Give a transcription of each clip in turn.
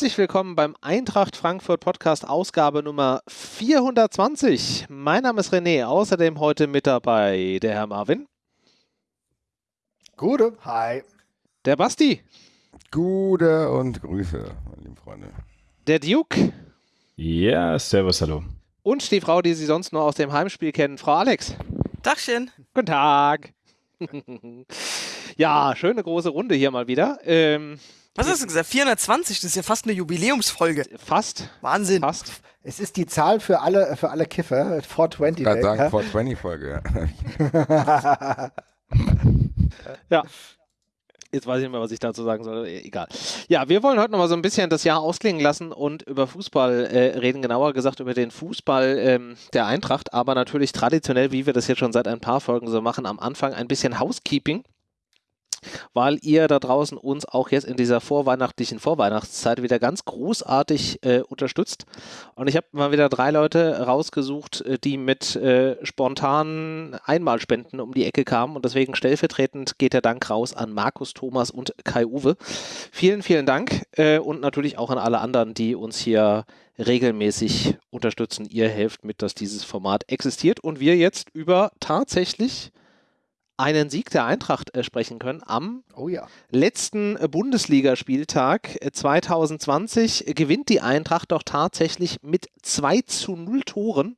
herzlich willkommen beim Eintracht Frankfurt Podcast Ausgabe Nummer 420. Mein Name ist René, außerdem heute mit dabei der Herr Marvin. Gute, hi. Der Basti. Gute und Grüße, meine lieben Freunde. Der Duke. Ja, servus, hallo. Und die Frau, die Sie sonst nur aus dem Heimspiel kennen, Frau Alex. Dachchen. Guten Tag. ja, schöne große Runde hier mal wieder. Ähm, Was hast du gesagt? 420, das ist ja fast eine Jubiläumsfolge. fast. Wahnsinn. Fast. Es ist die Zahl für alle, für alle Kiffer, 420. Gerade Day, sagen, 420-Folge. ja. Ja. Jetzt weiß ich nicht mehr, was ich dazu sagen soll. Eh, Egal. Ja, wir wollen heute noch mal so ein bisschen das Jahr ausklingen lassen und über Fußball äh, reden, genauer gesagt über den Fußball ähm, der Eintracht, aber natürlich traditionell, wie wir das jetzt schon seit ein paar Folgen so machen, am Anfang ein bisschen Housekeeping. Weil ihr da draußen uns auch jetzt in dieser vorweihnachtlichen Vorweihnachtszeit wieder ganz großartig äh, unterstützt. Und ich habe mal wieder drei Leute rausgesucht, äh, die mit äh, spontanen Einmalspenden um die Ecke kamen. Und deswegen stellvertretend geht der Dank raus an Markus, Thomas und Kai-Uwe. Vielen, vielen Dank. Äh, und natürlich auch an alle anderen, die uns hier regelmäßig unterstützen. Ihr helft mit, dass dieses Format existiert und wir jetzt über tatsächlich einen Sieg der Eintracht äh, sprechen können am Oh ja. letzten äh, Bundesligaspieltag äh, 2020 äh, gewinnt die Eintracht doch tatsächlich mit 2 zu 0 Toren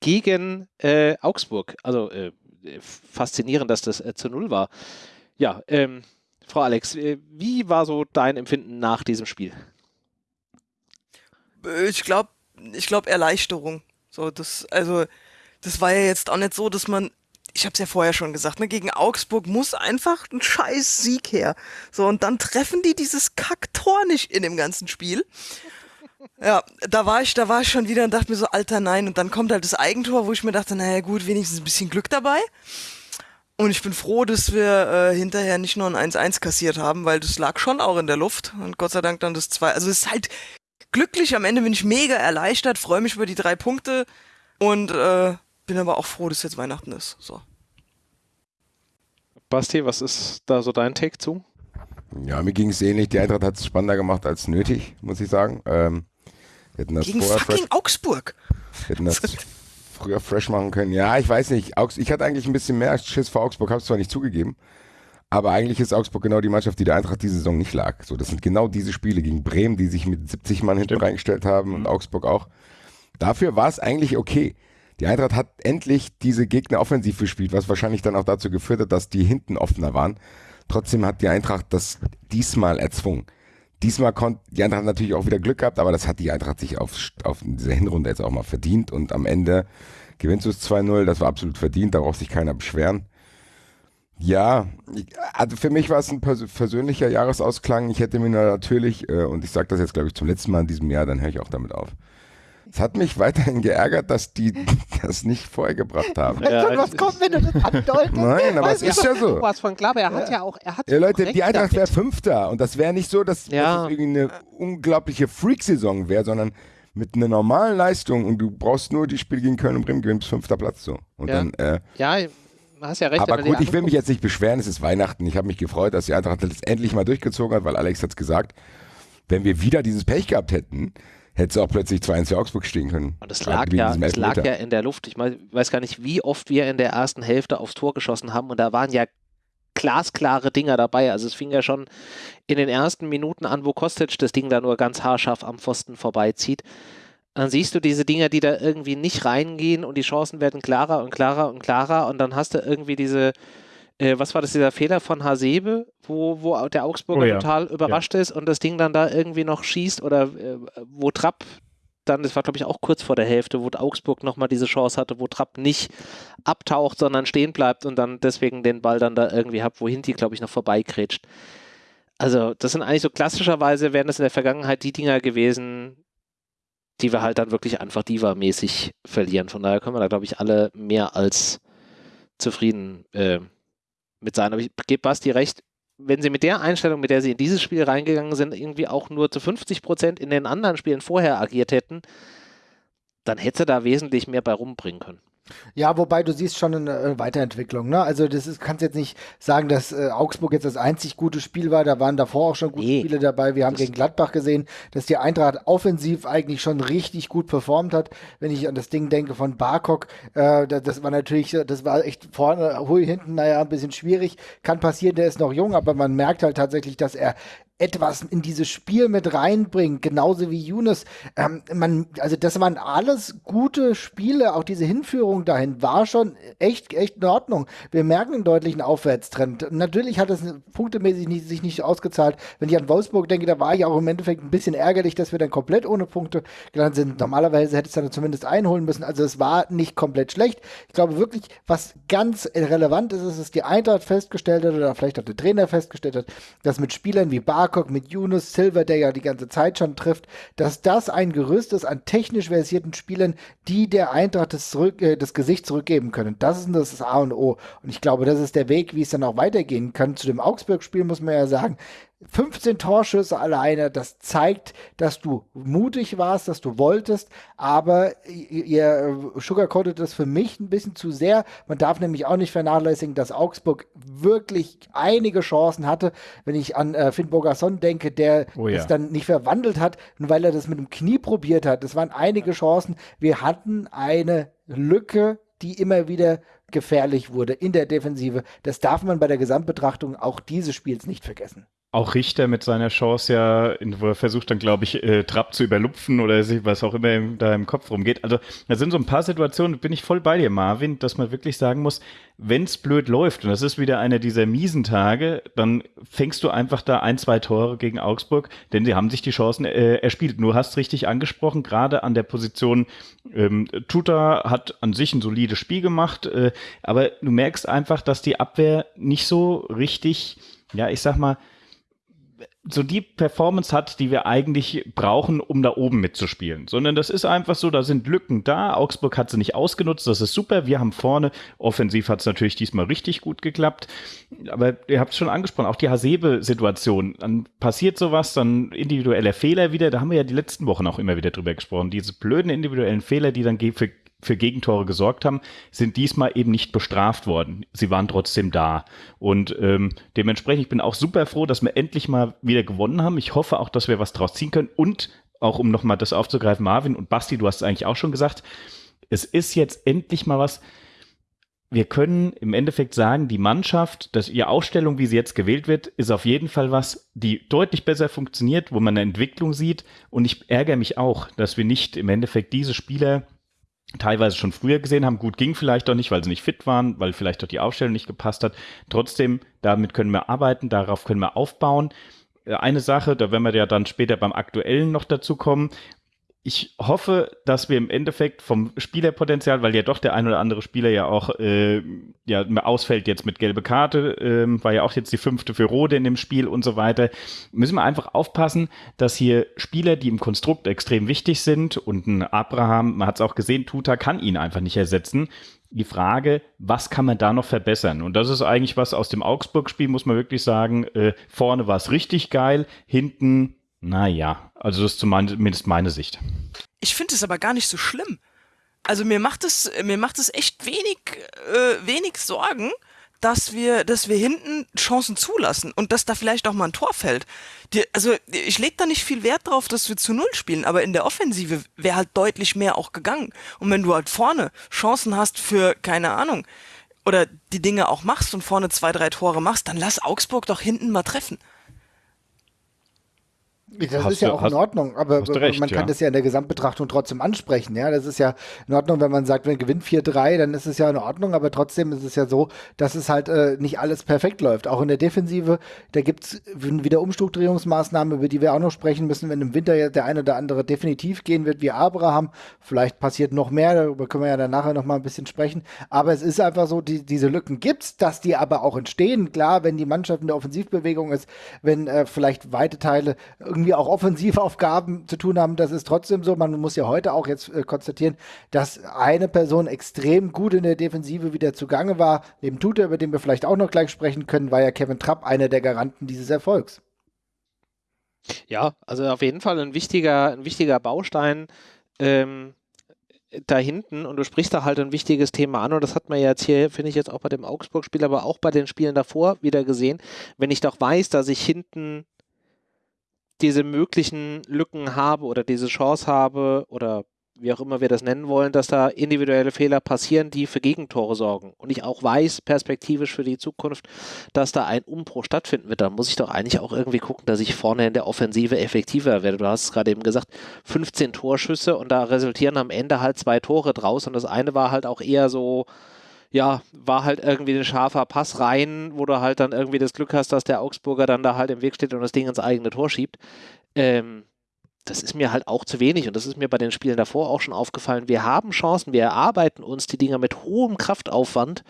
gegen äh, Augsburg. Also äh, faszinierend, dass das äh, zu 0 war. Ja, ähm, Frau Alex, äh, wie war so dein Empfinden nach diesem Spiel? Ich glaube, ich glaube Erleichterung. So, das, also, das war ja jetzt auch nicht so, dass man, ich habe es ja vorher schon gesagt, ne, gegen Augsburg muss einfach ein scheiß Sieg her. So, und dann treffen die dieses Kacktor nicht in dem ganzen Spiel. Ja, da war ich, da war ich schon wieder und dachte mir so, alter nein. Und dann kommt halt das Eigentor, wo ich mir dachte, naja gut, wenigstens ein bisschen Glück dabei. Und ich bin froh, dass wir äh, hinterher nicht nur ein 1-1 kassiert haben, weil das lag schon auch in der Luft. Und Gott sei Dank dann das 2. Also es ist halt glücklich. Am Ende bin ich mega erleichtert, freue mich über die drei Punkte und äh, bin aber auch froh, dass jetzt Weihnachten ist. So. Basti, was ist da so dein Take zu? Ja, mir ging es ähnlich. Die Eintracht hat es spannender gemacht als nötig, muss ich sagen. Ähm, wir hätten das Gegen vorher fucking fresh, Augsburg. hätten das früher fresh machen können. Ja, ich weiß nicht. Augs ich hatte eigentlich ein bisschen mehr Schiss vor Augsburg, habe es zwar nicht zugegeben. Aber eigentlich ist Augsburg genau die Mannschaft, die der Eintracht diese Saison nicht lag. So, das sind genau diese Spiele gegen Bremen, die sich mit 70 Mann hinten reingestellt haben und Augsburg auch. Dafür war es eigentlich okay. Die Eintracht hat endlich diese Gegner offensiv gespielt, was wahrscheinlich dann auch dazu geführt hat, dass die hinten offener waren. Trotzdem hat die Eintracht das diesmal erzwungen. Diesmal konnte die Eintracht natürlich auch wieder Glück gehabt, aber das hat die Eintracht sich auf, auf dieser Hinrunde jetzt auch mal verdient und am Ende gewinnst du es 2-0, das war absolut verdient, da braucht sich keiner beschweren. Ja, also für mich war es ein pers persönlicher Jahresausklang. Ich hätte mir natürlich, äh, und ich sage das jetzt glaube ich zum letzten Mal in diesem Jahr, dann höre ich auch damit auf. Es hat mich weiterhin geärgert, dass die das nicht vorher gebracht haben. Ja, du, was kommt, wenn du das andeutest? Nein, aber es ist ja so. Was von klar, er hat ja auch, er hat Ja, Leute, die Eintracht wäre. Fünfter und das wäre nicht so, dass, Ja. dass es irgendwie eine unglaubliche Freak-Saison wäre, sondern mit einer normalen Leistung und du brauchst nur die Spiele gegen Köln und Bremen gewinnen bis fünfter Platz so. Und Ja. dann, äh, Ja, du hast ja recht. aber gut, ich will mich jetzt nicht beschweren, es ist Weihnachten. Ich habe mich gefreut, dass die Eintracht das endlich mal durchgezogen hat, weil Alex hat's gesagt, wenn wir wieder dieses Pech gehabt hätten, hätte es auch plötzlich 2-1 für Augsburg stehen können. Und das lag, ja, das lag ja in der Luft. Ich weiß gar nicht, wie oft wir in der ersten Hälfte aufs Tor geschossen haben und da waren ja glasklare Dinger dabei. Also es fing ja schon in den ersten Minuten an, wo Kostic das Ding da nur ganz haarscharf am Pfosten vorbeizieht. Dann siehst du diese Dinger, die da irgendwie nicht reingehen und die Chancen werden klarer und klarer und klarer und dann hast du irgendwie diese, äh, was war das, dieser Fehler von Hasebe, wo, wo der Augsburger Oh ja. total überrascht ist und das Ding dann da irgendwie noch schießt oder äh, wo Trapp dann, das war glaube ich auch kurz vor der Hälfte, wo Augsburg nochmal diese Chance hatte, wo Trapp nicht abtaucht, sondern stehen bleibt und dann deswegen den Ball dann da irgendwie hat, wohin die glaube ich noch vorbeikrätscht. Also das sind eigentlich so klassischerweise, wären das in der Vergangenheit die Dinger gewesen, die wir halt dann wirklich einfach Diva-mäßig verlieren. Von daher können wir da glaube ich alle mehr als zufrieden äh, mit sein. Aber ich gebe Basti recht, wenn sie mit der Einstellung, mit der sie in dieses Spiel reingegangen sind, irgendwie auch nur zu 50 Prozent in den anderen Spielen vorher agiert hätten, dann hätte da wesentlich mehr bei rumbringen können. Ja, wobei du siehst schon eine äh, Weiterentwicklung. Ne? Also das ist, kannst jetzt nicht sagen, dass äh, Augsburg jetzt das einzig gute Spiel war. Da waren davor auch schon gute nee. Spiele dabei. Wir haben das gegen Gladbach gesehen, dass die Eintracht offensiv eigentlich schon richtig gut performt hat. Wenn ich an das Ding denke von Barkok, äh, das, das, war natürlich, das war echt vorne, hinten, naja, ein bisschen schwierig. Kann passieren, der ist noch jung, aber man merkt halt tatsächlich, dass er etwas in dieses Spiel mit reinbringt, genauso wie Younes. Ähm, man, also das waren alles gute Spiele, auch diese Hinführung dahin war schon echt, echt in Ordnung. Wir merken einen deutlichen Aufwärtstrend. Natürlich hat es punktemäßig nicht, sich nicht ausgezahlt. Wenn ich an Wolfsburg denke, da war ich auch im Endeffekt ein bisschen ärgerlich, dass wir dann komplett ohne Punkte gelandet sind. Normalerweise hätte es dann zumindest einholen müssen. Also es war nicht komplett schlecht. Ich glaube wirklich, was ganz relevant ist, ist, dass die Eintracht festgestellt hat, oder vielleicht auch der Trainer festgestellt hat, dass mit Spielern wie Bark Barkok, mit Yunus Silver, der ja die ganze Zeit schon trifft, dass das ein Gerüst ist an technisch versierten Spielern, die der Eintracht das, zurück, äh, das Gesicht zurückgeben können. Das ist das A und O. Und ich glaube, das ist der Weg, wie es dann auch weitergehen kann. Zu dem Augsburg-Spiel muss man ja sagen, 15 Torschüsse alleine, das zeigt, dass du mutig warst, dass du wolltest, aber ihr sugarcoatet das für mich ein bisschen zu sehr. Man darf nämlich auch nicht vernachlässigen, dass Augsburg wirklich einige Chancen hatte. Wenn ich an äh, Finn Bogasson denke, der oh ja. es dann nicht verwandelt hat, weil er das mit dem Knie probiert hat. Das waren einige Chancen. Wir hatten eine Lücke, die immer wieder gefährlich wurde in der Defensive. Das darf man bei der Gesamtbetrachtung auch dieses Spiels nicht vergessen auch Richter mit seiner Chance ja, wo er versucht dann, glaube ich, äh, Trapp zu überlupfen oder was auch immer im, da im Kopf rumgeht. Also da sind so ein paar Situationen, bin ich voll bei dir, Marvin, dass man wirklich sagen muss, wenn's blöd läuft, und das ist wieder einer dieser miesen Tage, dann fängst du einfach da ein, zwei Tore gegen Augsburg, denn sie haben sich die Chancen äh, erspielt. Du hast richtig angesprochen, gerade an der Position, ähm, Tuta hat an sich ein solides Spiel gemacht, äh, aber du merkst einfach, dass die Abwehr nicht so richtig, ja, ich sag mal, so die Performance hat, die wir eigentlich brauchen, um da oben mitzuspielen. Sondern das ist einfach so, da sind Lücken da. Augsburg hat sie nicht ausgenutzt, das ist super. Wir haben vorne, offensiv hat es natürlich diesmal richtig gut geklappt. Aber ihr habt es schon angesprochen, auch die Hasebe-Situation. Dann passiert sowas, dann individueller Fehler wieder. Da haben wir ja die letzten Wochen auch immer wieder drüber gesprochen. Diese blöden individuellen Fehler, die dann für für Gegentore gesorgt haben, sind diesmal eben nicht bestraft worden. Sie waren trotzdem da. Und ähm, dementsprechend, ich bin auch super froh, dass wir endlich mal wieder gewonnen haben. Ich hoffe auch, dass wir was draus ziehen können. Und auch um nochmal das aufzugreifen, Marvin und Basti, du hast es eigentlich auch schon gesagt, es ist jetzt endlich mal was, wir können im Endeffekt sagen, die Mannschaft, dass ihre Ausstellung, wie sie jetzt gewählt wird, ist auf jeden Fall was, die deutlich besser funktioniert, wo man eine Entwicklung sieht. Und ich ärgere mich auch, dass wir nicht im Endeffekt diese Spieler teilweise schon früher gesehen haben. Gut, ging vielleicht auch nicht, weil sie nicht fit waren, weil vielleicht auch die Aufstellung nicht gepasst hat. Trotzdem, damit können wir arbeiten, darauf können wir aufbauen. Äh, eine Sache, da werden wir ja dann später beim Aktuellen noch dazu kommen, ich hoffe, dass wir im Endeffekt vom Spielerpotenzial, weil ja doch der ein oder andere Spieler ja auch äh, ja, ausfällt jetzt mit gelbe Karte, äh, war ja auch jetzt die fünfte für Rode in dem Spiel und so weiter, müssen wir einfach aufpassen, dass hier Spieler, die im Konstrukt extrem wichtig sind und ein Abraham, man hat es auch gesehen, Tuta kann ihn einfach nicht ersetzen. Die Frage, was kann man da noch verbessern? Und das ist eigentlich was aus dem Augsburg-Spiel, muss man wirklich sagen. Äh, vorne war es richtig geil, hinten naja, also das ist zumindest meine Sicht. Ich finde es aber gar nicht so schlimm. Also mir macht es, mir macht es echt wenig, äh, wenig Sorgen, dass wir, dass wir hinten Chancen zulassen und dass da vielleicht auch mal ein Tor fällt. Die, also ich lege da nicht viel Wert drauf, dass wir zu Null spielen, aber in der Offensive wäre halt deutlich mehr auch gegangen. Und wenn du halt vorne Chancen hast für, keine Ahnung, oder die Dinge auch machst und vorne zwei, drei Tore machst, dann lass Augsburg doch hinten mal treffen. Das hast ist ja du, auch hast, in Ordnung, aber recht, man kann ja. das ja in der Gesamtbetrachtung trotzdem ansprechen. Ja, das ist ja in Ordnung, wenn man sagt, wenn gewinnt 4-3, dann ist es ja in Ordnung, aber trotzdem ist es ja so, dass es halt äh, nicht alles perfekt läuft. Auch in der Defensive, da gibt es wieder Umstrukturierungsmaßnahmen, über die wir auch noch sprechen müssen, wenn im Winter ja der eine oder andere definitiv gehen wird, wie Abraham. Vielleicht passiert noch mehr, darüber können wir ja dann nachher noch mal ein bisschen sprechen. Aber es ist einfach so, die, diese Lücken gibt es, dass die aber auch entstehen. Klar, wenn die Mannschaft in der Offensivbewegung ist, wenn äh, vielleicht weite Teile irgendwie irgendwie auch Offensivaufgaben zu tun haben. Das ist trotzdem so. Man muss ja heute auch jetzt äh, konstatieren, dass eine Person extrem gut in der Defensive wieder zugange war. Neben Tute, über den wir vielleicht auch noch gleich sprechen können, war ja Kevin Trapp einer der Garanten dieses Erfolgs. Ja, also auf jeden Fall ein wichtiger, ein wichtiger Baustein. Ähm, da hinten, und du sprichst da halt ein wichtiges Thema an, und das hat man jetzt hier, finde ich jetzt auch bei dem Augsburg-Spiel, aber auch bei den Spielen davor wieder gesehen, wenn ich doch weiß, dass ich hinten diese möglichen Lücken habe oder diese Chance habe oder wie auch immer wir das nennen wollen, dass da individuelle Fehler passieren, die für Gegentore sorgen. Und ich auch weiß, perspektivisch für die Zukunft, dass da ein Umbruch stattfinden wird, dann muss ich doch eigentlich auch irgendwie gucken, dass ich vorne in der Offensive effektiver werde. Du hast es gerade eben gesagt, 15 Torschüsse und da resultieren am Ende halt zwei Tore draus und das eine war halt auch eher so, ja, war halt irgendwie ein scharfer Pass rein, wo du halt dann irgendwie das Glück hast, dass der Augsburger dann da halt im Weg steht und das Ding ins eigene Tor schiebt. Ähm, das ist mir halt auch zu wenig und das ist mir bei den Spielen davor auch schon aufgefallen. Wir haben Chancen, wir erarbeiten uns die Dinger mit hohem Kraftaufwand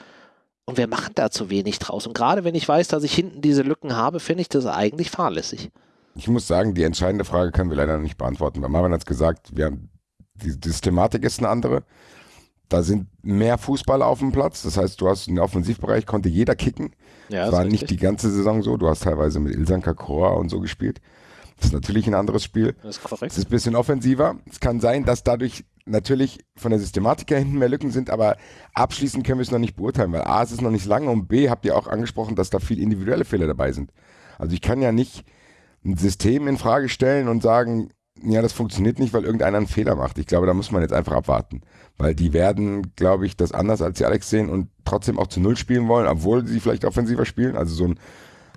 und wir machen da zu wenig draus. Und gerade wenn ich weiß, dass ich hinten diese Lücken habe, finde ich das eigentlich fahrlässig. Ich muss sagen, die entscheidende Frage können wir leider nicht beantworten, weil Marvin hat es gesagt, wir haben, die Systematik ist eine andere. Da sind mehr Fußballer auf dem Platz. Das heißt, du hast im Offensivbereich, konnte jeder kicken. Ja, das war nicht die ganze Saison so. Du hast teilweise mit Ilsan Kakora und so gespielt. Das ist natürlich ein anderes Spiel. Das ist korrekt. Es ist ein bisschen offensiver. Es kann sein, dass dadurch natürlich von der Systematik her hinten mehr Lücken sind, aber abschließend können wir es noch nicht beurteilen, weil A, es ist noch nicht lange und B, habt ihr auch angesprochen, dass da viel individuelle Fehler dabei sind. Also ich kann ja nicht ein System in Frage stellen und sagen, ja, das funktioniert nicht, weil irgendeiner einen Fehler macht. Ich glaube, da muss man jetzt einfach abwarten. Weil die werden, glaube ich, das anders als die Alex sehen und trotzdem auch zu Null spielen wollen, obwohl sie vielleicht offensiver spielen. Also so ein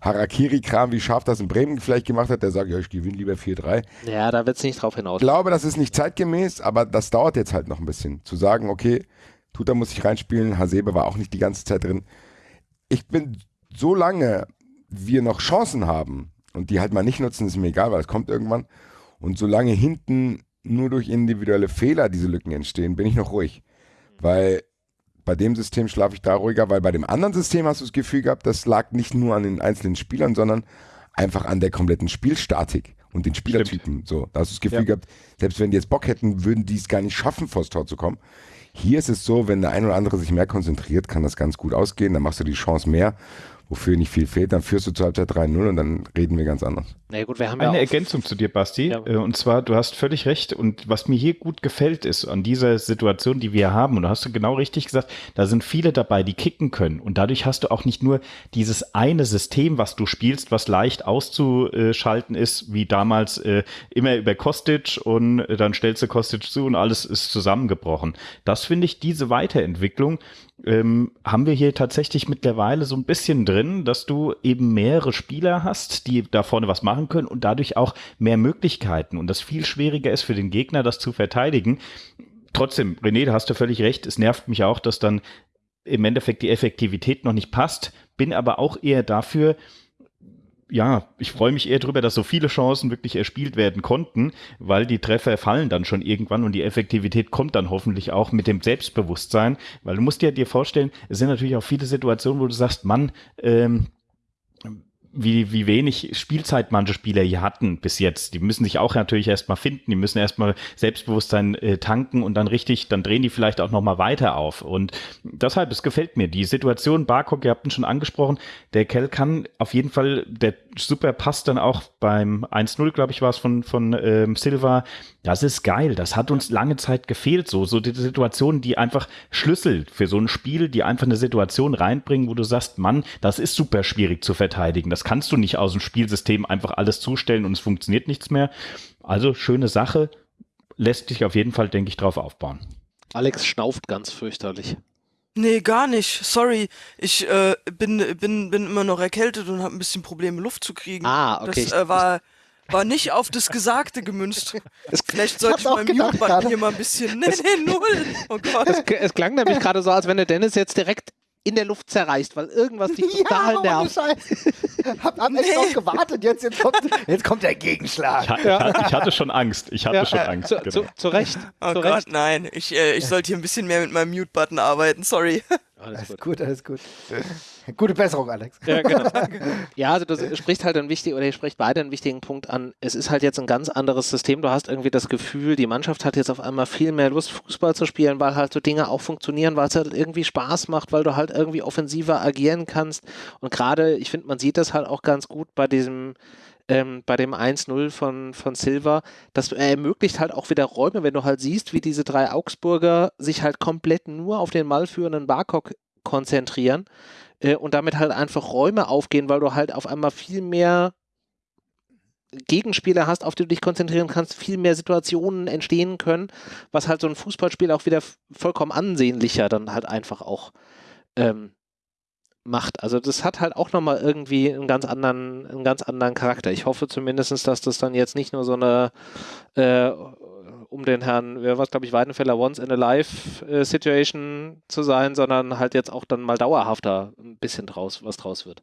Harakiri-Kram, wie Scharf das in Bremen vielleicht gemacht hat, der sagt, ja, ich gewinne lieber 4-3. Ja, da wird es nicht drauf hinaus. Ich glaube, das ist nicht zeitgemäß, aber das dauert jetzt halt noch ein bisschen. Zu sagen, okay, Tuta muss ich reinspielen, Hasebe war auch nicht die ganze Zeit drin. Ich bin, solange wir noch Chancen haben und die halt mal nicht nutzen, ist mir egal, weil es kommt irgendwann. Und solange hinten nur durch individuelle Fehler diese Lücken entstehen, bin ich noch ruhig. Weil bei dem System schlafe ich da ruhiger, weil bei dem anderen System hast du das Gefühl gehabt, das lag nicht nur an den einzelnen Spielern, sondern einfach an der kompletten Spielstatik und den Spielertypen. So, da hast du das Gefühl ja. gehabt, selbst wenn die jetzt Bock hätten, würden die es gar nicht schaffen, vors Tor zu kommen. Hier ist es so, wenn der ein oder andere sich mehr konzentriert, kann das ganz gut ausgehen, dann machst du die Chance mehr wofür nicht viel fehlt, dann führst du zur Halbzeit 3-0 und dann reden wir ganz anders. Na gut, wir haben Eine ja Ergänzung zu dir, Basti. Ja. Äh, und zwar, du hast völlig recht. Und was mir hier gut gefällt, ist an dieser Situation, die wir haben, und da hast du genau richtig gesagt, da sind viele dabei, die kicken können. Und dadurch hast du auch nicht nur dieses eine System, was du spielst, was leicht auszuschalten ist, wie damals äh, immer über Kostic und dann stellst du Kostic zu und alles ist zusammengebrochen. Das finde ich, diese Weiterentwicklung, ähm, haben wir hier tatsächlich mittlerweile so ein bisschen drin, dass du eben mehrere Spieler hast, die da vorne was machen können und dadurch auch mehr Möglichkeiten und das viel schwieriger ist für den Gegner, das zu verteidigen. Trotzdem, René, da hast du völlig recht. Es nervt mich auch, dass dann im Endeffekt die Effektivität noch nicht passt. Bin aber auch eher dafür, ja, ich freue mich eher darüber, dass so viele Chancen wirklich erspielt werden konnten, weil die Treffer fallen dann schon irgendwann und die Effektivität kommt dann hoffentlich auch mit dem Selbstbewusstsein, weil du musst dir, dir vorstellen, es sind natürlich auch viele Situationen, wo du sagst, Mann, ähm, wie, wie wenig Spielzeit manche Spieler hier hatten bis jetzt. Die müssen sich auch natürlich erstmal finden, die müssen erstmal Selbstbewusstsein äh, tanken und dann richtig, dann drehen die vielleicht auch nochmal weiter auf. Und deshalb, es gefällt mir. Die Situation, Barcock, ihr habt ihn schon angesprochen, der Kell kann auf jeden Fall, der super passt dann auch beim 1-0, glaube ich, war es von, von ähm, Silva. Das ist geil. Das hat uns lange Zeit gefehlt. So, so die Situationen, die einfach Schlüssel für so ein Spiel, die einfach eine Situation reinbringen, wo du sagst, Mann, das ist super schwierig zu verteidigen. Das kannst du nicht aus dem Spielsystem einfach alles zustellen und es funktioniert nichts mehr. Also schöne Sache. Lässt sich auf jeden Fall, denke ich, drauf aufbauen. Alex schnauft ganz fürchterlich. Nee, gar nicht. Sorry. Ich äh, bin, bin, bin immer noch erkältet und habe ein bisschen Probleme, Luft zu kriegen. Ah, okay. Das äh, war, war nicht auf das Gesagte gemünzt. Vielleicht sollte ich meinem Mute-Button hier mal ein bisschen. Nee, nee, null. Oh Gott. Es, es klang nämlich gerade so, als wenn der Dennis jetzt direkt in der Luft zerreißt, weil irgendwas dich total ja, nervt. hab, hab nee. echt drauf gewartet, jetzt, jetzt, kommt, jetzt kommt der Gegenschlag. Ich, ja. ich hatte schon Angst, ich hatte ja. schon Angst. Zu, genau. zu, zu Recht. Oh zu Gott, Recht. nein, ich, äh, ich sollte hier ein bisschen mehr mit meinem Mute-Button arbeiten, sorry. Alles, alles gut. alles gut. Gute Besserung, Alex. Ja, genau. ja, also du sprichst halt einen wichtigen, oder ihr spricht beide einen wichtigen Punkt an. Es ist halt jetzt ein ganz anderes System. Du hast irgendwie das Gefühl, die Mannschaft hat jetzt auf einmal viel mehr Lust, Fußball zu spielen, weil halt so Dinge auch funktionieren, weil es halt irgendwie Spaß macht, weil du halt irgendwie offensiver agieren kannst. Und gerade, ich finde, man sieht das halt auch ganz gut bei diesem ähm, bei dem 1-0 von, von Silva, das ermöglicht halt auch wieder Räume, wenn du halt siehst, wie diese drei Augsburger sich halt komplett nur auf den malführenden Barkok konzentrieren äh, und damit halt einfach Räume aufgehen, weil du halt auf einmal viel mehr Gegenspieler hast, auf die du dich konzentrieren kannst, viel mehr Situationen entstehen können, was halt so ein Fußballspiel auch wieder vollkommen ansehnlicher dann halt einfach auch ähm, macht. Also das hat halt auch nochmal irgendwie einen ganz anderen, einen ganz anderen Charakter. Ich hoffe zumindest, dass das dann jetzt nicht nur so eine äh, um den Herrn, wer war glaube ich, Weidenfeller Once in a Life äh, Situation zu sein, sondern halt jetzt auch dann mal dauerhafter ein bisschen draus, was draus wird.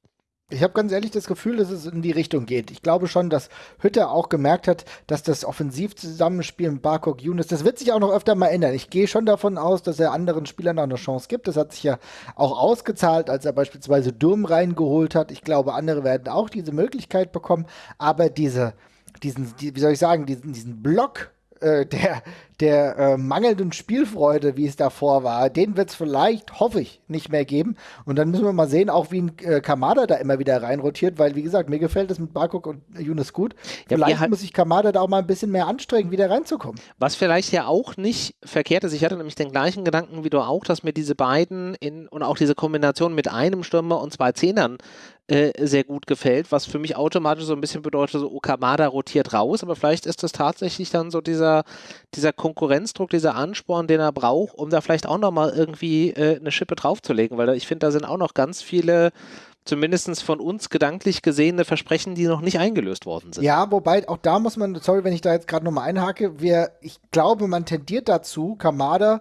Ich habe ganz ehrlich das Gefühl, dass es in die Richtung geht. Ich glaube schon, dass Hütter auch gemerkt hat, dass das Offensivzusammenspiel mit Barkok Younes, das wird sich auch noch öfter mal ändern. Ich gehe schon davon aus, dass er anderen Spielern noch eine Chance gibt. Das hat sich ja auch ausgezahlt, als er beispielsweise Durm reingeholt hat. Ich glaube, andere werden auch diese Möglichkeit bekommen. Aber diese, diesen, die, wie soll ich sagen, diesen, diesen Block äh, der, der äh, mangelnden Spielfreude, wie es davor war, den wird es vielleicht, hoffe ich, nicht mehr geben. Und dann müssen wir mal sehen, auch wie ein äh, Kamada da immer wieder reinrotiert, weil, wie gesagt, mir gefällt es mit Barkok und Yunus gut. Ja, vielleicht halt muss sich Kamada da auch mal ein bisschen mehr anstrengen, wieder reinzukommen. Was vielleicht ja auch nicht verkehrt ist, ich hatte nämlich den gleichen Gedanken wie du auch, dass mir diese beiden in, und auch diese Kombination mit einem Stürmer und zwei Zehnern äh, sehr gut gefällt, was für mich automatisch so ein bisschen bedeutet, so Okamada rotiert raus, aber vielleicht ist das tatsächlich dann so dieser, dieser Konkurrenzdruck, dieser Ansporn, den er braucht, um da vielleicht auch nochmal irgendwie äh, eine Schippe draufzulegen, weil ich finde, da sind auch noch ganz viele zumindest von uns gedanklich gesehene Versprechen, die noch nicht eingelöst worden sind. Ja, wobei auch da muss man, sorry, wenn ich da jetzt gerade nochmal einhake, wir, ich glaube, man tendiert dazu, Kamada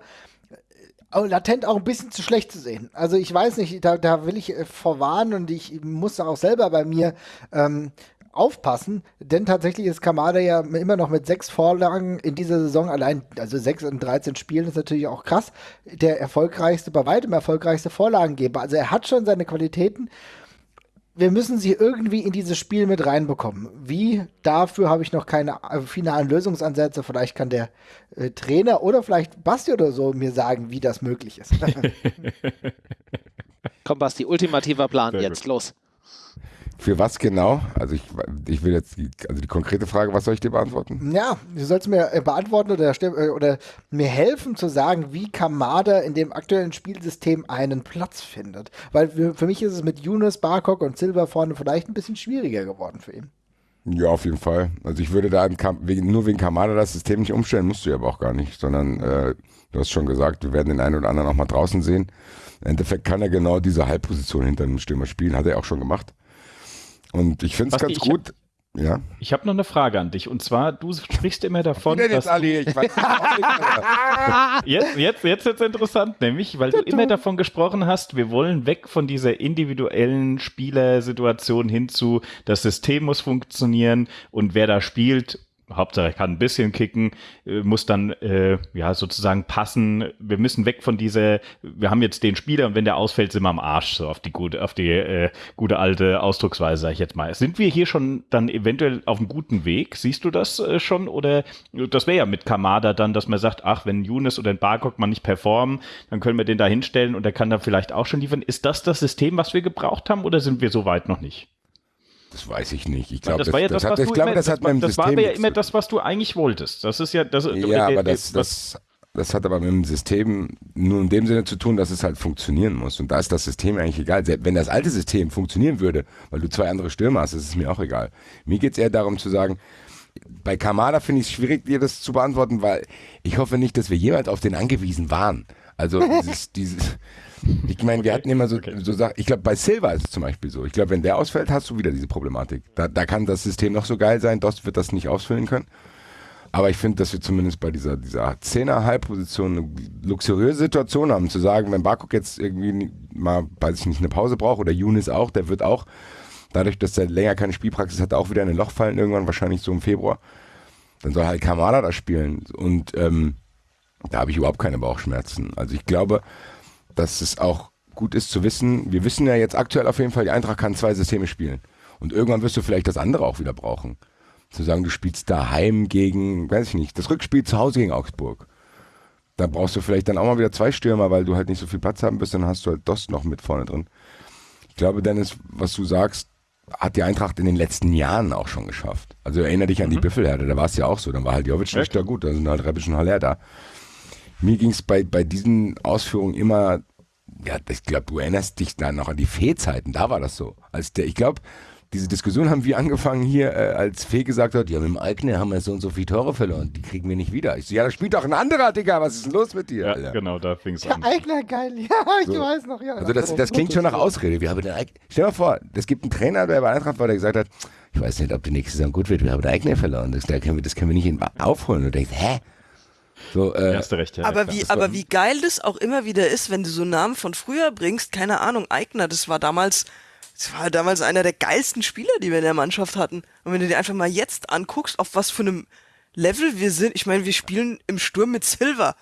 latent auch ein bisschen zu schlecht zu sehen. Also ich weiß nicht, da, da will ich äh, vorwarnen und ich muss auch selber bei mir ähm, aufpassen, denn tatsächlich ist Kamada ja immer noch mit sechs Vorlagen in dieser Saison allein, also sechs in 13 Spielen ist natürlich auch krass, der erfolgreichste, bei weitem erfolgreichste Vorlagengeber. Also er hat schon seine Qualitäten wir müssen sie irgendwie in dieses Spiel mit reinbekommen. Wie? Dafür habe ich noch keine äh, finalen Lösungsansätze. Vielleicht kann der äh, Trainer oder vielleicht Basti oder so mir sagen, wie das möglich ist. Komm, Basti, ultimativer Plan Sehr jetzt, gut. los. Für was genau? Also ich, ich will jetzt die, also die konkrete Frage, was soll ich dir beantworten? Ja, du sollst mir äh, beantworten oder, äh, oder mir helfen zu sagen, wie Kamada in dem aktuellen Spielsystem einen Platz findet. Weil für, mich ist es mit Yunus, Barkok und Silver vorne vielleicht ein bisschen schwieriger geworden für ihn. Ja, auf jeden Fall. Also ich würde da wegen, nur wegen Kamada das System nicht umstellen, musst du ja aber auch gar nicht, sondern äh, du hast schon gesagt, wir werden den einen oder anderen auch mal draußen sehen. Im Endeffekt kann er genau diese Halbposition hinter dem Stürmer spielen, hat er auch schon gemacht. Und ich finde es ganz gut. Ja. Ich habe noch eine Frage an dich. Und zwar, du sprichst immer davon, dass. Jetzt, Ali? Ich weiß jetzt, jetzt, jetzt wird es interessant, nämlich, weil du immer davon gesprochen hast, wir wollen weg von dieser individuellen Spielersituation hin zu, das System muss funktionieren und wer da spielt, Hauptsache er kann ein bisschen kicken, äh, muss dann äh, ja sozusagen passen. Wir müssen weg von dieser, wir haben jetzt den Spieler und wenn der ausfällt, sind wir am Arsch, so auf die gute, auf die äh, gute alte Ausdrucksweise, sage ich jetzt mal. Sind wir hier schon dann eventuell auf einem guten Weg? Siehst du das äh, schon? Oder das wäre ja mit Kamada dann, dass man sagt, ach, wenn Younes oder ein Barkok mal nicht performen, dann können wir den da hinstellen und der kann dann vielleicht auch schon liefern. Ist das das System, was wir gebraucht haben oder sind wir so weit noch nicht? Das weiß ich nicht. Ich glaube, das, das, war ja das, das, hat, ich glaube, das hat das, das war ja immer das, was du eigentlich wolltest. Das ist ja das. Ja, aber das, das, das hat aber mit dem System nur in dem Sinne zu tun, dass es halt funktionieren muss. Und da ist das System eigentlich egal. Wenn das alte System funktionieren würde, weil du zwei andere Stürmer hast, ist es mir auch egal. Mir geht es eher darum zu sagen, bei Kamada finde ich es schwierig, dir das zu beantworten, weil ich hoffe nicht, dass wir jemals auf den angewiesen waren. Also dieses, dieses ich meine, wir hatten immer so, okay. so Sachen, ich glaube, bei Silva ist es zum Beispiel so. Ich glaube, wenn der ausfällt, hast du wieder diese Problematik. Da, da kann das System noch so geil sein, Dost wird das nicht ausfüllen können. Aber ich finde, dass wir zumindest bei dieser, dieser Zehner-Halbposition eine luxuriöse Situation haben, zu sagen, wenn Barkok jetzt irgendwie mal, weiß ich nicht, eine Pause braucht oder Younes auch, der wird auch, dadurch, dass er länger keine Spielpraxis hat, auch wieder in ein Loch fallen, irgendwann wahrscheinlich so im Februar. Dann soll halt Kamada da spielen. Und ähm, da habe ich überhaupt keine Bauchschmerzen. Also ich glaube, dass es auch gut ist zu wissen, wir wissen ja jetzt aktuell auf jeden Fall, die Eintracht kann zwei Systeme spielen. Und irgendwann wirst du vielleicht das andere auch wieder brauchen. Zu sagen, du spielst daheim gegen, weiß ich nicht, das Rückspiel zu Hause gegen Augsburg. Da brauchst du vielleicht dann auch mal wieder zwei Stürmer, weil du halt nicht so viel Platz haben wirst, dann hast du halt Dost noch mit vorne drin. Ich glaube, Dennis, was du sagst, hat die Eintracht in den letzten Jahren auch schon geschafft. Also erinnere dich an die Büffelherde, da war es ja auch so. Dann war halt Jovic nicht da gut, da sind halt Rebic und Haller da. Mir ging es bei, bei diesen Ausführungen immer, ja, ich glaube, du erinnerst dich da noch an die Fee-Zeiten, da war das so. Als der, ich glaube, diese Diskussion haben wir angefangen hier, äh, als Fee gesagt hat, ja, mit dem Eigner haben wir so und so viele Tore verloren, die kriegen wir nicht wieder. Ich so, ja, da spielt doch ein anderer, Digga, was ist denn los mit dir? Ja, Alter? genau, da fing es an. Eigner, geil. Ja, ich So. weiß noch. Ja, Also das, das klingt schon nach Ausrede. Wir haben den Eig Stell dir mal vor, es gibt einen Trainer, der bei Eintracht war, der gesagt hat, ich weiß nicht, ob die nächste Saison gut wird, wir haben den Eigner verloren. Das, da können wir, das können wir nicht aufholen. Und du denkst, hä? So, äh, Hast du recht, ja. aber wie, aber wie geil das auch immer wieder ist, wenn du so Namen von früher bringst, keine Ahnung, Eigner, das war damals, das war damals einer der geilsten Spieler, die wir in der Mannschaft hatten. Und wenn du dir einfach mal jetzt anguckst, auf was für einem Level wir sind, ich meine, wir spielen im Sturm mit Silver.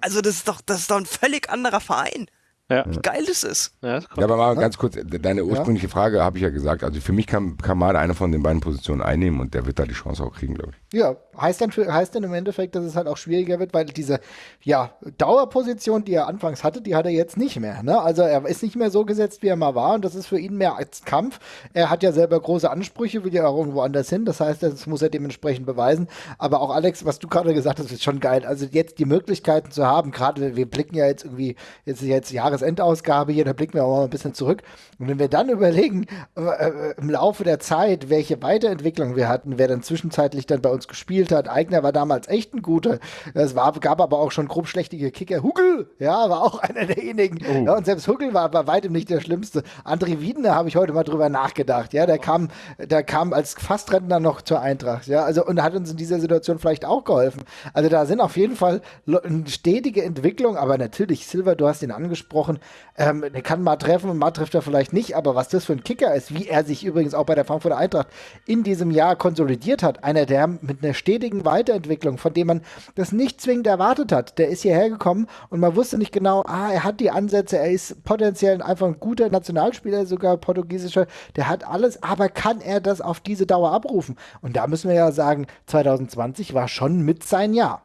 Also das ist doch, das ist doch ein völlig anderer Verein. Ja. Wie geil das ist. Ja, das kommt. Ja, aber mal ganz kurz, deine ursprüngliche Frage habe ich ja gesagt. Also für mich kann Kamada eine von den beiden Positionen einnehmen und der wird da die Chance auch kriegen, glaube ich. Ja, heißt dann, für, heißt dann im Endeffekt, dass es halt auch schwieriger wird, weil diese ja, Dauerposition, die er anfangs hatte, die hat er jetzt nicht mehr. Ne? Also er ist nicht mehr so gesetzt, wie er mal war und das ist für ihn mehr als Kampf. Er hat ja selber große Ansprüche, will ja auch irgendwo anders hin. Das heißt, das muss er dementsprechend beweisen. Aber auch Alex, was du gerade gesagt hast, ist schon geil. Also jetzt die Möglichkeiten zu haben, gerade wir blicken ja jetzt irgendwie, jetzt ist jetzt Jahresendausgabe hier, da blicken wir auch mal ein bisschen zurück. Und wenn wir dann überlegen, äh, äh, im Laufe der Zeit, welche Weiterentwicklung wir hatten, wer dann zwischenzeitlich dann bei uns gespielt hat. Eigner war damals echt ein guter. Es war, gab aber auch schon grob schlechtige Kicker. Huckel, ja, war auch einer derjenigen. Ja, und selbst Huckel war bei weitem nicht der Schlimmste. André Wiedner habe ich heute mal drüber nachgedacht. Ja, der kam, der kam als Fastrentner noch zur Eintracht. Ja, also und hat uns in dieser Situation vielleicht auch geholfen. Also da sind auf jeden Fall eine stetige Entwicklung, aber natürlich, Silver, du hast ihn angesprochen, ähm, der kann mal treffen, mal trifft er vielleicht nicht, aber was das für ein Kicker ist, wie er sich übrigens auch bei der Frankfurter Eintracht in diesem Jahr konsolidiert hat, einer, der mit einer stetigen Weiterentwicklung, von dem man das nicht zwingend erwartet hat, der ist hierher gekommen und man wusste nicht genau, ah, er hat die Ansätze, er ist potenziell einfach ein guter Nationalspieler, sogar portugiesischer, der hat alles, aber kann er das auf diese Dauer abrufen? Und da müssen wir ja sagen, 2020 war schon mit sein Jahr.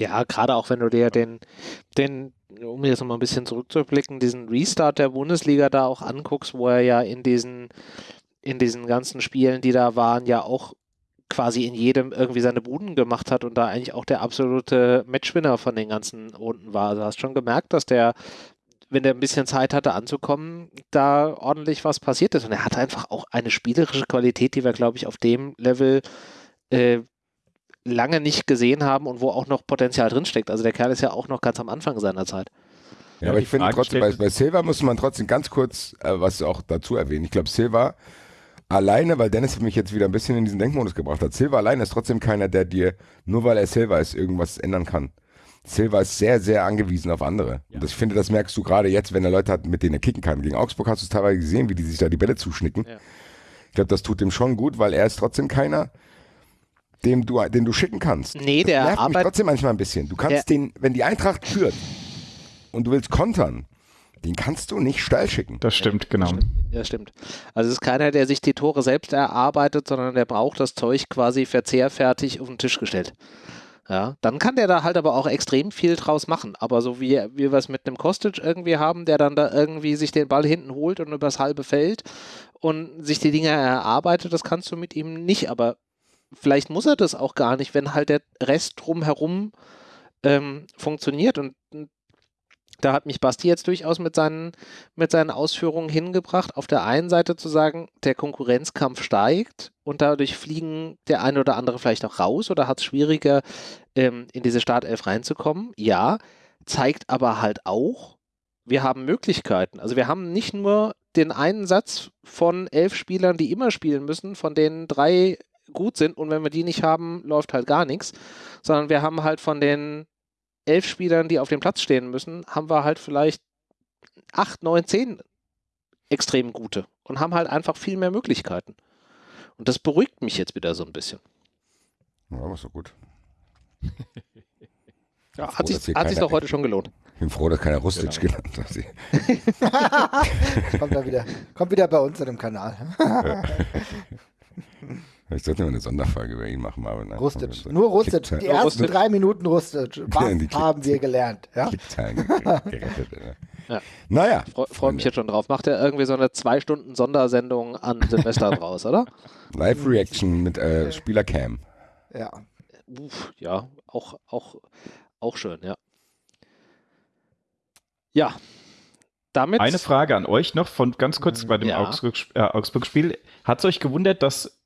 Ja, gerade auch wenn du dir den, den, um jetzt nochmal ein bisschen zurückzublicken, diesen Restart der Bundesliga da auch anguckst, wo er ja in diesen, in diesen ganzen Spielen, die da waren, ja auch quasi in jedem irgendwie seine Buden gemacht hat und da eigentlich auch der absolute Matchwinner von den ganzen Runden war. Also hast schon gemerkt, dass der, wenn der ein bisschen Zeit hatte anzukommen, da ordentlich was passiert ist. Und er hat einfach auch eine spielerische Qualität, die wir, glaube ich, auf dem Level äh, lange nicht gesehen haben und wo auch noch Potenzial drinsteckt. Also der Kerl ist ja auch noch ganz am Anfang seiner Zeit. Ja, aber ich finde trotzdem, bei, bei Silva muss man trotzdem ganz kurz äh, was auch dazu erwähnen. Ich glaube, Silva alleine, weil Dennis mich jetzt wieder ein bisschen in diesen Denkmodus gebracht hat, Silva alleine ist trotzdem keiner, der dir, nur weil er Silva ist, irgendwas ändern kann. Silva ist sehr, sehr angewiesen auf andere. Und das, ich finde, das merkst du gerade jetzt, wenn er Leute hat, mit denen er kicken kann. Gegen Augsburg hast du es teilweise gesehen, wie die sich da die Bälle zuschnicken. Ja. Ich glaube, das tut ihm schon gut, weil er ist trotzdem keiner, dem du, den du schicken kannst. Nee, der das nervt mich trotzdem manchmal ein bisschen. Du kannst Der- den, wenn die Eintracht führt und du willst kontern, den kannst du nicht steil schicken. Das stimmt, genau. Ja, stimmt. Also es ist keiner, der sich die Tore selbst erarbeitet, sondern der braucht das Zeug quasi verzehrfertig auf den Tisch gestellt. Ja, dann kann der da halt aber auch extrem viel draus machen. Aber so wie, wie wir es mit einem Kostic irgendwie haben, der dann da irgendwie sich den Ball hinten holt und übers halbe Feld und sich die Dinge erarbeitet, das kannst du mit ihm nicht. Aber vielleicht muss er das auch gar nicht, wenn halt der Rest drumherum ähm, funktioniert. Und und da hat mich Basti jetzt durchaus mit seinen, mit seinen Ausführungen hingebracht, auf der einen Seite zu sagen, der Konkurrenzkampf steigt und dadurch fliegen der eine oder andere vielleicht auch raus oder hat es schwieriger, ähm, in diese Startelf reinzukommen. Ja, zeigt aber halt auch, wir haben Möglichkeiten. Also wir haben nicht nur den einen Satz von elf Spielern, die immer spielen müssen, von denen drei gut sind und wenn wir die nicht haben, läuft halt gar nichts, sondern wir haben halt von den elf Spielern, die auf dem Platz stehen müssen, haben wir halt vielleicht acht, neun, zehn extrem gute und haben halt einfach viel mehr Möglichkeiten. Und das beruhigt mich jetzt wieder so ein bisschen. Ja, war so gut. Ja, froh, hat sich, hat sich doch heute schon gelohnt. Ich bin froh, dass keiner Rustic Genau. genannt hat. kommt, wieder, kommt wieder bei uns in dem Kanal. Ich sollte mal eine Sonderfolge über ihn machen, aber nein. Rustic. Nur Rustic. Die ersten Rustic. drei Minuten Rustic. Was haben wir gelernt? Ja? Gerettet. ja. Ja. Naja. Freue freu mich jetzt schon drauf. Macht er irgendwie so eine zwei Stunden Sondersendung an Silvester draus, oder? Live-Reaction mit äh, Spielercam. Ja. Uff, ja, auch, auch, auch schön, ja. Ja. Damit. Eine Frage an euch noch von ganz kurz bei dem Ja. Augsburg, äh, Augsburg-Spiel. Hat es euch gewundert, dass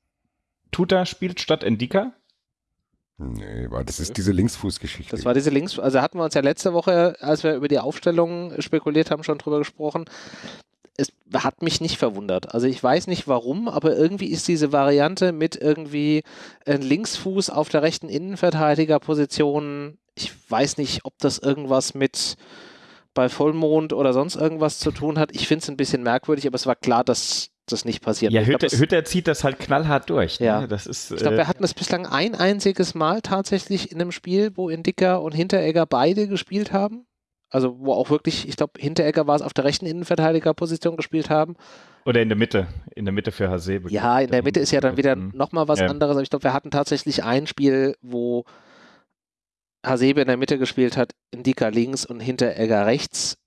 Tuta spielt statt Endika? Nee, aber das ist diese Linksfußgeschichte. Das war diese Links, also hatten wir uns ja letzte Woche, als wir über die Aufstellung spekuliert haben, schon drüber gesprochen. Es hat mich nicht verwundert. Also ich weiß nicht warum, aber irgendwie ist diese Variante mit irgendwie ein Linksfuß auf der rechten Innenverteidigerposition, ich weiß nicht, ob das irgendwas mit bei Vollmond oder sonst irgendwas zu tun hat. Ich finde es ein bisschen merkwürdig, aber es war klar, dass das nicht passiert. Ja, Ich glaub, Hütter, Hütter zieht das halt knallhart durch. Ja. Ne? Das ist, Ich glaube, äh, wir hatten das bislang ein einziges Mal tatsächlich in einem Spiel, wo Indica und Hinteregger beide gespielt haben. Also wo auch wirklich, ich glaube, Hinteregger war es auf der rechten Innenverteidigerposition gespielt haben. oder in der Mitte. In der Mitte für Hasebe. Ja, in der Mitte ist ja dann wieder nochmal was Ja. anderes. Aber ich glaube, wir hatten tatsächlich ein Spiel, wo Hasebe in der Mitte gespielt hat, Indica links und Hinteregger rechts.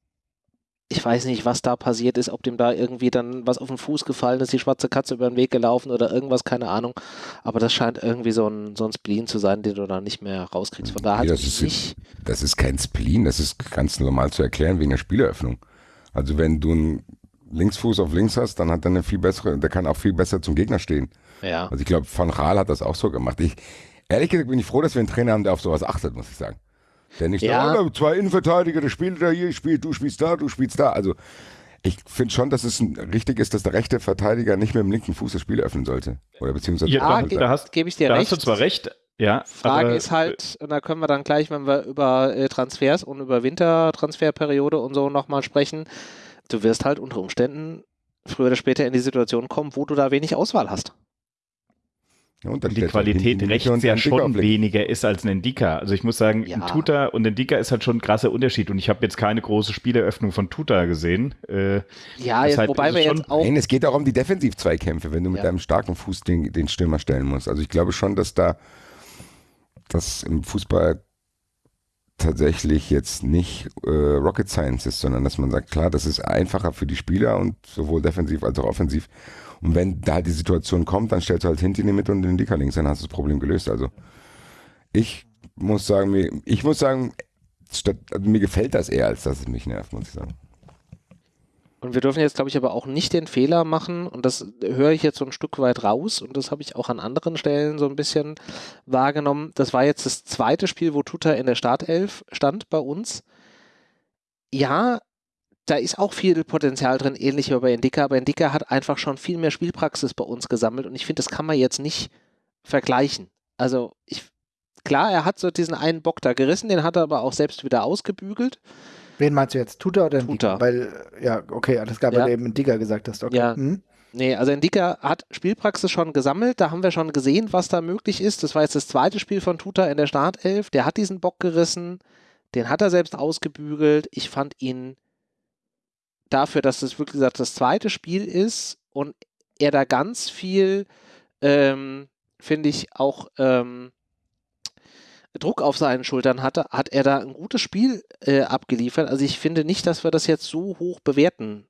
Ich weiß nicht, was da passiert ist, ob dem da irgendwie dann was auf den Fuß gefallen ist, die schwarze Katze über den Weg gelaufen oder irgendwas, keine Ahnung. Aber das scheint irgendwie so ein, so ein Spleen zu sein, den du da nicht mehr rauskriegst. Von daher Nee, das ist- nicht. Das ist kein Spleen, das ist ganz normal zu erklären wegen der Spieleröffnung. Also wenn du einen Linksfuß auf links hast, dann hat er eine viel bessere, der kann auch viel besser zum Gegner stehen. Ja. Also ich glaube, Van Raal hat das auch so gemacht. Ich, ehrlich gesagt bin ich froh, dass wir einen Trainer haben, der auf sowas achtet, muss ich sagen. Der nicht Ja. sagt, oh, zwei Innenverteidiger, der spielt da hier, spielt, du spielst da, du spielst da. Also ich finde schon, dass es richtig ist, dass der rechte Verteidiger nicht mit dem linken Fuß das Spiel öffnen sollte. Oder beziehungsweise Ja, da, da hast, gebe ich dir da recht. hast du zwar recht, ja. Frage aber, ist halt, und da können wir dann gleich, wenn wir über äh, Transfers und über Wintertransferperiode und so nochmal sprechen, du wirst halt unter Umständen früher oder später in die Situation kommen, wo du da wenig Auswahl hast. Ja, und dann die Qualität rechts und ja schon weniger ist als ein Endika. Also ich muss sagen, Ja. ein Tuta und ein Endika ist halt schon ein krasser Unterschied und ich habe jetzt keine große Spieleröffnung von Tuta gesehen. Äh, Ja, jetzt, wobei wir es jetzt auch. Nein, es geht auch um die Defensiv-Zweikämpfe, wenn du mit Ja. einem starken Fuß den, den Stürmer stellen musst. Also ich glaube schon, dass da das im Fußball tatsächlich jetzt nicht äh, Rocket Science ist, sondern dass man sagt, klar, das ist einfacher für die Spieler und sowohl defensiv als auch offensiv. Und wenn da die Situation kommt, dann stellst du halt hinten in die Mitte und den Dicker links, dann hast du das Problem gelöst. Also ich muss sagen, mir, ich muss sagen, statt, also mir gefällt das eher, als dass es mich nervt, muss ich sagen. Und wir dürfen jetzt, glaube ich, aber auch nicht den Fehler machen, und das höre ich jetzt so ein Stück weit raus, und das habe ich auch an anderen Stellen so ein bisschen wahrgenommen. Das war jetzt das zweite Spiel, wo Tuta in der Startelf stand bei uns. Ja, da ist auch viel Potenzial drin, ähnlich wie bei Endika, aber Endika hat einfach schon viel mehr Spielpraxis bei uns gesammelt und ich finde, das kann man jetzt nicht vergleichen. Also, ich, klar, er hat so diesen einen Bock da gerissen, den hat er aber auch selbst wieder ausgebügelt. Wen meinst du jetzt? Tuta oder Tuta. Weil, ja, okay, alles klar, Ja. weil du eben Digger gesagt hast. Okay. Ja. Hm? Nee, also Endika hat Spielpraxis schon gesammelt, da haben wir schon gesehen, was da möglich ist. Das war jetzt das zweite Spiel von Tuta in der Startelf. Der hat diesen Bock gerissen, den hat er selbst ausgebügelt. Ich fand ihn dafür, dass das wirklich gesagt das zweite Spiel ist und er da ganz viel, ähm, finde ich, auch ähm, Druck auf seinen Schultern hatte, hat er da ein gutes Spiel äh, abgeliefert. Also ich finde nicht, dass wir das jetzt so hoch bewerten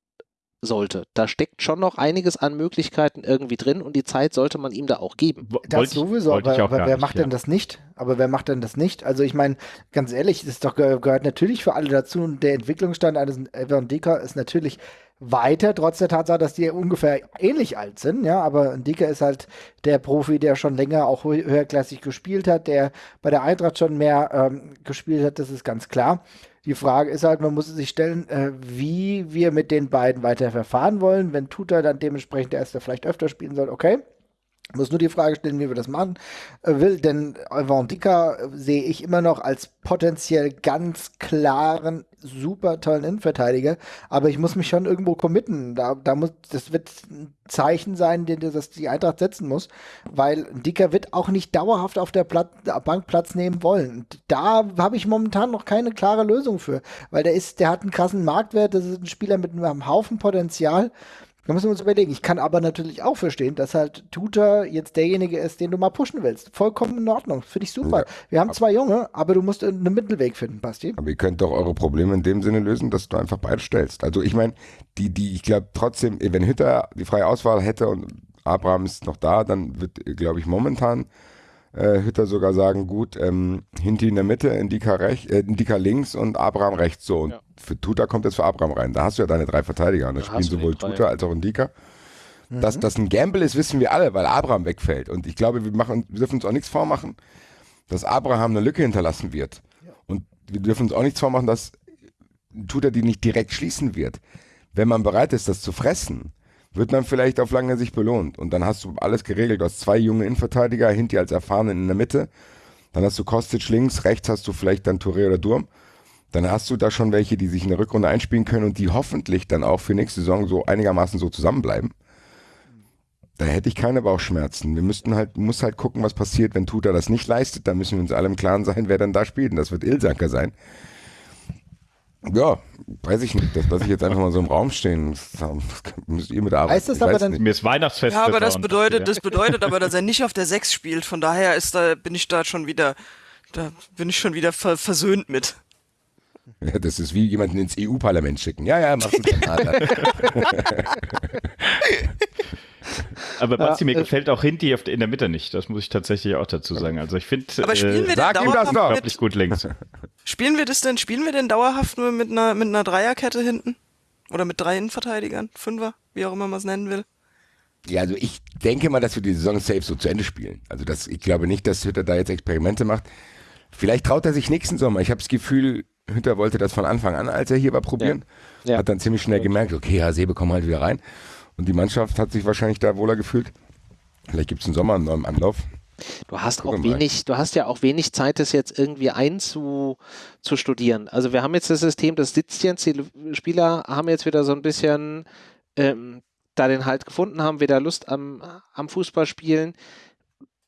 sollte. Da steckt schon noch einiges an Möglichkeiten irgendwie drin und die Zeit sollte man ihm da auch geben. Das wollte sowieso, wollte ich aber, auch aber wer nicht, macht ja. denn das nicht? Aber wer macht denn das nicht? Also ich meine, ganz ehrlich, das ist doch, ge- gehört natürlich für alle dazu und der Entwicklungsstand eines Evan Dika ist natürlich weiter, trotz der Tatsache, dass die ungefähr ähnlich alt sind, ja, aber Dika ist halt der Profi, der schon länger auch hö- höherklassig gespielt hat, der bei der Eintracht schon mehr ähm, gespielt hat, das ist ganz klar. Die Frage ist halt, man muss sich stellen, äh, wie wir mit den beiden weiter verfahren wollen. Wenn Tuta dann dementsprechend der Erste vielleicht öfter spielen soll, okay. Muss nur die Frage stellen, wie wir das machen äh, will, denn Van Dika äh, sehe ich immer noch als potenziell ganz klaren, super tollen Innenverteidiger, aber ich muss mich schon irgendwo committen. Da, da muss, das wird ein Zeichen sein, den das die Eintracht setzen muss, weil Dicker wird auch nicht dauerhaft auf der Platz, Bank Platz nehmen wollen. Da habe ich momentan noch keine klare Lösung für, weil der ist, der hat einen krassen Marktwert, das ist ein Spieler mit einem Haufen Potenzial Da müssen wir uns überlegen. Ich kann aber natürlich auch verstehen, dass halt Tutor jetzt derjenige ist, den du mal pushen willst. Vollkommen in Ordnung. Finde ich super. Ja. Wir haben zwei Junge, aber du musst einen Mittelweg finden, Basti. Aber ihr könnt doch eure Probleme in dem Sinne lösen, dass du einfach beide stellst. Also ich meine, die, die, ich glaube trotzdem, wenn Hütter die freie Auswahl hätte und Abraham ist noch da, dann wird, glaube ich, momentan äh, Hütter sogar sagen, gut, ähm, Hinti in der Mitte, Indika, rech, äh, Indika links und Abraham rechts. So, und ja. für Tuta kommt jetzt für Abraham rein. Da hast du ja deine drei Verteidiger. Und da, da spielen sowohl Tuta als auch Indika. Mhm. Dass das ein Gamble ist, wissen wir alle, weil Abraham wegfällt. Und ich glaube, wir, machen, wir dürfen uns auch nichts vormachen, dass Abraham eine Lücke hinterlassen wird. Ja. Und wir dürfen uns auch nichts vormachen, dass Tuta die nicht direkt schließen wird. Wenn man bereit ist, das zu fressen, wird man vielleicht auf lange Sicht belohnt. Und dann hast du alles geregelt. Du hast zwei junge Innenverteidiger, Hinti als Erfahrenen in der Mitte. Dann hast du Kostic links, rechts hast du vielleicht dann Touré oder Durm. Dann hast du da schon welche, die sich in der Rückrunde einspielen können und die hoffentlich dann auch für nächste Saison so einigermaßen so zusammenbleiben. Da hätte ich keine Bauchschmerzen. Wir müssten halt, muss halt gucken, was passiert, wenn Tuta das nicht leistet. Da müssen wir uns alle im Klaren sein, wer dann da spielt. Und das wird Ilsanker sein. Ja, weiß ich nicht. Das lasse ich jetzt einfach mal so im Raum stehen. Das, müsst ihr mit arbeiten. Heißt das aber dann, mir ist Weihnachtsfest. Ja, aber das bedeutet, das bedeutet aber, dass er nicht auf der 6 spielt. Von daher ist da, bin ich da schon wieder, da bin ich schon wieder ver versöhnt mit. Ja, das ist wie jemanden ins EU-Parlament schicken. Ja, ja, mach du dann. Aber Basti, ja, mir äh, gefällt auch Hinti in der Mitte nicht. Das muss ich tatsächlich auch dazu sagen. Also ich finde, aber spielen äh, wir sag ihm das doch. Mit, gut links. Spielen wir das denn? Spielen wir denn dauerhaft nur mit einer mit einer Dreierkette hinten oder mit drei Innenverteidigern, Fünfer, wie auch immer man es nennen will? Ja, also ich denke mal, dass wir die Saison safe so zu Ende spielen. Also das, ich glaube nicht, dass Hütter da jetzt Experimente macht. Vielleicht traut er sich nächsten Sommer. Ich habe das Gefühl, Hütter wollte das von Anfang an, als er hier war, probieren. Ja. Ja. Hat dann ziemlich schnell gemerkt, okay, ja, Sebe, komm halt wieder rein. Und die Mannschaft hat sich wahrscheinlich da wohler gefühlt. Vielleicht gibt es im Sommer einen neuen Anlauf. Du hast auch wenig, du hast ja auch wenig Zeit, das jetzt irgendwie einzustudieren. Also wir haben jetzt das System, das sitzt jetzt, die Spieler haben jetzt wieder so ein bisschen ähm, da den Halt gefunden, haben wieder Lust am, am Fußballspielen.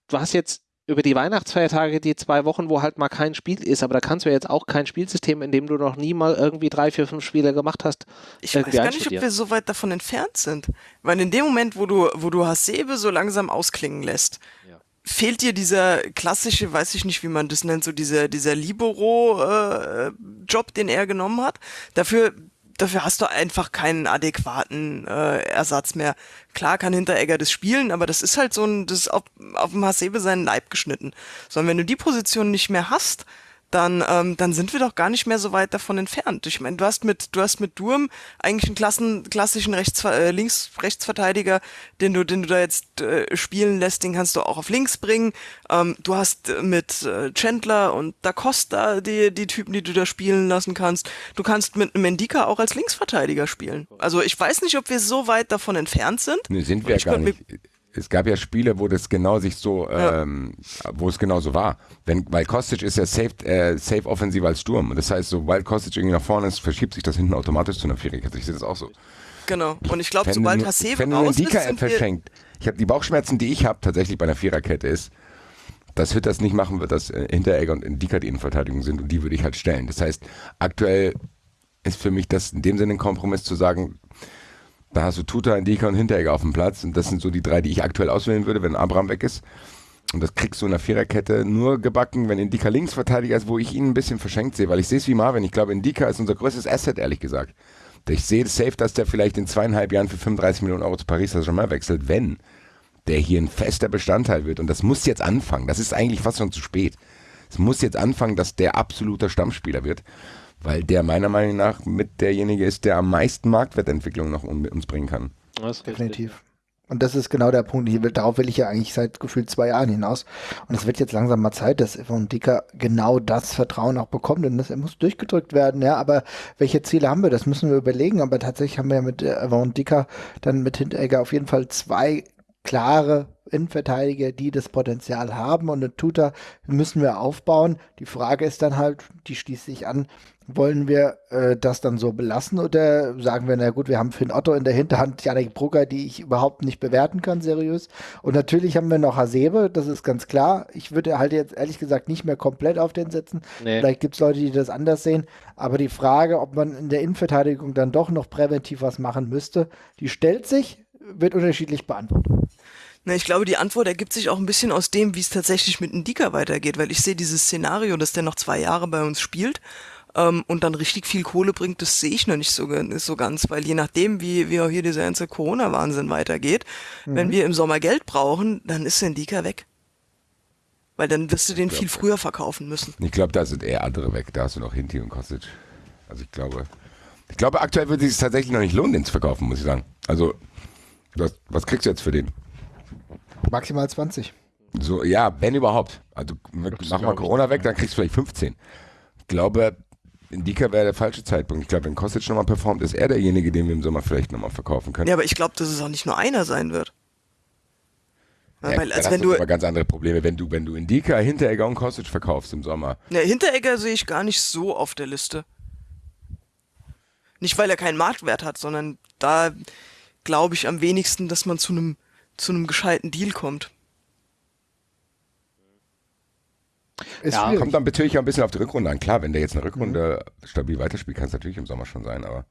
Du hast jetzt über die Weihnachtsfeiertage die zwei Wochen, wo halt mal kein Spiel ist, aber da kannst du ja jetzt auch kein Spielsystem, in dem du noch nie mal irgendwie drei, vier, fünf Spiele gemacht hast. Ich weiß gar nicht, ob wir so weit davon entfernt sind. Weil in dem Moment, wo du, wo du Hasebe so langsam ausklingen lässt, ja. fehlt dir dieser klassische, weiß ich nicht, wie man das nennt, so dieser, dieser Libero-Job, äh, den er genommen hat. Dafür dafür hast du einfach keinen adäquaten äh, Ersatz mehr. Klar kann Hinteregger das spielen, aber das ist halt so ein, das ist auf, auf dem Hasebe seinen Leib geschnitten. Sondern wenn du die Position nicht mehr hast, dann, ähm, dann sind wir doch gar nicht mehr so weit davon entfernt. Ich meine, du hast mit, du hast mit Durm eigentlich einen Klassen, klassischen Rechts, äh, Links-Rechtsverteidiger, den du, den du da jetzt äh, spielen lässt, den kannst du auch auf links bringen. Ähm, du hast mit äh, Chandler und Da Costa die, die Typen, die du da spielen lassen kannst. Du kannst mit Mendika auch als Linksverteidiger spielen. Also ich weiß nicht, ob wir so weit davon entfernt sind. Nee, sind wir ja gar nicht es gab ja Spiele, wo das genau sich so, ja. ähm, wo es genau so war. Wenn, weil Kostic ist ja safe, äh, safe offensiv als Sturm. Das heißt, sobald Kostic irgendwie nach vorne ist, verschiebt sich das hinten automatisch zu einer Viererkette. Ich sehe das auch so. Genau. Und ich glaube, sobald Hasebe raus ist, sind verschenkt. Ich habe die Bauchschmerzen, die ich habe, tatsächlich bei einer Viererkette ist, dass Hütter es nicht machen wird, dass äh, Hinteregger und Indika die Innenverteidigung sind und die würde ich halt stellen. Das heißt, aktuell ist für mich das in dem Sinne ein Kompromiss zu sagen, da hast du Tuta, Indika und Hinteregger auf dem Platz. Und das sind so die drei, die ich aktuell auswählen würde, wenn Abraham weg ist. Und das kriegst du in der Viererkette nur gebacken, wenn Indika Linksverteidiger ist, wo ich ihn ein bisschen verschenkt sehe, weil ich sehe es wie Marvin. Ich glaube, Indika ist unser größtes Asset, ehrlich gesagt. Ich sehe es safe, dass der vielleicht in zweieinhalb Jahren für 35 Millionen Euro zu Paris Saint-Germain wechselt, wenn der hier ein fester Bestandteil wird. Und das muss jetzt anfangen. Das ist eigentlich fast schon zu spät. Es muss jetzt anfangen, dass der absoluter Stammspieler wird weil der meiner Meinung nach mit derjenige ist, der am meisten Marktwertentwicklung noch um, uns bringen kann. Definitiv. Und das ist genau der Punkt. Hier, darauf will ich ja eigentlich seit gefühlt zwei Jahren hinaus. Und es wird jetzt langsam mal Zeit, dass Yvonne Dicker genau das Vertrauen auch bekommt. Und das er muss durchgedrückt werden. Ja, aber welche Ziele haben wir? Das müssen wir überlegen. Aber tatsächlich haben wir ja mit Yvonne Dicker dann mit Hinteregger auf jeden Fall zwei klare Innenverteidiger, die das Potenzial haben. Und eine Tuta müssen wir aufbauen. Die Frage ist dann halt, die schließt sich an, Wollen wir äh, das dann so belassen oder sagen wir, na gut, wir haben Finn Otto in der Hinterhand, Janik Brugger, die ich überhaupt nicht bewerten kann, seriös. Und natürlich haben wir noch Hasebe, das ist ganz klar. Ich würde halt jetzt ehrlich gesagt nicht mehr komplett auf den setzen. Nee. Vielleicht gibt es Leute, die das anders sehen. Aber die Frage, ob man in der Innenverteidigung dann doch noch präventiv was machen müsste, die stellt sich, wird unterschiedlich beantwortet. Na, ich glaube, die Antwort ergibt sich auch ein bisschen aus dem, wie es tatsächlich mit Ndika weitergeht, weil ich sehe dieses Szenario, dass der noch zwei Jahre bei uns spielt ähm, und dann richtig viel Kohle bringt, das sehe ich noch nicht so, so ganz, weil je nachdem, wie, wie auch hier dieser ganze Corona-Wahnsinn weitergeht, mhm. wenn wir im Sommer Geld brauchen, dann ist der Ndika weg. Weil dann wirst du den glaub, viel früher verkaufen müssen. Ich glaube, da sind eher andere weg. Da hast du noch Hinti und Kostic. Also ich glaube, ich glaube, aktuell würde es sich tatsächlich noch nicht lohnen, den zu verkaufen, muss ich sagen. Also, was, was kriegst du jetzt für den? Maximal 20. So, ja, wenn überhaupt. Also mach mal Corona weg, dann kriegst du vielleicht 15. Ich glaube, Indika wäre der falsche Zeitpunkt. Ich glaube, wenn Kostic nochmal performt, ist er derjenige, den wir im Sommer vielleicht nochmal verkaufen können. Ja, aber ich glaube, dass es auch nicht nur einer sein wird. Ja, weil, als wenn du aber ganz andere Probleme, wenn du, wenn du Indika, Hinteregger und Kostic verkaufst im Sommer. Ja, Hinteregger sehe ich gar nicht so auf der Liste. Nicht, weil er keinen Marktwert hat, sondern da glaube ich am wenigsten, dass man zu einem zu einem gescheiten Deal kommt. Ist ja, kommt dann natürlich auch ein bisschen auf die Rückrunde an. Klar, wenn der jetzt eine Rückrunde mhm. stabil weiterspielt, kann es natürlich im Sommer schon sein, aber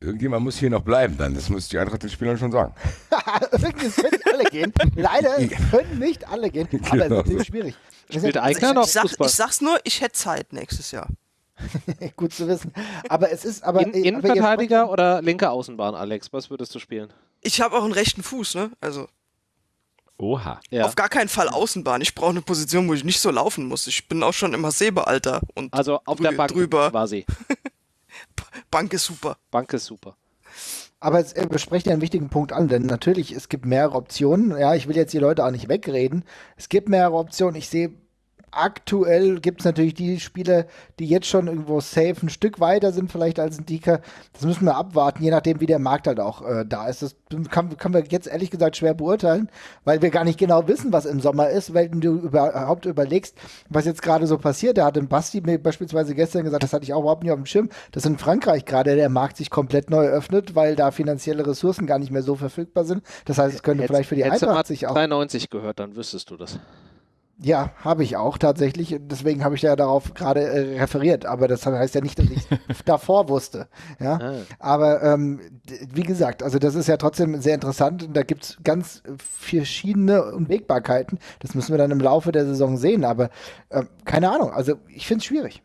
irgendjemand muss hier noch bleiben dann. Das muss die Eintracht den Spielern schon sagen. es können alle gehen. Leider können nicht alle gehen, aber genau. es ist schwierig. Spielt Eigner noch ich, sag, ich sag's nur, ich hätte Zeit nächstes Jahr. Gut zu wissen. Aber es ist aber. In, Innenverteidiger oder linke Außenbahn, Alex? Was würdest du spielen? Ich habe auch einen rechten Fuß, ne? Also. Oha. Ja. Auf gar keinen Fall Außenbahn. Ich brauche eine Position, wo ich nicht so laufen muss. Ich bin auch schon immer Sebealter und also auf der Bank drüber. quasi. Bank ist super. Bank ist super. Aber es äh, spricht ja einen wichtigen Punkt an, denn natürlich, es gibt mehrere Optionen. Ja, ich will jetzt die Leute auch nicht wegreden. Es gibt mehrere Optionen. Ich sehe aktuell gibt es natürlich die Spieler, die jetzt schon irgendwo safe ein Stück weiter sind, vielleicht als ein Dika. Das müssen wir abwarten, je nachdem, wie der Markt halt auch äh, da ist. Das kann, kann wir jetzt ehrlich gesagt schwer beurteilen, weil wir gar nicht genau wissen, was im Sommer ist, weil du überhaupt überlegst, was jetzt gerade so passiert. Da hat ein Basti mir beispielsweise gestern gesagt, das hatte ich auch überhaupt nicht auf dem Schirm, dass in Frankreich gerade der Markt sich komplett neu öffnet, weil da finanzielle Ressourcen gar nicht mehr so verfügbar sind. Das heißt, es könnte Hätt, vielleicht für die Eintracht sich auch. 93 gehört, dann wüsstest du das. Ja, habe ich auch tatsächlich. Deswegen habe ich ja darauf gerade äh, referiert. Aber das heißt ja nicht, dass ich davor wusste. Ja? Ah. Aber ähm, wie gesagt, also das ist ja trotzdem sehr interessant. Und da gibt es ganz verschiedene Unwägbarkeiten. Das müssen wir dann im Laufe der Saison sehen. Aber äh, keine Ahnung. Also ich finde es schwierig.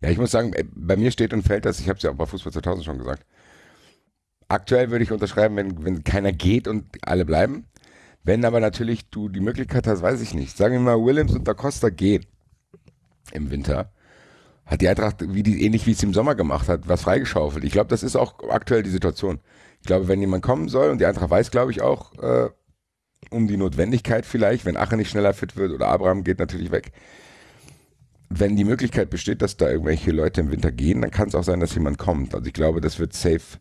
Ja, ich muss sagen, äh, bei mir steht und fällt das, ich habe es ja auch bei Fußball 2000 schon gesagt. Aktuell würde ich unterschreiben, wenn, wenn keiner geht und alle bleiben wenn aber natürlich du die Möglichkeit hast, weiß ich nicht, sagen wir mal, Williams und Da Costa gehen im Winter, hat die Eintracht, wie die, ähnlich wie es im Sommer gemacht hat, was freigeschaufelt. Ich glaube, das ist auch aktuell die Situation. Ich glaube, wenn jemand kommen soll, und die Eintracht weiß, glaube ich, auch äh, um die Notwendigkeit vielleicht, wenn Ache nicht schneller fit wird oder Abraham geht natürlich weg. Wenn die Möglichkeit besteht, dass da irgendwelche Leute im Winter gehen, dann kann es auch sein, dass jemand kommt. Also ich glaube, das wird safe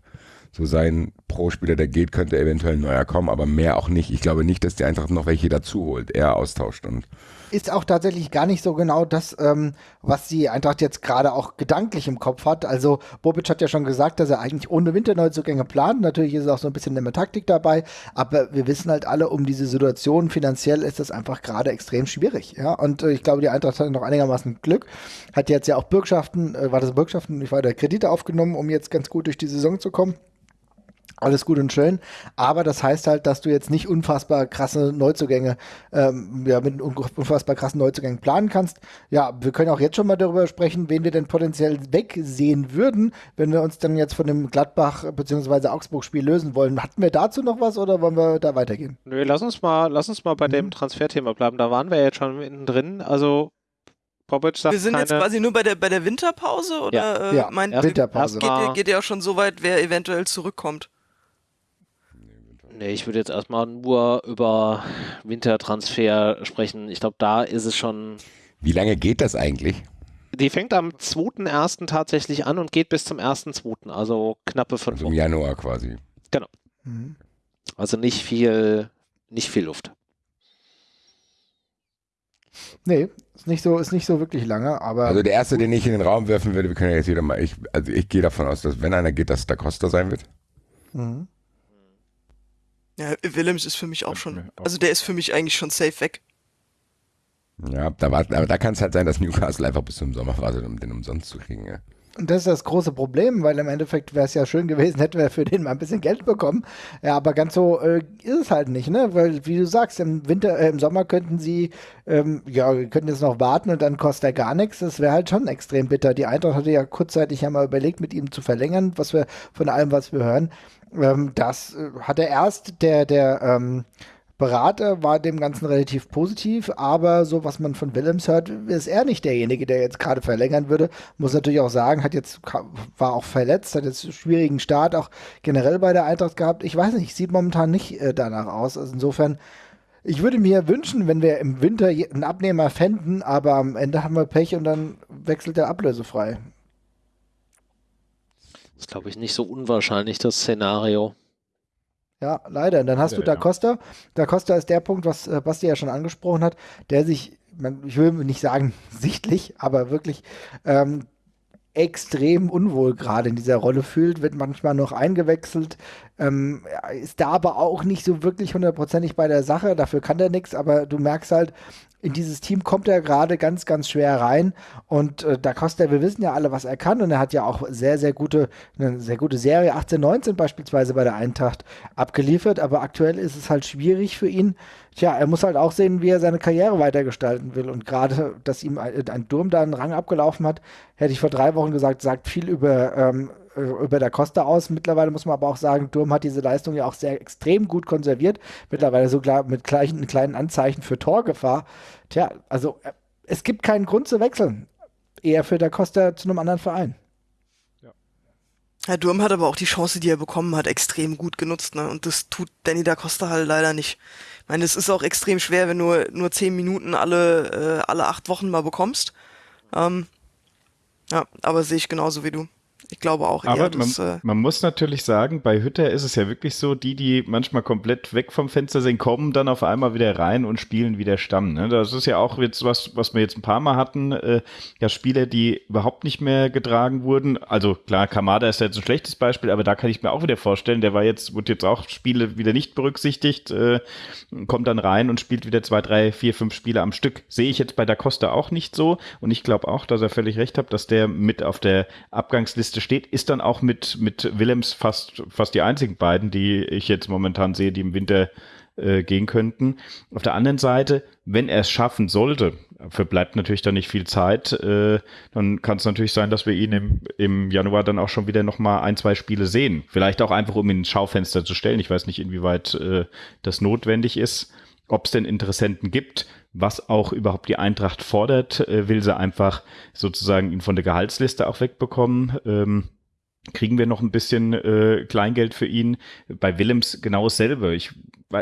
so sein Pro-Spieler, der geht, könnte eventuell ein neuer kommen, aber mehr auch nicht. Ich glaube nicht, dass die Eintracht noch welche dazu holt, eher austauscht und ist auch tatsächlich gar nicht so genau das, ähm, was die Eintracht jetzt gerade auch gedanklich im Kopf hat. Also Bobic hat ja schon gesagt, dass er eigentlich ohne Winterneuzugänge plant. Natürlich ist auch so ein bisschen eine Taktik dabei, aber wir wissen halt alle um diese Situation. Finanziell ist das einfach gerade extrem schwierig. Ja, und äh, ich glaube, die Eintracht hat noch einigermaßen Glück. Hat jetzt ja auch Bürgschaften, äh, war das Bürgschaften, ich war der Kredite aufgenommen, um jetzt ganz gut durch die Saison zu kommen. Alles gut und schön, aber das heißt halt, dass du jetzt nicht unfassbar krasse Neuzugänge, ähm, ja, mit unfassbar krassen Neuzugängen planen kannst. Ja, wir können auch jetzt schon mal darüber sprechen, wen wir denn potenziell wegsehen würden, wenn wir uns dann jetzt von dem Gladbach- bzw. Augsburg-Spiel lösen wollen. Hatten wir dazu noch was oder wollen wir da weitergehen? Nö, lass uns mal, lass uns mal bei mhm. dem Transferthema bleiben. Da waren wir jetzt schon mittendrin. Also Popic sagt Wir sind keine... jetzt quasi nur bei der, bei der Winterpause oder ja, äh, ja. Winterpause. Geht, geht ihr auch schon so weit, wer eventuell zurückkommt? Nee, ich würde jetzt erstmal nur über Wintertransfer sprechen. Ich glaube, da ist es schon. Wie lange geht das eigentlich? Die fängt am 2.1. tatsächlich an und geht bis zum 1.2., also knappe fünf also Im Januar quasi. Genau. Mhm. Also nicht viel, nicht viel Luft. Nee, ist nicht so, ist nicht so wirklich lange, aber. Also der erste, den ich in den Raum werfen würde, wir können ja jetzt wieder mal, ich, also ich gehe davon aus, dass wenn einer geht, dass Da Costa sein wird. Mhm. Ja, Willems ist für mich auch schon, also der ist für mich eigentlich schon safe weg. Ja, da war, aber da kann es halt sein, dass Newcastle einfach bis zum Sommer wartet, um den umsonst zu kriegen. Ja. Und das ist das große Problem, weil im Endeffekt wäre es ja schön gewesen, hätten wir für den mal ein bisschen Geld bekommen. Ja, aber ganz so äh, ist es halt nicht, ne? Weil, wie du sagst, im Winter, äh, im Sommer könnten sie, ähm, ja, könnten jetzt noch warten und dann kostet er gar nichts. Das wäre halt schon extrem bitter. Die Eintracht hatte ja kurzzeitig ja mal überlegt, mit ihm zu verlängern, was wir von allem, was wir hören. Ähm, das äh, hat er erst der, der, ähm, Berater war dem Ganzen relativ positiv, aber so was man von Willems hört, ist er nicht derjenige, der jetzt gerade verlängern würde. Muss natürlich auch sagen, hat jetzt war auch verletzt, hat jetzt einen schwierigen Start auch generell bei der Eintracht gehabt. Ich weiß nicht, sieht momentan nicht äh, danach aus. Also insofern, ich würde mir wünschen, wenn wir im Winter einen Abnehmer fänden, aber am Ende haben wir Pech und dann wechselt er ablösefrei. Das ist, glaube ich, nicht so unwahrscheinlich, das Szenario. Ja, leider. Und dann hast ja, du Da Costa. Da Costa ist der Punkt, was äh, Basti ja schon angesprochen hat, der sich, man, ich will nicht sagen sichtlich, aber wirklich ähm, extrem unwohl gerade in dieser Rolle fühlt, wird manchmal noch eingewechselt, ähm, ist da aber auch nicht so wirklich hundertprozentig bei der Sache, dafür kann der nichts, aber du merkst halt, in dieses Team kommt er gerade ganz, ganz schwer rein. Und äh, da Costa, wir wissen ja alle, was er kann. Und er hat ja auch sehr, sehr gute, eine sehr gute Serie, 18, 19 beispielsweise bei der Eintracht abgeliefert. Aber aktuell ist es halt schwierig für ihn. Tja, er muss halt auch sehen, wie er seine Karriere weitergestalten will. Und gerade, dass ihm ein, ein Durm da einen Rang abgelaufen hat, hätte ich vor drei Wochen gesagt, sagt viel über ähm, äh, über der Costa aus. Mittlerweile muss man aber auch sagen, Durm hat diese Leistung ja auch sehr extrem gut konserviert. Mittlerweile sogar mit gleichen, kleinen Anzeichen für Torgefahr. Tja, also äh, es gibt keinen Grund zu wechseln. Eher für der Costa zu einem anderen Verein. Herr Durm hat aber auch die Chance, die er bekommen hat, extrem gut genutzt. Ne? Und das tut Danny da Costa halt leider nicht. Ich meine, es ist auch extrem schwer, wenn du nur zehn Minuten alle, äh, alle acht Wochen mal bekommst. Ähm, ja, aber sehe ich genauso wie du. Ich glaube auch eher, Aber dass, man, äh, man, muss natürlich sagen, bei Hütter ist es ja wirklich so, die, die manchmal komplett weg vom Fenster sind, kommen dann auf einmal wieder rein und spielen wieder Stamm. Ne? Das ist ja auch jetzt was, was wir jetzt ein paar Mal hatten, äh, ja Spieler, die überhaupt nicht mehr getragen wurden. Also klar, Kamada ist ja jetzt ein schlechtes Beispiel, aber da kann ich mir auch wieder vorstellen, der war jetzt, wurde jetzt auch Spiele wieder nicht berücksichtigt, äh, kommt dann rein und spielt wieder zwei, drei, vier, fünf Spiele am Stück. Sehe ich jetzt bei Da Costa auch nicht so und ich glaube auch, dass er völlig recht hat, dass der mit auf der Abgangsliste steht, ist dann auch mit, mit Willems fast, fast die einzigen beiden, die ich jetzt momentan sehe, die im Winter äh, gehen könnten. Auf der anderen Seite, wenn er es schaffen sollte, verbleibt natürlich dann nicht viel Zeit, äh, dann kann es natürlich sein, dass wir ihn im, im Januar dann auch schon wieder nochmal ein, zwei Spiele sehen. Vielleicht auch einfach, um ihn ins Schaufenster zu stellen. Ich weiß nicht, inwieweit äh, das notwendig ist ob es denn Interessenten gibt, was auch überhaupt die Eintracht fordert, äh, will sie einfach sozusagen ihn von der Gehaltsliste auch wegbekommen. Ähm, kriegen wir noch ein bisschen äh, Kleingeld für ihn. Bei Willems genau dasselbe. Ich,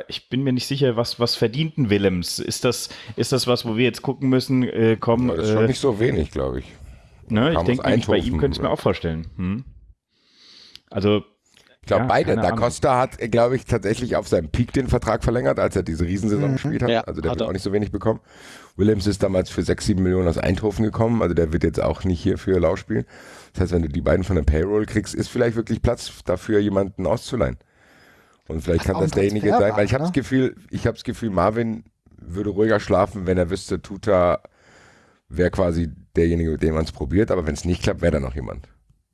ich bin mir nicht sicher, was, was verdient ein Willems? Ist das, ist das was, wo wir jetzt gucken müssen? Äh, komm, das ist schon äh, nicht so wenig, glaube ich. Ne, ich denke, bei ihm könnte ich mir auch vorstellen. Hm? Also ich glaube, ja, beide. Da Costa hat, glaube ich, tatsächlich auf seinem Peak den Vertrag verlängert, als er diese Riesensaison mhm. gespielt hat. Ja, also der hat wird auch nicht so wenig bekommen. Williams ist damals für 6, 7 Millionen aus Eindhoven gekommen. Also der wird jetzt auch nicht hier für Lau spielen. Das heißt, wenn du die beiden von der Payroll kriegst, ist vielleicht wirklich Platz dafür, jemanden auszuleihen. Und vielleicht kann das derjenige sein, weil ich habe das ne? Gefühl, ich habe das Gefühl, Marvin würde ruhiger schlafen, wenn er wüsste, Tuta wäre quasi derjenige, mit dem man es probiert, aber wenn es nicht klappt, wäre da noch jemand.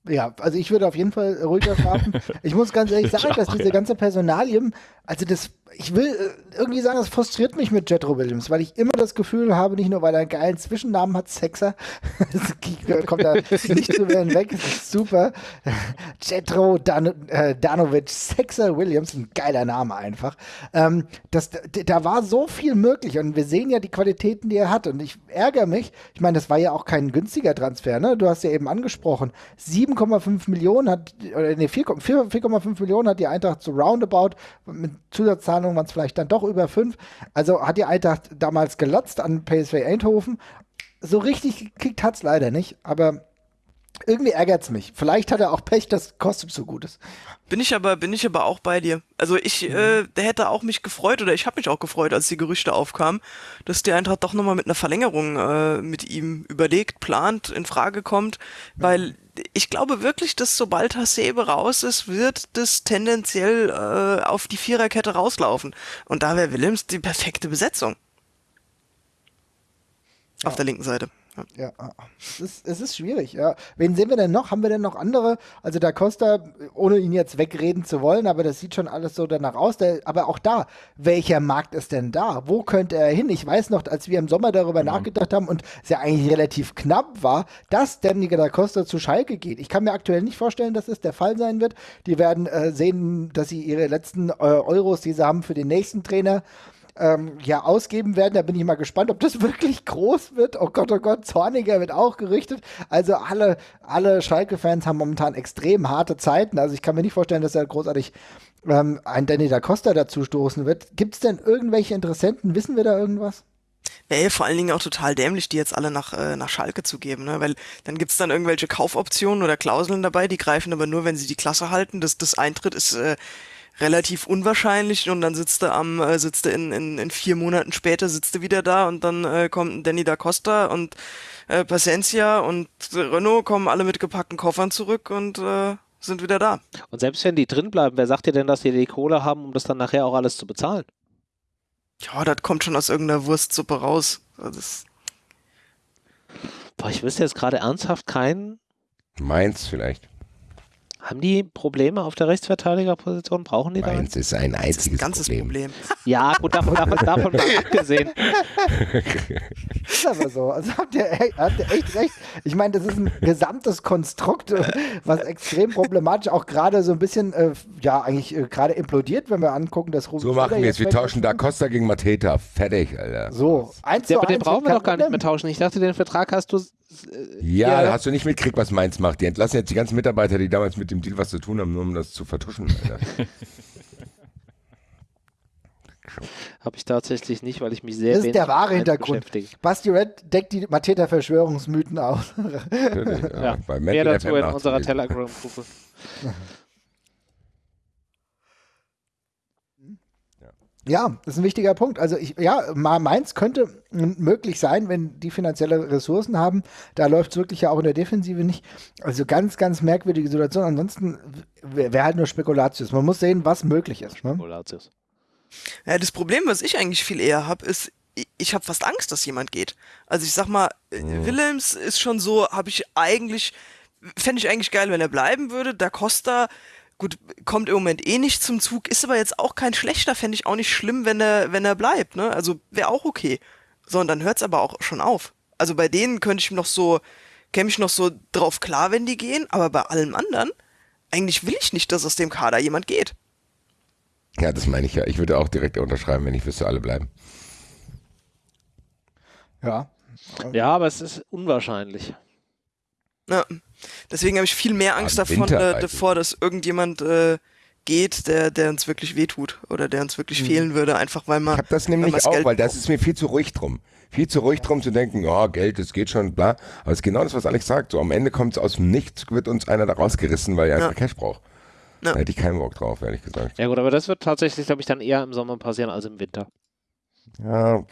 Ja, also ich würde auf jeden Fall ruhiger schlafen. ich muss ganz ehrlich sagen, dass diese ganze Personalien, also das ich will äh, irgendwie sagen, das frustriert mich mit Jetro Williams, weil ich immer das Gefühl habe, nicht nur weil er einen geilen Zwischennamen hat, Sexer, kommt da nicht zu werden weg, das ist super. Jetro Dan äh, Danovic, Sexer Williams, ein geiler Name einfach. Ähm, das, da war so viel möglich und wir sehen ja die Qualitäten, die er hat und ich ärgere mich, ich meine, das war ja auch kein günstiger Transfer, ne? Du hast ja eben angesprochen, 7,5 Millionen hat, oder nee, 4,5 Millionen hat die Eintracht so roundabout mit Zusatzzahlungen Ahnung, waren es vielleicht dann doch über fünf. Also hat die Eintracht damals gelotzt an PSV Eindhoven. So richtig gekickt hat es leider nicht, aber irgendwie ärgert es mich. Vielleicht hat er auch Pech, dass Kostic so gut ist. Bin ich aber, bin ich aber auch bei dir. Also ich, mhm. äh, der hätte auch mich gefreut oder ich habe mich auch gefreut, als die Gerüchte aufkamen, dass die Eintracht doch nochmal mit einer Verlängerung äh, mit ihm überlegt, plant, in Frage kommt, weil ich glaube wirklich, dass sobald Hasebe raus ist, wird das tendenziell äh, auf die Viererkette rauslaufen. Und da wäre Willems die perfekte Besetzung. Ja. Auf der linken Seite. Ja, es ist, es ist schwierig. Ja. Wen sehen wir denn noch? Haben wir denn noch andere? Also da Costa, ohne ihn jetzt wegreden zu wollen, aber das sieht schon alles so danach aus. Der, aber auch da, welcher Markt ist denn da? Wo könnte er hin? Ich weiß noch, als wir im Sommer darüber mhm. nachgedacht haben und es ja eigentlich relativ knapp war, dass Danny da Costa zu Schalke geht. Ich kann mir aktuell nicht vorstellen, dass es der Fall sein wird. Die werden äh, sehen, dass sie ihre letzten äh, Euros, die sie haben für den nächsten Trainer, ähm, ja ausgeben werden. Da bin ich mal gespannt, ob das wirklich groß wird. Oh Gott, oh Gott, Zorniger wird auch gerichtet. Also alle, alle Schalke-Fans haben momentan extrem harte Zeiten. Also ich kann mir nicht vorstellen, dass er großartig ähm, ein Danny da Costa dazu stoßen wird. Gibt es denn irgendwelche Interessenten? Wissen wir da irgendwas? Ey, vor allen Dingen auch total dämlich, die jetzt alle nach, äh, nach Schalke zu geben, ne? Weil dann gibt's dann irgendwelche Kaufoptionen oder Klauseln dabei, die greifen aber nur, wenn sie die Klasse halten. Das, das Eintritt ist äh, relativ unwahrscheinlich und dann sitzt er am, äh, sitzt er in, in, in vier Monaten später, sitzt er wieder da und dann äh, kommt Danny da Costa und äh, Pacencia und Renault kommen alle mit gepackten Koffern zurück und äh, sind wieder da. Und selbst wenn die drin bleiben, wer sagt dir denn, dass die die Kohle haben, um das dann nachher auch alles zu bezahlen? Ja, das kommt schon aus irgendeiner Wurstsuppe raus. Das Boah, ich wüsste jetzt gerade ernsthaft keinen. Mainz vielleicht. Haben die Probleme auf der Rechtsverteidigerposition? Brauchen die da? Mainz ist ein einziges ist ein ganzes Problem. Problem. Ja, gut, davon, davon, davon mal abgesehen. ist aber so. Also habt ihr, habt ihr echt recht. Ich meine, das ist ein gesamtes Konstrukt, was extrem problematisch auch gerade so ein bisschen, äh, ja, eigentlich äh, gerade implodiert, wenn wir angucken, dass Ruben So machen wir jetzt. Wir tauschen da Costa gegen Mateta. Fertig, Alter. So, eins ja, aber den brauchen wir doch gar nicht mehr tauschen. Ich dachte, den Vertrag hast du ja, ja, hast du nicht mitgekriegt, was Mainz macht. Die entlassen jetzt die ganzen Mitarbeiter, die damals mit dem Deal was zu tun haben, nur um das zu vertuschen. Habe ich tatsächlich nicht, weil ich mich sehr Das ist der wahre Hintergrund. Basti Red deckt die Mateta-Verschwörungsmythen aus. ja. ja. Bei Mehr dazu in unserer Telegram-Gruppe. Ja, das ist ein wichtiger Punkt. Also ich, ja, Mainz könnte möglich sein, wenn die finanzielle Ressourcen haben. Da läuft es wirklich ja auch in der Defensive nicht. Also ganz, ganz merkwürdige Situation. Ansonsten wäre wär halt nur Spekulatius. Man muss sehen, was möglich ist. Ne? Spekulatius. Ja, das Problem, was ich eigentlich viel eher habe, ist, ich habe fast Angst, dass jemand geht. Also ich sag mal, mhm. Willems ist schon so, habe ich eigentlich, fände ich eigentlich geil, wenn er bleiben würde. Da Costa Gut, kommt im Moment eh nicht zum Zug, ist aber jetzt auch kein schlechter, fände ich auch nicht schlimm, wenn er, wenn er bleibt, ne? Also wäre auch okay. So, und dann hört es aber auch schon auf. Also bei denen könnte ich noch so, käme ich noch so drauf klar, wenn die gehen, aber bei allem anderen, eigentlich will ich nicht, dass aus dem Kader jemand geht. Ja, das meine ich ja. Ich würde auch direkt unterschreiben, wenn ich wüsste, alle bleiben. Ja. Ja, aber es ist unwahrscheinlich. Ja. Deswegen habe ich viel mehr Angst davon, äh, davor, dass irgendjemand äh, geht, der, der uns wirklich wehtut oder der uns wirklich mhm. fehlen würde, einfach weil man. Ich habe das nämlich auch, Geld weil das ist mir viel zu ruhig drum. Viel zu ruhig drum zu denken, oh, Geld, das geht schon, bla. Aber es ist genau das, was Alex sagt. So am Ende kommt es aus dem Nichts, wird uns einer da rausgerissen, weil er ja. einfach Cash braucht. Ja. Da hätte ich keinen Bock drauf, ehrlich gesagt. Ja gut, aber das wird tatsächlich, glaube ich, dann eher im Sommer passieren als im Winter. Ja,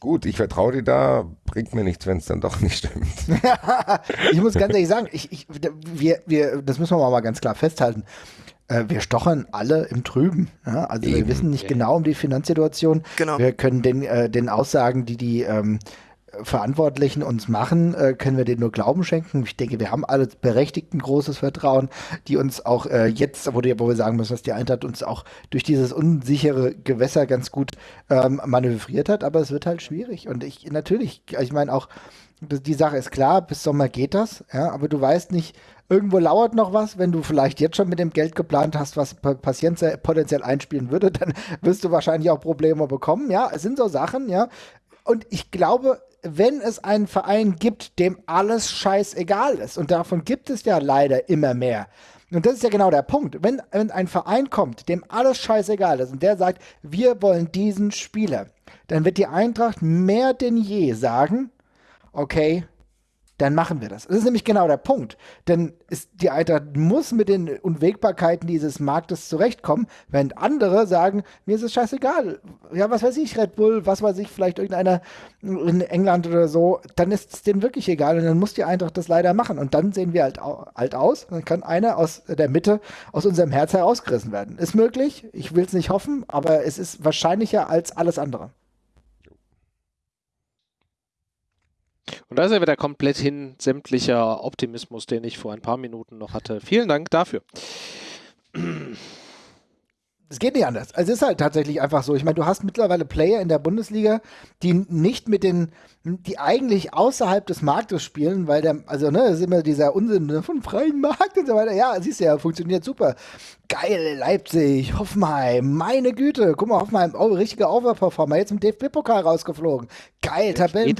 gut, ich vertraue dir da, bringt mir nichts, wenn es dann doch nicht stimmt. ich muss ganz ehrlich sagen, ich, ich, wir, wir, das müssen wir mal ganz klar festhalten. Äh, wir stochern alle im Trüben. Ja? Also Eben. wir wissen nicht genau um die Finanzsituation. Genau. Wir können den, äh, den Aussagen, die die ähm, Verantwortlichen uns machen, äh, können wir denen nur Glauben schenken. Ich denke, wir haben alle berechtigt ein großes Vertrauen, die uns auch äh, jetzt, wo, wir sagen müssen, dass die Eintracht uns auch durch dieses unsichere Gewässer ganz gut ähm, manövriert hat, aber es wird halt schwierig. Und ich natürlich, ich meine auch, die Sache ist klar, bis Sommer geht das, ja, aber du weißt nicht, irgendwo lauert noch was, wenn du vielleicht jetzt schon mit dem Geld geplant hast, was Patienten potenziell einspielen würde, dann wirst du wahrscheinlich auch Probleme bekommen, ja, es sind so Sachen, ja, und ich glaube, wenn es einen Verein gibt, dem alles scheißegal ist, und davon gibt es ja leider immer mehr, und das ist ja genau der Punkt. Wenn, wenn ein Verein kommt, dem alles scheißegal ist und der sagt, wir wollen diesen Spieler, dann wird die Eintracht mehr denn je sagen, okay, dann machen wir das. Das ist nämlich genau der Punkt. Denn ist, die Eintracht muss mit den Unwägbarkeiten dieses Marktes zurechtkommen, während andere sagen, mir ist es scheißegal. Ja, was weiß ich, Red Bull, was weiß ich, vielleicht irgendeiner in England oder so, dann ist es denen wirklich egal und dann muss die Eintracht das leider machen. Und dann sehen wir halt alt aus. Dann kann einer aus der Mitte, aus unserem Herz herausgerissen werden. Ist möglich, ich will es nicht hoffen, aber es ist wahrscheinlicher als alles andere. Und da ist ja wieder komplett hin sämtlicher Optimismus, den ich vor ein paar Minuten noch hatte. Vielen Dank dafür. Es geht nicht anders. Also es ist halt tatsächlich einfach so. Ich meine, du hast mittlerweile Player in der Bundesliga, die nicht mit den die eigentlich außerhalb des Marktes spielen, weil der, also ne, das ist immer dieser Unsinn ne, von freien Markt und so weiter. Ja, siehst du ja, funktioniert super. Geil, Leipzig, Hoffenheim, meine Güte, guck mal, Hoffenheim, oh, richtiger Overperformer, jetzt im DFB-Pokal rausgeflogen. Geil, Tabellen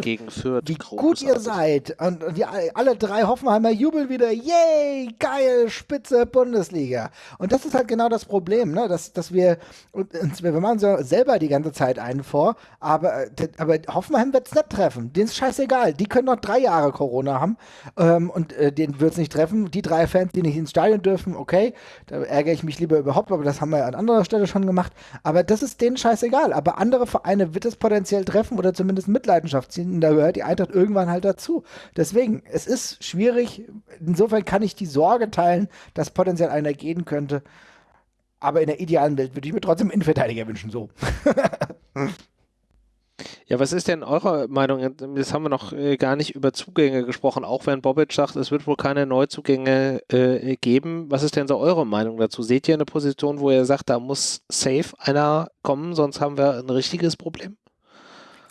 gegen Fürth. Wie großartig. gut ihr seid. Und, und die, alle drei Hoffenheimer jubeln wieder, yay, geil, spitze Bundesliga. Und das ist halt genau das Problem, ne, dass, dass wir, wir machen so selber die ganze Zeit einen vor, aber, aber Hoffenheim wird es nicht treffen. Denen ist scheißegal. Die können noch drei Jahre Corona haben ähm, und äh, den wird es nicht treffen. Die drei Fans, die nicht ins Stadion dürfen, okay, da ärgere ich mich lieber überhaupt, aber das haben wir an anderer Stelle schon gemacht. Aber das ist denen scheißegal. Aber andere Vereine wird es potenziell treffen oder zumindest Mitleidenschaft ziehen. Und da gehört die Eintracht irgendwann halt dazu. Deswegen, es ist schwierig. Insofern kann ich die Sorge teilen, dass potenziell einer gehen könnte. Aber in der idealen Welt würde ich mir trotzdem einen Innenverteidiger wünschen, so. Ja, was ist denn eure Meinung? Jetzt haben wir noch äh, gar nicht über Zugänge gesprochen, auch wenn Bobic sagt, es wird wohl keine Neuzugänge äh, geben. Was ist denn so eure Meinung dazu? Seht ihr eine Position, wo ihr sagt, da muss safe einer kommen, sonst haben wir ein richtiges Problem?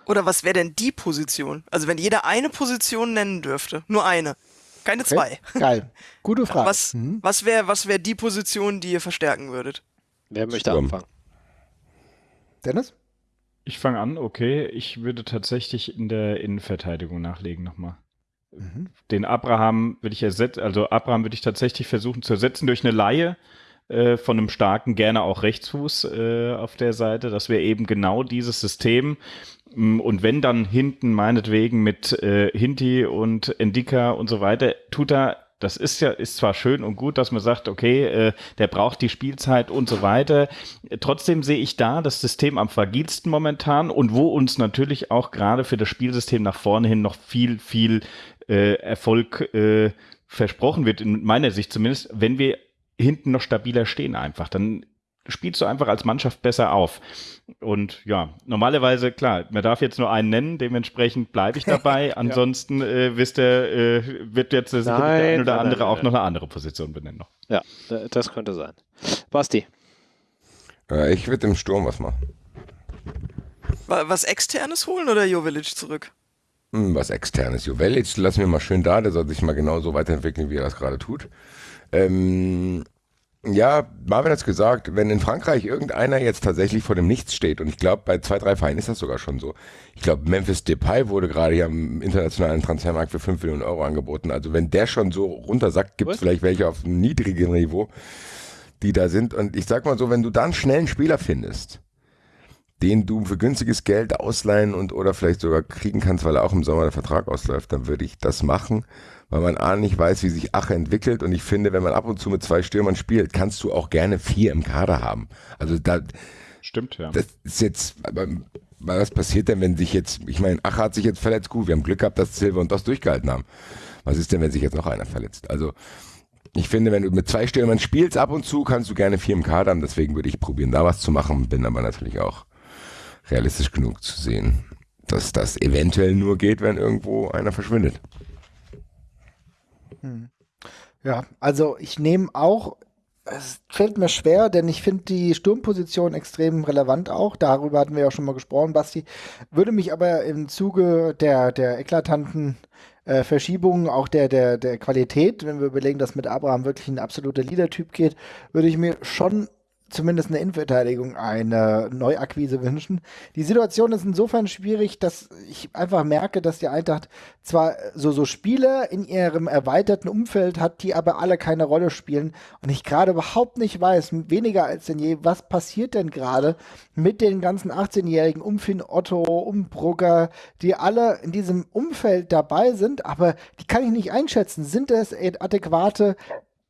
Oder was wäre denn die Position? Also wenn jeder eine Position nennen dürfte, nur eine, keine okay. zwei. Geil, gute Frage. Was, mhm. was wäre was wär die Position, die ihr verstärken würdet? Wer möchte Sturm. anfangen? Dennis? Ich fange an, okay. Ich würde tatsächlich in der Innenverteidigung nachlegen nochmal. Mhm. Den Abraham würde ich ersetzen, also Abraham würde ich tatsächlich versuchen zu ersetzen durch eine Laie äh, von einem starken, gerne auch Rechtsfuß äh, auf der Seite. Das wäre eben genau dieses System. Mm, und wenn dann hinten meinetwegen mit äh, Hinti und Endika und so weiter, tut er das ist ja, ist zwar schön und gut, dass man sagt, okay, äh, der braucht die Spielzeit und so weiter. Trotzdem sehe ich da das System am fragilsten momentan und wo uns natürlich auch gerade für das Spielsystem nach vorne hin noch viel, viel äh, Erfolg äh, versprochen wird, in meiner Sicht zumindest, wenn wir hinten noch stabiler stehen einfach. Dann spielst du einfach als Mannschaft besser auf. Und ja, normalerweise, klar, man darf jetzt nur einen nennen, dementsprechend bleibe ich dabei. Ansonsten äh, wisst ihr, äh, wird jetzt sicherlich der eine oder nein, andere nein, auch nein. noch eine andere Position benennen. Noch. Ja, das könnte sein. Basti. Äh, ich würde im Sturm was machen. Was externes holen oder Jovelic zurück? Hm, was externes. Jovelic lassen wir mal schön da, der soll sich mal genauso weiterentwickeln, wie er das gerade tut. Ähm, ja, Marvin hat es gesagt, wenn in Frankreich irgendeiner jetzt tatsächlich vor dem Nichts steht, und ich glaube, bei zwei, drei Vereinen ist das sogar schon so. Ich glaube, Memphis Depay wurde gerade hier am internationalen Transfermarkt für 5 Millionen Euro angeboten. Also wenn der schon so runtersackt, gibt es vielleicht welche auf einem niedrigen Niveau, die da sind. Und ich sag mal so, wenn du dann schnell einen Spieler findest, den du für günstiges Geld ausleihen und oder vielleicht sogar kriegen kannst, weil er auch im Sommer der Vertrag ausläuft, dann würde ich das machen weil man A nicht weiß, wie sich Ache entwickelt und ich finde, wenn man ab und zu mit zwei Stürmern spielt, kannst du auch gerne vier im Kader haben. Also da Stimmt, ja. Das ist jetzt, was passiert denn, wenn sich jetzt, ich meine, Ache hat sich jetzt verletzt, gut, wir haben Glück gehabt, dass Silver und das durchgehalten haben. Was ist denn, wenn sich jetzt noch einer verletzt? Also ich finde, wenn du mit zwei Stürmern spielst ab und zu, kannst du gerne vier im Kader haben, deswegen würde ich probieren, da was zu machen, bin aber natürlich auch realistisch genug zu sehen, dass das eventuell nur geht, wenn irgendwo einer verschwindet. Hm. Ja, also ich nehme auch, es fällt mir schwer, denn ich finde die Sturmposition extrem relevant auch. Darüber hatten wir ja schon mal gesprochen, Basti. Würde mich aber im Zuge der, der eklatanten äh, Verschiebungen, auch der, der, der Qualität, wenn wir überlegen, dass mit Abraham wirklich ein absoluter Leader-Typ geht, würde ich mir schon zumindest in der Innenverteidigung eine Neuakquise wünschen. Die Situation ist insofern schwierig, dass ich einfach merke, dass die Eintracht zwar so, so Spiele in ihrem erweiterten Umfeld hat, die aber alle keine Rolle spielen und ich gerade überhaupt nicht weiß, weniger als denn je, was passiert denn gerade mit den ganzen 18-Jährigen um Finn Otto, um Brugger, die alle in diesem Umfeld dabei sind, aber die kann ich nicht einschätzen. Sind es adäquate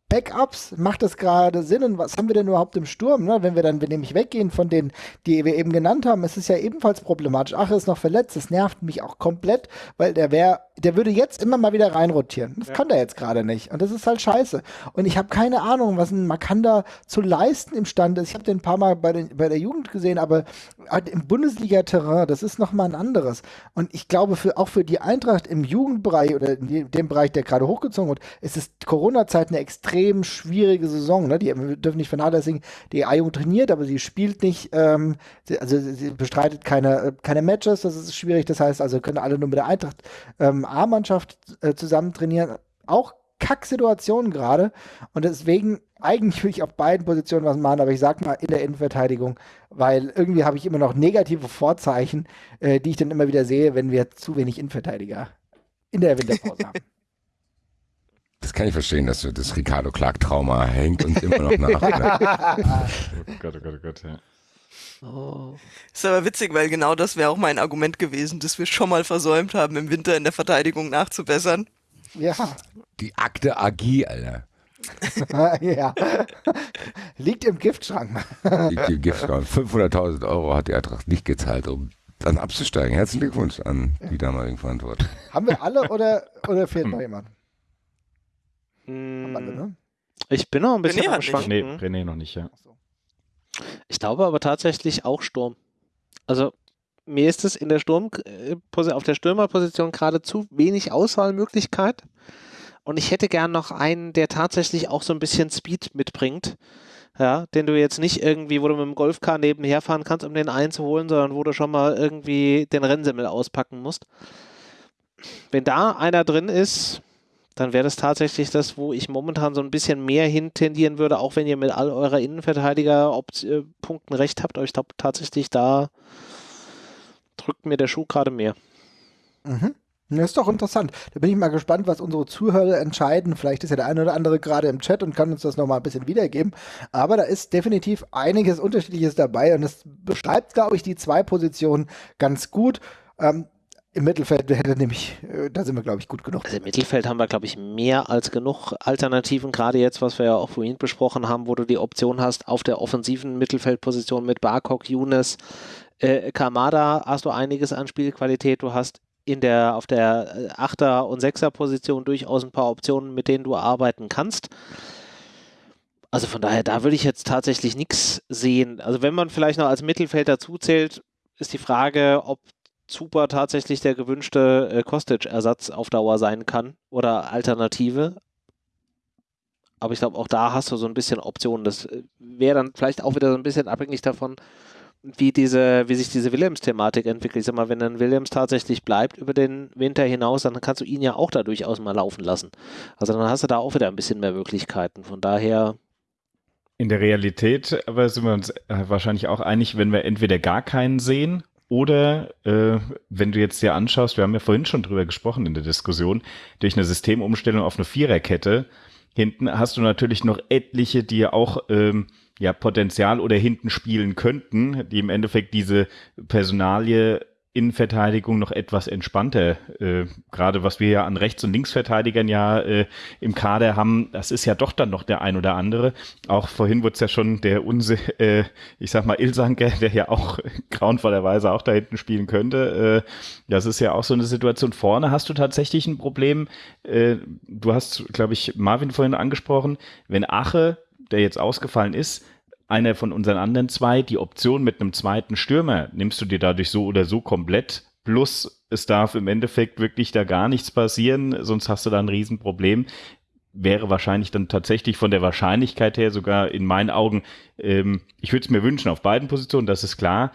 Backups, macht das gerade Sinn und was haben wir denn überhaupt im Sturm? Ne? Wenn wir dann wenn nämlich weggehen von denen, die wir eben genannt haben, ist es ja ebenfalls problematisch. Ach, ist noch verletzt, das nervt mich auch komplett, weil der wäre, der würde jetzt immer mal wieder reinrotieren. Das ja. kann der jetzt gerade nicht und das ist halt scheiße. Und ich habe keine Ahnung, was ein Makanda zu leisten imstande ist. Ich habe den ein paar Mal bei, den, bei der Jugend gesehen, aber halt im Bundesliga-Terrain, das ist nochmal ein anderes. Und ich glaube, für, auch für die Eintracht im Jugendbereich oder in dem Bereich, der gerade hochgezogen wird, ist es Corona-Zeit eine extrem extrem schwierige Saison. Ne? Die wir dürfen nicht vernachlässigen, die A-Jugend trainiert, aber sie spielt nicht, ähm, sie, also sie bestreitet keine, keine Matches, das ist schwierig. Das heißt also, können alle nur mit der Eintracht ähm, A-Mannschaft äh, zusammen trainieren. Auch Kacksituation gerade. Und deswegen, eigentlich will ich auf beiden Positionen was machen, aber ich sag mal in der Innenverteidigung, weil irgendwie habe ich immer noch negative Vorzeichen, äh, die ich dann immer wieder sehe, wenn wir zu wenig Innenverteidiger in der Winterpause haben. Das kann ich verstehen, dass du das Ricardo Clark-Trauma hängt und immer noch nach. oh Gott, oh Gott, oh Gott, ja. Oh. Ist aber witzig, weil genau das wäre auch mein Argument gewesen, dass wir schon mal versäumt haben, im Winter in der Verteidigung nachzubessern. Ja. Die Akte Agie, Alter. ja. Liegt im Giftschrank. Liegt im Giftschrank. 500.000 Euro hat die Eintracht nicht gezahlt, um dann abzusteigen. Herzlichen Glückwunsch an die damaligen Verantwortlichen. Haben wir alle oder, oder fehlt noch jemand? Hm. Alle, ne? Ich bin noch ein bisschen René am Schwanken. Nee, René noch nicht, ja. Ich glaube aber tatsächlich auch Sturm. Also mir ist es in der Sturm äh, auf der Stürmerposition gerade zu wenig Auswahlmöglichkeit. Und ich hätte gern noch einen, der tatsächlich auch so ein bisschen Speed mitbringt. Ja, den du jetzt nicht irgendwie, wo du mit dem Golfcar nebenher fahren kannst, um den einzuholen, sondern wo du schon mal irgendwie den Rennsimmel auspacken musst. Wenn da einer drin ist, dann wäre das tatsächlich das, wo ich momentan so ein bisschen mehr hintendieren würde, auch wenn ihr mit all eurer Innenverteidiger-Punkten recht habt. Aber ich glaube tatsächlich, da drückt mir der Schuh gerade mehr. Mhm. Das ist doch interessant. Da bin ich mal gespannt, was unsere Zuhörer entscheiden. Vielleicht ist ja der eine oder andere gerade im Chat und kann uns das nochmal ein bisschen wiedergeben. Aber da ist definitiv einiges Unterschiedliches dabei und es beschreibt, glaube ich, die zwei Positionen ganz gut. Ähm, im Mittelfeld hätte nämlich, äh, da sind wir, glaube ich, gut genug. Also im Mittelfeld haben wir, glaube ich, mehr als genug Alternativen, gerade jetzt, was wir ja auch vorhin besprochen haben, wo du die Option hast, auf der offensiven Mittelfeldposition mit Barkok, Younes, äh, Kamada hast du einiges an Spielqualität. Du hast in der, auf der äh, Achter- und Sechser-Position durchaus ein paar Optionen, mit denen du arbeiten kannst. Also von daher, da würde ich jetzt tatsächlich nichts sehen. Also wenn man vielleicht noch als Mittelfeld dazu zählt, ist die Frage, ob Zuber tatsächlich der gewünschte äh, Kostic-Ersatz auf Dauer sein kann oder Alternative. Aber ich glaube, auch da hast du so ein bisschen Optionen. Das äh, wäre dann vielleicht auch wieder so ein bisschen abhängig davon, wie diese, wie sich diese Williams-Thematik entwickelt. Ich sag mal, wenn dann Williams tatsächlich bleibt über den Winter hinaus, dann kannst du ihn ja auch da durchaus mal laufen lassen. Also dann hast du da auch wieder ein bisschen mehr Möglichkeiten. Von daher. In der Realität aber sind wir uns äh, wahrscheinlich auch einig, wenn wir entweder gar keinen sehen oder äh, wenn du jetzt dir anschaust, wir haben ja vorhin schon drüber gesprochen in der Diskussion, durch eine Systemumstellung auf eine Viererkette, hinten hast du natürlich noch etliche, die auch ähm, ja Potenzial oder hinten spielen könnten, die im Endeffekt diese Personalie Innenverteidigung noch etwas entspannter. Äh, Gerade was wir ja an Rechts- und Linksverteidigern ja äh, im Kader haben, das ist ja doch dann noch der ein oder andere. Auch vorhin wurde es ja schon der Unse, äh, ich sag mal Ilsanker, der ja auch grauenvollerweise auch da hinten spielen könnte. Äh, das ist ja auch so eine Situation. Vorne hast du tatsächlich ein Problem. Äh, du hast, glaube ich, Marvin vorhin angesprochen, wenn Ache, der jetzt ausgefallen ist, einer von unseren anderen zwei, die Option mit einem zweiten Stürmer nimmst du dir dadurch so oder so komplett. Plus, es darf im Endeffekt wirklich da gar nichts passieren, sonst hast du da ein Riesenproblem. Wäre wahrscheinlich dann tatsächlich von der Wahrscheinlichkeit her sogar in meinen Augen, ähm, ich würde es mir wünschen auf beiden Positionen, das ist klar.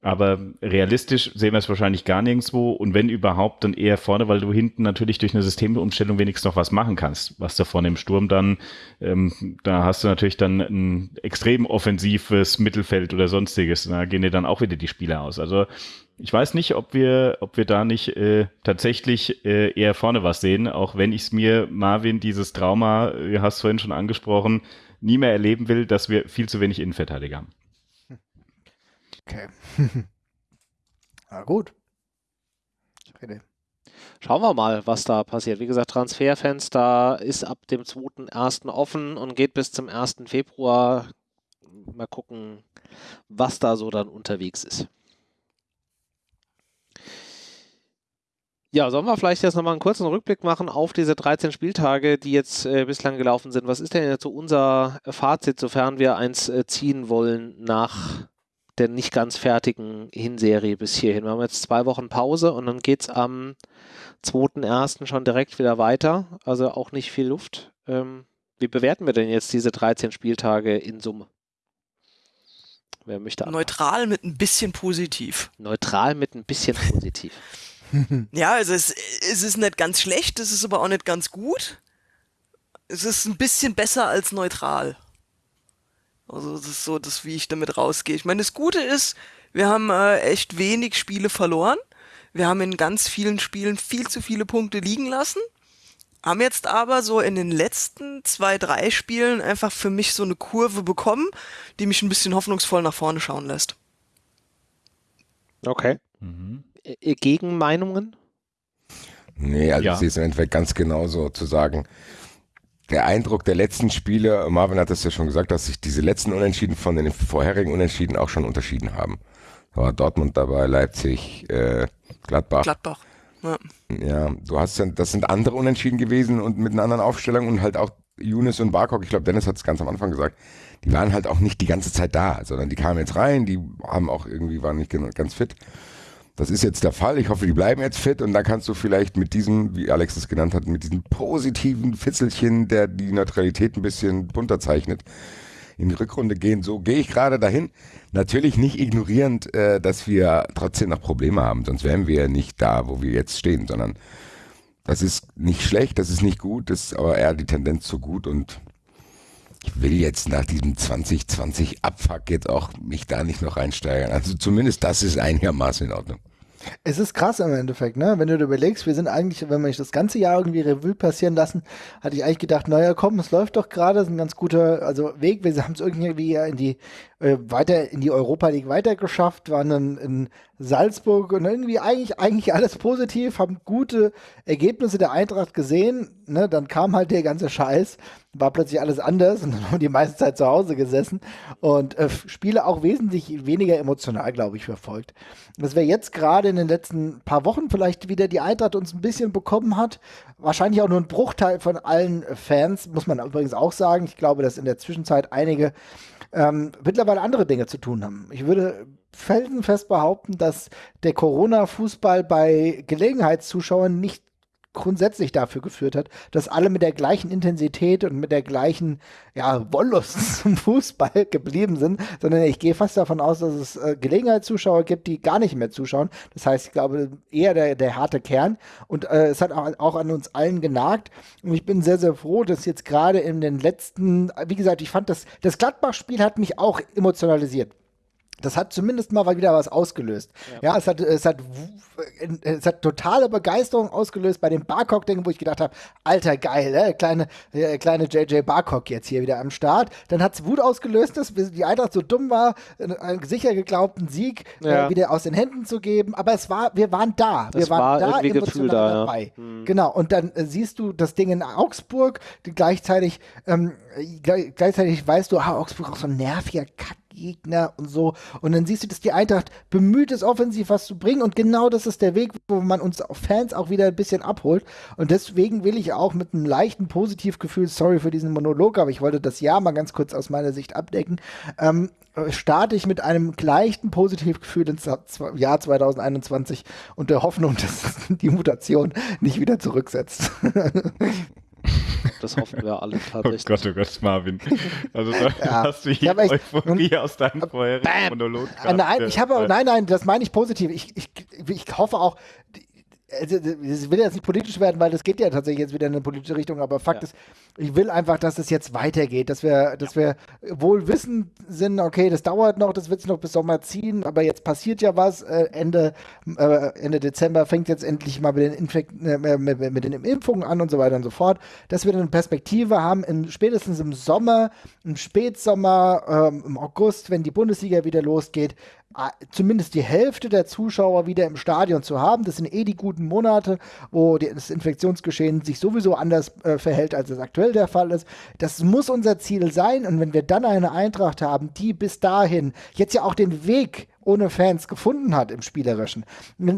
Aber realistisch sehen wir es wahrscheinlich gar nirgendwo und wenn überhaupt, dann eher vorne, weil du hinten natürlich durch eine Systemumstellung wenigstens noch was machen kannst. Was da vorne im Sturm dann, ähm, da hast du natürlich dann ein extrem offensives Mittelfeld oder sonstiges. Da gehen dir dann auch wieder die Spieler aus. Also ich weiß nicht, ob wir, ob wir da nicht äh, tatsächlich äh, eher vorne was sehen, auch wenn ich es mir, Marvin, dieses Trauma, du äh, hast vorhin schon angesprochen, nie mehr erleben will, dass wir viel zu wenig Innenverteidiger haben. Okay. Na gut. Rede. Schauen wir mal, was da passiert. Wie gesagt, Transferfenster ist ab dem 2.1. offen und geht bis zum 1. Februar. Mal gucken, was da so dann unterwegs ist. Ja, sollen wir vielleicht jetzt nochmal einen kurzen Rückblick machen auf diese 13 Spieltage, die jetzt äh, bislang gelaufen sind? Was ist denn jetzt so unser Fazit, sofern wir eins äh, ziehen wollen nach der nicht ganz fertigen Hinserie bis hierhin. Wir haben jetzt zwei Wochen Pause und dann geht es am 2.1. schon direkt wieder weiter. Also auch nicht viel Luft. Ähm, wie bewerten wir denn jetzt diese 13 Spieltage in Summe? Wer möchte anfangen? Neutral mit ein bisschen positiv. Neutral mit ein bisschen positiv. ja, also es, es ist nicht ganz schlecht, es ist aber auch nicht ganz gut. Es ist ein bisschen besser als neutral. Also das ist so das, wie ich damit rausgehe. Ich meine, das Gute ist, wir haben äh, echt wenig Spiele verloren. Wir haben in ganz vielen Spielen viel zu viele Punkte liegen lassen. Haben jetzt aber so in den letzten zwei, drei Spielen einfach für mich so eine Kurve bekommen, die mich ein bisschen hoffnungsvoll nach vorne schauen lässt. Okay. Mhm. Gegenmeinungen? Nee, also ja. sehe es im Endeffekt ganz genauso zu sagen der Eindruck der letzten Spiele, Marvin hat es ja schon gesagt, dass sich diese letzten Unentschieden von den vorherigen Unentschieden auch schon unterschieden haben. Da war Dortmund dabei, Leipzig, äh, Gladbach. Gladbach. Ja. ja, du hast das sind andere Unentschieden gewesen und mit einer anderen Aufstellung und halt auch Younes und Barkok, ich glaube, Dennis hat es ganz am Anfang gesagt, die waren halt auch nicht die ganze Zeit da, sondern die kamen jetzt rein, die haben auch irgendwie, waren nicht ganz fit. Das ist jetzt der Fall. Ich hoffe, die bleiben jetzt fit und dann kannst du vielleicht mit diesem, wie Alex es genannt hat, mit diesem positiven Fitzelchen, der die Neutralität ein bisschen bunter zeichnet, in die Rückrunde gehen. So gehe ich gerade dahin. Natürlich nicht ignorierend, äh, dass wir trotzdem noch Probleme haben, sonst wären wir ja nicht da, wo wir jetzt stehen, sondern das ist nicht schlecht, das ist nicht gut, das ist aber eher die Tendenz zu gut und ich will jetzt nach diesem 2020 Abfuck jetzt auch mich da nicht noch reinsteigern. Also zumindest das ist einigermaßen in Ordnung. Es ist krass im Endeffekt, ne? Wenn du dir überlegst, wir sind eigentlich, wenn wir das ganze Jahr irgendwie Revue passieren lassen, hatte ich eigentlich gedacht, naja, komm, es läuft doch gerade, ist ein ganz guter also Weg. Wir haben es irgendwie in die äh, weiter in die Europa League weitergeschafft, waren dann in Salzburg und irgendwie eigentlich, eigentlich alles positiv, haben gute Ergebnisse der Eintracht gesehen. Ne? Dann kam halt der ganze Scheiß, war plötzlich alles anders und dann haben die meiste Zeit zu Hause gesessen und äh, Spiele auch wesentlich weniger emotional, glaube ich, verfolgt. Dass wir jetzt gerade in den letzten paar Wochen vielleicht wieder die Eintracht uns ein bisschen bekommen hat, wahrscheinlich auch nur ein Bruchteil von allen Fans, muss man übrigens auch sagen. Ich glaube, dass in der Zwischenzeit einige ähm, mittlerweile andere Dinge zu tun haben. Ich würde felsenfest behaupten, dass der Corona-Fußball bei Gelegenheitszuschauern nicht grundsätzlich dafür geführt hat, dass alle mit der gleichen Intensität und mit der gleichen ja, Wollust zum Fußball geblieben sind, sondern ich gehe fast davon aus, dass es äh, Gelegenheitszuschauer gibt, die gar nicht mehr zuschauen. Das heißt, ich glaube, eher der, der harte Kern. Und äh, es hat auch, auch an uns allen genagt. Und ich bin sehr, sehr froh, dass jetzt gerade in den letzten, wie gesagt, ich fand das, das Gladbach-Spiel hat mich auch emotionalisiert das hat zumindest mal wieder was ausgelöst. Ja, ja es, hat, es, hat, es hat totale Begeisterung ausgelöst bei dem Barcock-Ding, wo ich gedacht habe, alter geil, äh, kleine, äh, kleine JJ Barcock jetzt hier wieder am Start. Dann hat es Wut ausgelöst, dass die Eintracht so dumm war, einen sicher geglaubten Sieg äh, ja. äh, wieder aus den Händen zu geben. Aber es war, wir waren da. Wir das waren war da emotional da, dabei. Ja. Mhm. Genau. Und dann äh, siehst du das Ding in Augsburg, gleichzeitig, ähm, gleichzeitig weißt du, ah, Augsburg auch so ein nerviger Kack Gegner und so. Und dann siehst du, dass die Eintracht bemüht ist, offensiv was zu bringen. Und genau das ist der Weg, wo man uns Fans auch wieder ein bisschen abholt. Und deswegen will ich auch mit einem leichten Positivgefühl, sorry für diesen Monolog, aber ich wollte das Jahr mal ganz kurz aus meiner Sicht abdecken, ähm, starte ich mit einem leichten Positivgefühl ins Jahr 2021 und der Hoffnung, dass die Mutation nicht wieder zurücksetzt. Das hoffen wir alle Oh tatsächlich. Gott, oh Gott, Marvin. Also da Ja. hast du Ich hier Euphorie aus deinem vorherigen. Monolog. Ah, nein, ich habe, nein, nein, das meine ich positiv. Ich, ich, ich hoffe auch, also, es will jetzt nicht politisch werden, weil das geht ja tatsächlich jetzt wieder in eine politische Richtung, aber Fakt Ja. ist, ich will einfach, dass es jetzt weitergeht, dass wir, dass wir wohl wissen sind, okay, das dauert noch, das wird sich noch bis Sommer ziehen, aber jetzt passiert ja was, äh, Ende, äh, Ende Dezember fängt jetzt endlich mal mit den, Infekt, äh, mit, mit den Impfungen an und so weiter und so fort, dass wir eine Perspektive haben, im, spätestens im Sommer, im Spätsommer, ähm, im August, wenn die Bundesliga wieder losgeht, zumindest die Hälfte der Zuschauer wieder im Stadion zu haben. Das sind eh die guten Monate, wo das Infektionsgeschehen sich sowieso anders äh, verhält, als es aktuell der Fall ist. Das muss unser Ziel sein. Und wenn wir dann eine Eintracht haben, die bis dahin jetzt ja auch den Weg ohne Fans gefunden hat im Spielerischen.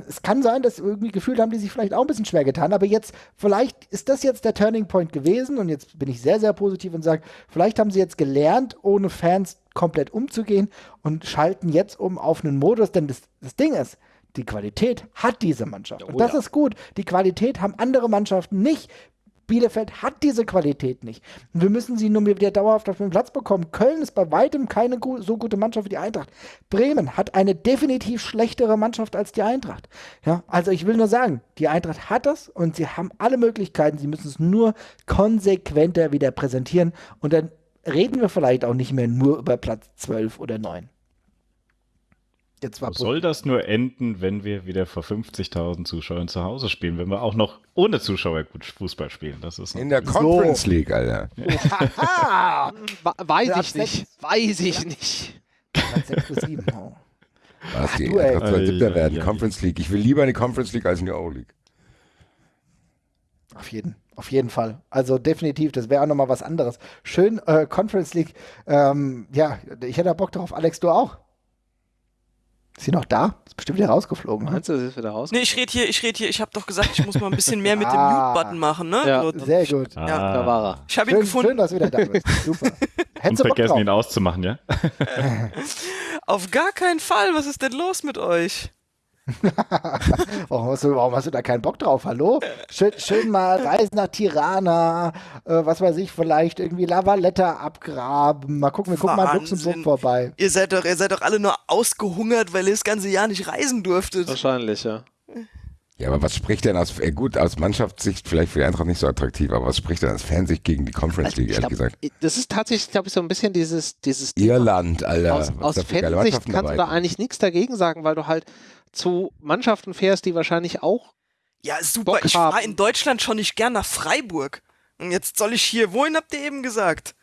Es kann sein, dass irgendwie gefühlt haben die sich vielleicht auch ein bisschen schwer getan, aber jetzt, vielleicht ist das jetzt der Turning Point gewesen und jetzt bin ich sehr, sehr positiv und sage, vielleicht haben sie jetzt gelernt, ohne Fans komplett umzugehen und schalten jetzt um auf einen Modus, denn das, das Ding ist, die Qualität hat diese Mannschaft. Und Oh das ja. ist gut. Die Qualität haben andere Mannschaften nicht. Bielefeld hat diese Qualität nicht. Wir müssen sie nur wieder dauerhaft auf den Platz bekommen. Köln ist bei weitem keine so gute Mannschaft wie die Eintracht. Bremen hat eine definitiv schlechtere Mannschaft als die Eintracht. Ja, also ich will nur sagen, die Eintracht hat das und sie haben alle Möglichkeiten. Sie müssen es nur konsequenter wieder präsentieren und dann reden wir vielleicht auch nicht mehr nur über Platz 12 oder 9. Jetzt war soll das nur enden, wenn wir wieder vor 50.000 Zuschauern zu Hause spielen, wenn wir auch noch ohne Zuschauer gut Fußball spielen? Das ist In der Conference League, Alter. Weiß Ja, ich nicht. Weiß ich nicht. Platz 6 bis 7. Oh. Was, die du, ey. Eintracht soll siebter werden. ei. Conference League. Ich will lieber in die Conference League als in die O-League. Auf jeden, auf jeden Fall. Also definitiv, das wäre auch nochmal was anderes. Schön, äh, Conference League. Ähm, ja, ich hätte da Bock drauf. Alex, du auch? Ist sie noch da? Ist bestimmt wieder rausgeflogen. Ne? Meinst du, das ist wieder raus? Nee, ich rede hier, ich rede hier, ich habe doch gesagt, ich muss mal ein bisschen mehr mit dem Ah. Mute-Button machen, ne? Ja. So, Sehr gut. Ah, Da war er. ich habe ihn Schön, gefunden. schön, dass du wieder da bist. Super. Und Hättest du Bock vergessen, drauf? ihn auszumachen, ja? Auf gar keinen Fall. Was ist denn los mit euch? Warum hast, du, warum hast du da keinen Bock drauf? Hallo? Schön, schön mal Reisen nach Tirana, äh, was weiß ich, vielleicht irgendwie Lavaletta abgraben. Mal gucken, wir gucken mal in. Luxemburg vorbei. Ihr seid doch, ihr seid doch alle nur ausgehungert, weil ihr das ganze Jahr nicht reisen durftet. Wahrscheinlich, ja. Ja, aber was spricht denn aus, äh, gut, aus Mannschaftssicht vielleicht für die Eintracht nicht so attraktiv, aber was spricht denn aus Fansicht gegen die Conference League, Ich ehrlich glaub, gesagt? Das ist tatsächlich, glaube ich, so ein bisschen dieses, dieses Irland, Alter. aus, aus Fansicht kannst du da eigentlich nichts dagegen sagen, weil du halt zu Mannschaften fährst, die wahrscheinlich auch Ja, super. Bock Ich fahre in Deutschland schon nicht gern nach Freiburg. Und jetzt soll ich hier, wohin habt ihr eben gesagt?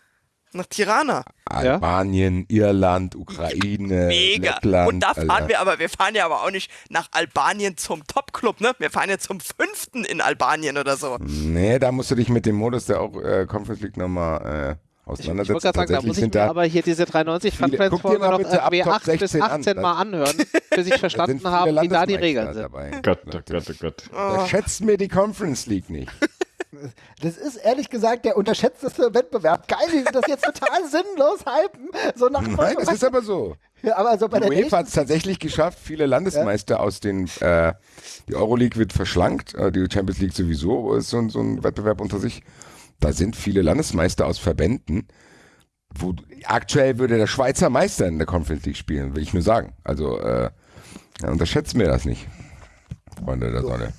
Nach Tirana. Albanien, Irland, Ukraine, Mega. Lettland. Und da fahren Alter. wir aber, wir fahren ja aber auch nicht nach Albanien zum Top-Club, ne? Wir fahren ja zum fünften in Albanien oder so. Nee, da musst du dich mit dem Modus der auch, äh, Conference League nochmal äh, Ich, ich gerade sagen, da muss ich mir aber hier diese 390 viele- Funfriends guck dir Folge noch Top 8 bis 16 an. 18 Mal anhören, bis ich verstanden habe, wie da die Regeln sind. Dabei. Gott, oh Gott, oh Gott. Da schätzt mir die Conference League nicht. Das ist ehrlich gesagt der unterschätzteste Wettbewerb. Geil, wie wir das jetzt total sinnlos hypen. So nach Nein, das ist aber so. ja, aber so bei der UEFA hat es tatsächlich geschafft, viele Landesmeister aus den, äh, die Euroleague wird verschlankt, äh, die Champions League sowieso ist so, ein- so ein Wettbewerb unter sich. Da sind viele Landesmeister aus Verbänden, wo aktuell würde der Schweizer Meister in der Conference League spielen, will ich nur sagen. Also äh, ja, unterschätzt mir das nicht, Freunde der Sonne.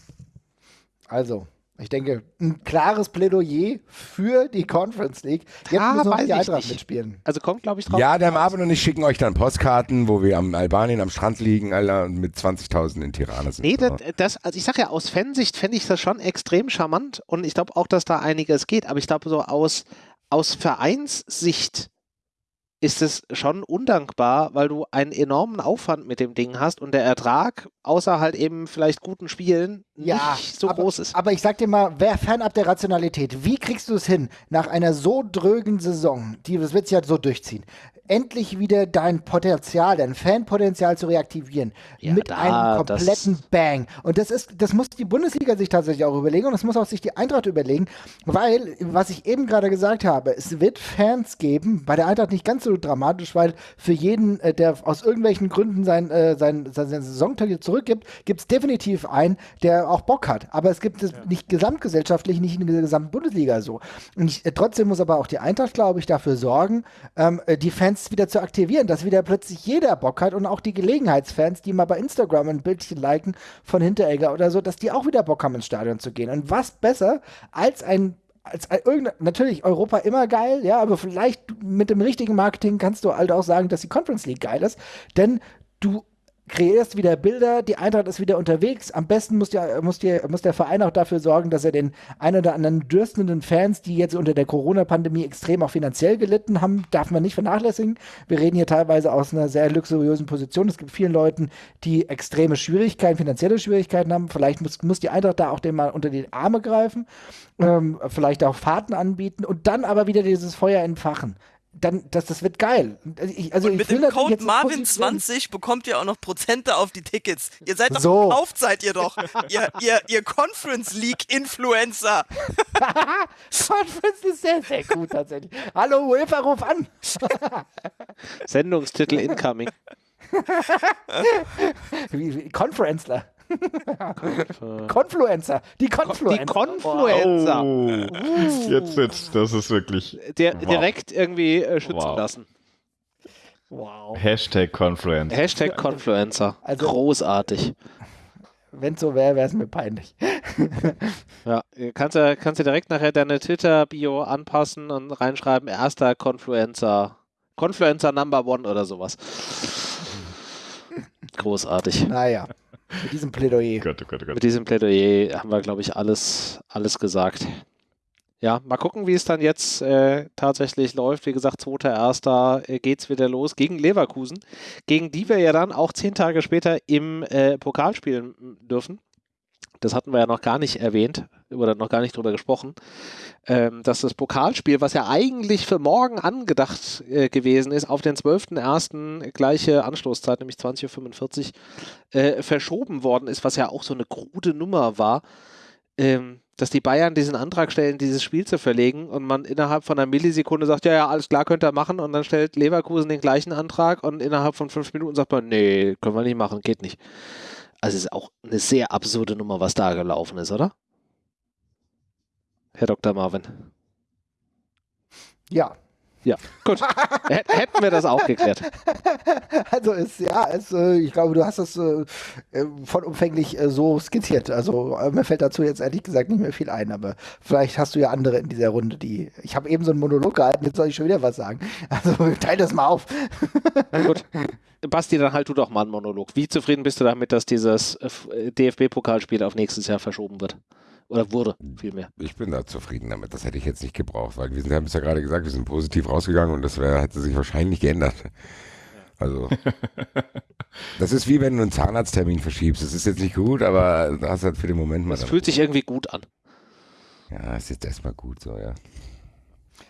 Also, ich denke, ein klares Plädoyer für die Conference League. Jetzt Ja, müssen weiß die Eintracht nicht. mitspielen. Also kommt, glaube ich, drauf. Ja, der Marvin und ich schicken euch dann Postkarten, wo wir am Albanien am Strand liegen, Alter, und mit 20.000 in Tirana sind. Nee, das, das, also ich sage ja, aus Fansicht fände ich das schon extrem charmant und ich glaube auch, dass da einiges geht, aber ich glaube, so aus, aus Vereinssicht ist es schon undankbar, weil du einen enormen Aufwand mit dem Ding hast und der Ertrag, außer halt eben vielleicht guten Spielen, Ja, nicht so aber, groß ist. Aber ich sag dir mal, wer fernab der Rationalität, wie kriegst du es hin, nach einer so drögen Saison, die das wird sich ja so durchziehen, endlich wieder dein Potenzial, dein Fanpotenzial zu reaktivieren. Ja, mit da, einem kompletten Bang. Und das ist, das muss die Bundesliga sich tatsächlich auch überlegen und das muss auch sich die Eintracht überlegen, weil, was ich eben gerade gesagt habe, es wird Fans geben, bei der Eintracht nicht ganz so dramatisch, weil für jeden, äh, der aus irgendwelchen Gründen sein, äh, sein, sein, sein Saisonticket zurückgibt, gibt es definitiv einen, der auch Bock hat. Aber es gibt es ja. nicht gesamtgesellschaftlich, nicht in der gesamten Bundesliga so. Und ich, äh, trotzdem muss aber auch die Eintracht, glaube ich, dafür sorgen, ähm, äh, die Fans wieder zu aktivieren, dass wieder plötzlich jeder Bock hat und auch die Gelegenheitsfans, die mal bei Instagram ein Bildchen liken von Hinteregger oder so, dass die auch wieder Bock haben, ins Stadion zu gehen. Und was besser als ein als irgendein, natürlich Europa immer geil, ja, aber vielleicht mit dem richtigen Marketing kannst du halt auch sagen, dass die Conference League geil ist, denn du kreierst wieder Bilder, die Eintracht ist wieder unterwegs. Am besten muss der, muss, der, muss der Verein auch dafür sorgen, dass er den ein oder anderen dürstenden Fans, die jetzt unter der Corona-Pandemie extrem auch finanziell gelitten haben, darf man nicht vernachlässigen. Wir reden hier teilweise aus einer sehr luxuriösen Position. Es gibt vielen Leuten, die extreme Schwierigkeiten, finanzielle Schwierigkeiten haben. Vielleicht muss, muss die Eintracht da auch den mal unter die Arme greifen, ähm, vielleicht auch Fahrten anbieten und dann aber wieder dieses Feuer entfachen dann, das, das wird geil. Ich, also und mit dem Code Marvin20 bekommt ihr auch noch Prozente auf die Tickets. Ihr seid doch so. gekauft, seid ihr doch. ihr, ihr, ihr Conference League Influencer. Conference ist sehr, sehr gut tatsächlich. Hallo, UEFA, ruf an. Sendungstitel incoming. Conferenceler. Confluencer. Die Confluencer. Die Confluencer. Oh. Jetzt, jetzt, das ist wirklich. Der, wow. Direkt irgendwie äh, schützen wow. lassen. Wow. Hashtag Confluencer. Hashtag Confluencer. Also, Großartig. Wenn es so wäre, wäre es mir peinlich. ja, kannst du kannst du direkt nachher deine Twitter-Bio anpassen und reinschreiben, erster Confluencer. Confluencer Number One oder sowas. Großartig. Naja. Mit diesem Plädoyer. Gott, oh Gott, oh Gott. Mit diesem Plädoyer haben wir, glaube ich, alles, alles gesagt. Ja, mal gucken, wie es dann jetzt äh, tatsächlich läuft. Wie gesagt, 2.1. Äh, geht es wieder los gegen Leverkusen, gegen die wir ja dann auch zehn Tage später im äh, Pokal spielen dürfen das hatten wir ja noch gar nicht erwähnt oder noch gar nicht drüber gesprochen, ähm, dass das Pokalspiel, was ja eigentlich für morgen angedacht äh, gewesen ist, auf den 12.01. gleiche Anstoßzeit, nämlich 20.45 Uhr, äh, verschoben worden ist, was ja auch so eine krude Nummer war. Ähm, dass die Bayern diesen Antrag stellen, dieses Spiel zu verlegen und man innerhalb von einer Millisekunde sagt, ja, ja, alles klar, könnt ihr machen und dann stellt Leverkusen den gleichen Antrag und innerhalb von fünf Minuten sagt man, nee, können wir nicht machen, geht nicht. Also es ist auch eine sehr absurde Nummer, was da gelaufen ist, oder? Herr Dr. Marvin. Ja. Ja, gut. Hätten wir das auch geklärt. Also es, ja, es, äh, ich glaube, du hast das äh, äh vollumfänglich so skizziert. Also mir fällt dazu jetzt ehrlich gesagt nicht mehr viel ein, aber vielleicht hast du ja andere in dieser Runde, die. Ich habe eben so einen Monolog gehalten, jetzt soll ich schon wieder was sagen. Also teil das mal auf. Gut. Basti, dann halt du doch mal einen Monolog. Wie zufrieden bist du damit, dass dieses DFB-Pokalspiel auf nächstes Jahr verschoben wird? Oder wurde vielmehr. Ich bin da zufrieden damit. Das hätte ich jetzt nicht gebraucht, weil wir sind, haben es ja gerade gesagt, wir sind positiv rausgegangen und das wär, hätte sich wahrscheinlich geändert. Also, das ist wie wenn du einen Zahnarzttermin verschiebst. Das ist jetzt nicht gut, aber du hast halt für den Moment mal. Es fühlt sich irgendwie gut an. Ja, ist jetzt erstmal gut so, ja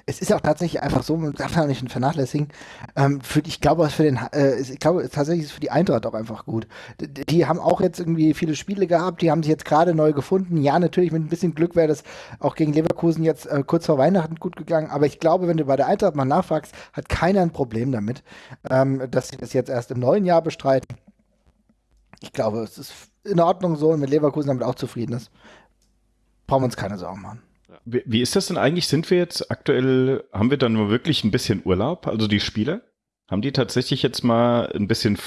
es ist auch tatsächlich einfach so, man darf ja nicht vernachlässigen. Ähm, für, ich glaube, für den, äh, ich glaube tatsächlich ist es für die Eintracht auch einfach gut. Die, die, haben auch jetzt irgendwie viele Spiele gehabt, die haben sich jetzt gerade neu gefunden. Ja, natürlich mit ein bisschen Glück wäre das auch gegen Leverkusen jetzt äh, kurz vor Weihnachten gut gegangen. Aber ich glaube, wenn du bei der Eintracht mal nachfragst, hat keiner ein Problem damit, ähm, dass sie das jetzt erst im neuen Jahr bestreiten. Ich glaube, es ist in Ordnung so und mit Leverkusen damit auch zufrieden ist. Brauchen wir uns keine Sorgen machen. Wie, wie ist das denn eigentlich? Sind wir jetzt aktuell, haben wir dann nur wirklich ein bisschen Urlaub? Also die Spieler? Haben die tatsächlich jetzt mal ein bisschen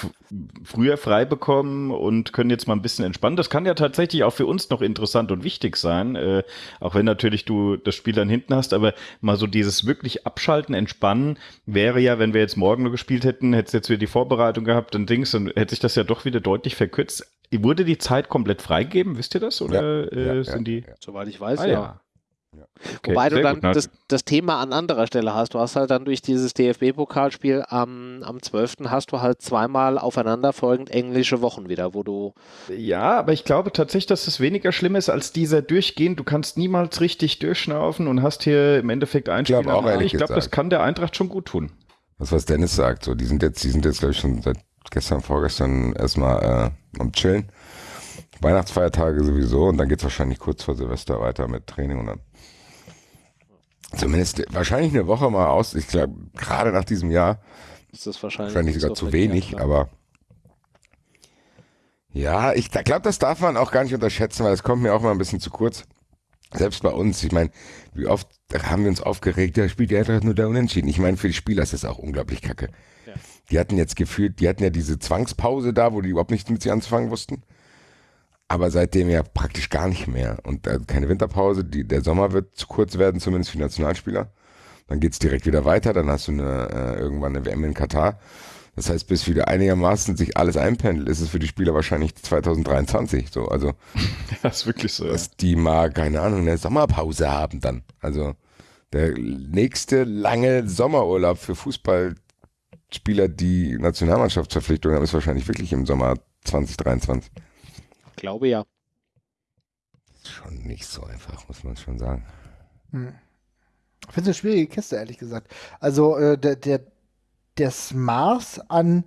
früher frei bekommen und können jetzt mal ein bisschen entspannen? Das kann ja tatsächlich auch für uns noch interessant und wichtig sein, äh, auch wenn natürlich du das Spiel dann hinten hast, aber mal so dieses wirklich Abschalten, Entspannen wäre ja, wenn wir jetzt morgen nur gespielt hätten, hättest jetzt wieder die Vorbereitung gehabt und Dings, dann hätte sich das ja doch wieder deutlich verkürzt. Wurde die Zeit komplett freigegeben, wisst ihr das? Oder ja, äh, sind die? Soweit ich weiß, ah, ja. ja. Ja. Okay, Wobei du dann das, das, Thema an anderer Stelle hast. Du hast halt dann durch dieses DFB-Pokalspiel am, am 12. hast du halt zweimal aufeinanderfolgend englische Wochen wieder, wo du. Ja, aber ich glaube tatsächlich, dass es weniger schlimm ist als dieser durchgehend. Du kannst niemals richtig durchschnaufen und hast hier im Endeffekt ein Spiel. Ich glaube, ich glaube das kann der Eintracht schon gut tun. was, was Dennis sagt. So, die sind jetzt, die sind jetzt, glaube ich, schon seit gestern, vorgestern erstmal äh, am Chillen. Weihnachtsfeiertage sowieso und dann geht es wahrscheinlich kurz vor Silvester weiter mit Training und dann zumindest wahrscheinlich eine Woche mal aus. Ich glaube, gerade nach diesem Jahr ist das wahrscheinlich, wahrscheinlich sogar zu wenig, aber ja, ich glaube, das darf man auch gar nicht unterschätzen, weil es kommt mir auch mal ein bisschen zu kurz. Selbst bei uns, ich meine, wie oft haben wir uns aufgeregt, da spielt die Eintracht nur da unentschieden. Ich meine, für die Spieler ist das auch unglaublich kacke. Ja. Die hatten jetzt gefühlt, die hatten ja diese Zwangspause da, wo die überhaupt nichts mit sich anzufangen wussten. Aber seitdem ja praktisch gar nicht mehr. Und äh, keine Winterpause, die, der Sommer wird zu kurz werden, zumindest für Nationalspieler. Dann geht's direkt wieder weiter, dann hast du eine, äh, irgendwann eine WM in Katar. Das heißt, bis wieder einigermaßen sich alles einpendelt, ist es für die Spieler wahrscheinlich 2023. So, also das ist wirklich so. Dass ja. die mal, keine Ahnung, eine Sommerpause haben dann. Also der nächste lange Sommerurlaub für Fußballspieler, die Nationalmannschaftsverpflichtung haben, ist wahrscheinlich wirklich im Sommer 2023. Glaube ja. Ist schon nicht so einfach, muss man schon sagen. Hm. Ich finde es eine schwierige Kiste, ehrlich gesagt. Also äh, der, der, das Maß an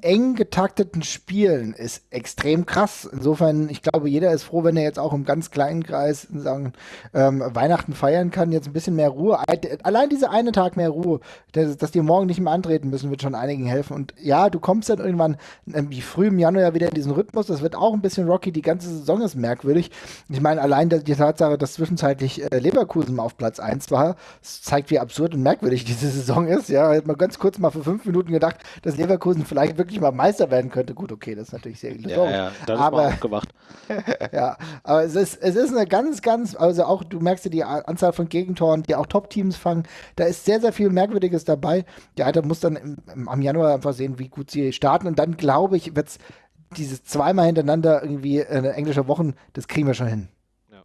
eng getakteten Spielen ist extrem krass. Insofern, ich glaube, jeder ist froh, wenn er jetzt auch im ganz kleinen Kreis sagen, ähm, Weihnachten feiern kann, jetzt ein bisschen mehr Ruhe. Allein dieser eine Tag mehr Ruhe, dass, dass die morgen nicht mehr antreten müssen, wird schon einigen helfen. Und ja, du kommst dann irgendwann ähm, wie früh im Januar wieder in diesen Rhythmus. Das wird auch ein bisschen rocky. Die ganze Saison ist merkwürdig. Ich meine, allein die Tatsache, dass zwischenzeitlich äh, Leverkusen auf Platz 1 war, zeigt, wie absurd und merkwürdig diese Saison ist. Ja, hat man ganz kurz mal für fünf Minuten gedacht, dass Leverkusen vielleicht wirklich wirklich mal Meister werden könnte, gut, okay, das ist natürlich sehr illusorisch. Ja, ja, dann aber, ist man ja, aber es ist, es ist eine ganz, ganz, also auch, du merkst ja die Anzahl von Gegentoren, die auch Top-Teams fangen, da ist sehr, sehr viel Merkwürdiges dabei. Der Alter muss dann im, im, am Januar einfach sehen, wie gut sie starten und dann, glaube ich, wird es dieses zweimal hintereinander irgendwie äh, englische Wochen, das kriegen wir schon hin. Ja.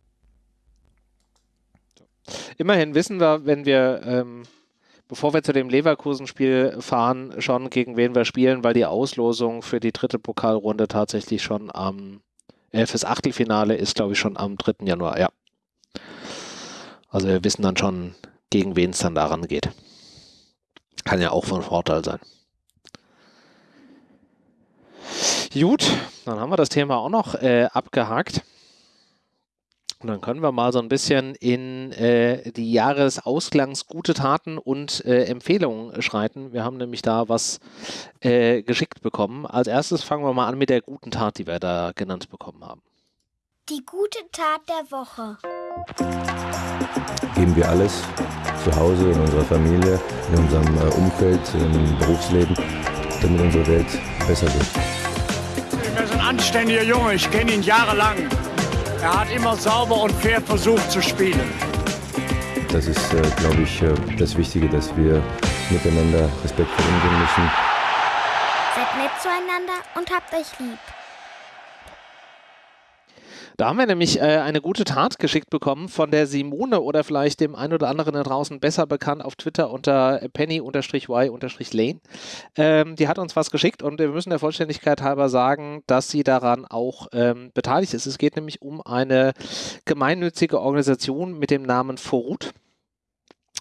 Immerhin wissen wir, wenn wir ähm, bevor wir zu dem Leverkusen-Spiel fahren, schon gegen wen wir spielen, weil die Auslosung für die dritte Pokalrunde tatsächlich schon am, äh, fürs Achtelfinale ist, glaube ich, schon am 3. Januar, ja. Also wir wissen dann schon, gegen wen es dann daran geht. Kann ja auch von Vorteil sein. Gut, dann haben wir das Thema auch noch äh, abgehakt. Und dann können wir mal so ein bisschen in äh, die Jahresausgangs gute Taten und äh, Empfehlungen schreiten. Wir haben nämlich da was äh, geschickt bekommen. Als erstes fangen wir mal an mit der guten Tat, die wir da genannt bekommen haben. Die gute Tat der Woche. Geben wir alles zu Hause, in unserer Familie, in unserem äh, Umfeld, im Berufsleben, damit unsere Welt besser wird. Er ist ein anständiger Junge, ich kenne ihn jahrelang. Er hat immer sauber und fair versucht zu spielen. Das ist, äh, glaube ich, äh, das Wichtige, dass wir miteinander respektvoll umgehen müssen. Seid nett zueinander und habt euch lieb. Da haben wir nämlich äh, eine gute Tat geschickt bekommen von der Simone oder vielleicht dem einen oder anderen da draußen besser bekannt auf Twitter unter penny-y-lane. Ähm, die hat uns was geschickt und wir müssen der Vollständigkeit halber sagen, dass sie daran auch ähm, beteiligt ist. Es geht nämlich um eine gemeinnützige Organisation mit dem Namen Forut.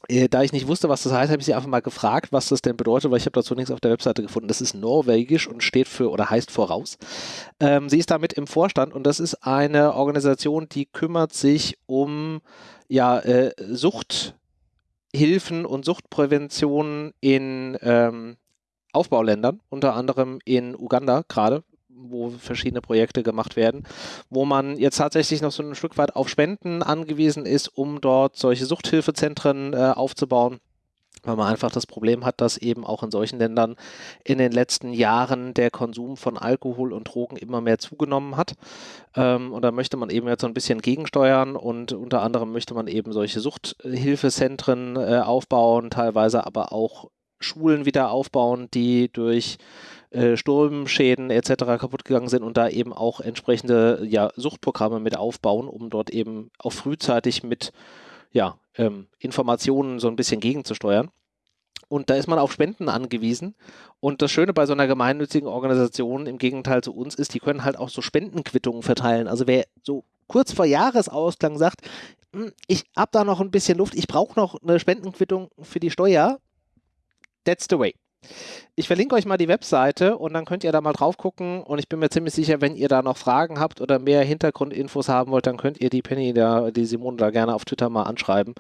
Äh, da ich nicht wusste, was das heißt, habe ich sie einfach mal gefragt, was das denn bedeutet, weil ich habe dazu nichts auf der Webseite gefunden. Das ist norwegisch und steht für oder heißt voraus. Ähm, sie ist damit im Vorstand und das ist eine Organisation, die kümmert sich um ja, äh, Suchthilfen und Suchtprävention in ähm, Aufbauländern, unter anderem in Uganda gerade, wo verschiedene Projekte gemacht werden, wo man jetzt tatsächlich noch so ein Stück weit auf Spenden angewiesen ist, um dort solche Suchthilfezentren äh, aufzubauen weil man einfach das Problem hat, dass eben auch in solchen Ländern in den letzten Jahren der Konsum von Alkohol und Drogen immer mehr zugenommen hat. Ähm, und da möchte man eben jetzt so ein bisschen gegensteuern und unter anderem möchte man eben solche Suchthilfezentren äh, aufbauen, teilweise aber auch Schulen wieder aufbauen, die durch äh, Sturmschäden etc. kaputt gegangen sind und da eben auch entsprechende ja, Suchtprogramme mit aufbauen, um dort eben auch frühzeitig mit ja, ähm, Informationen so ein bisschen gegenzusteuern. Und da ist man auf Spenden angewiesen. Und das Schöne bei so einer gemeinnützigen Organisation im Gegenteil zu uns ist, die können halt auch so Spendenquittungen verteilen. Also wer so kurz vor Jahresausklang sagt, hm, ich habe da noch ein bisschen Luft, ich brauche noch eine Spendenquittung für die Steuer, that's the way. Ich verlinke euch mal die Webseite und dann könnt ihr da mal drauf gucken und ich bin mir ziemlich sicher, wenn ihr da noch Fragen habt oder mehr Hintergrundinfos haben wollt, dann könnt ihr die Penny, da, die Simone da gerne auf Twitter mal anschreiben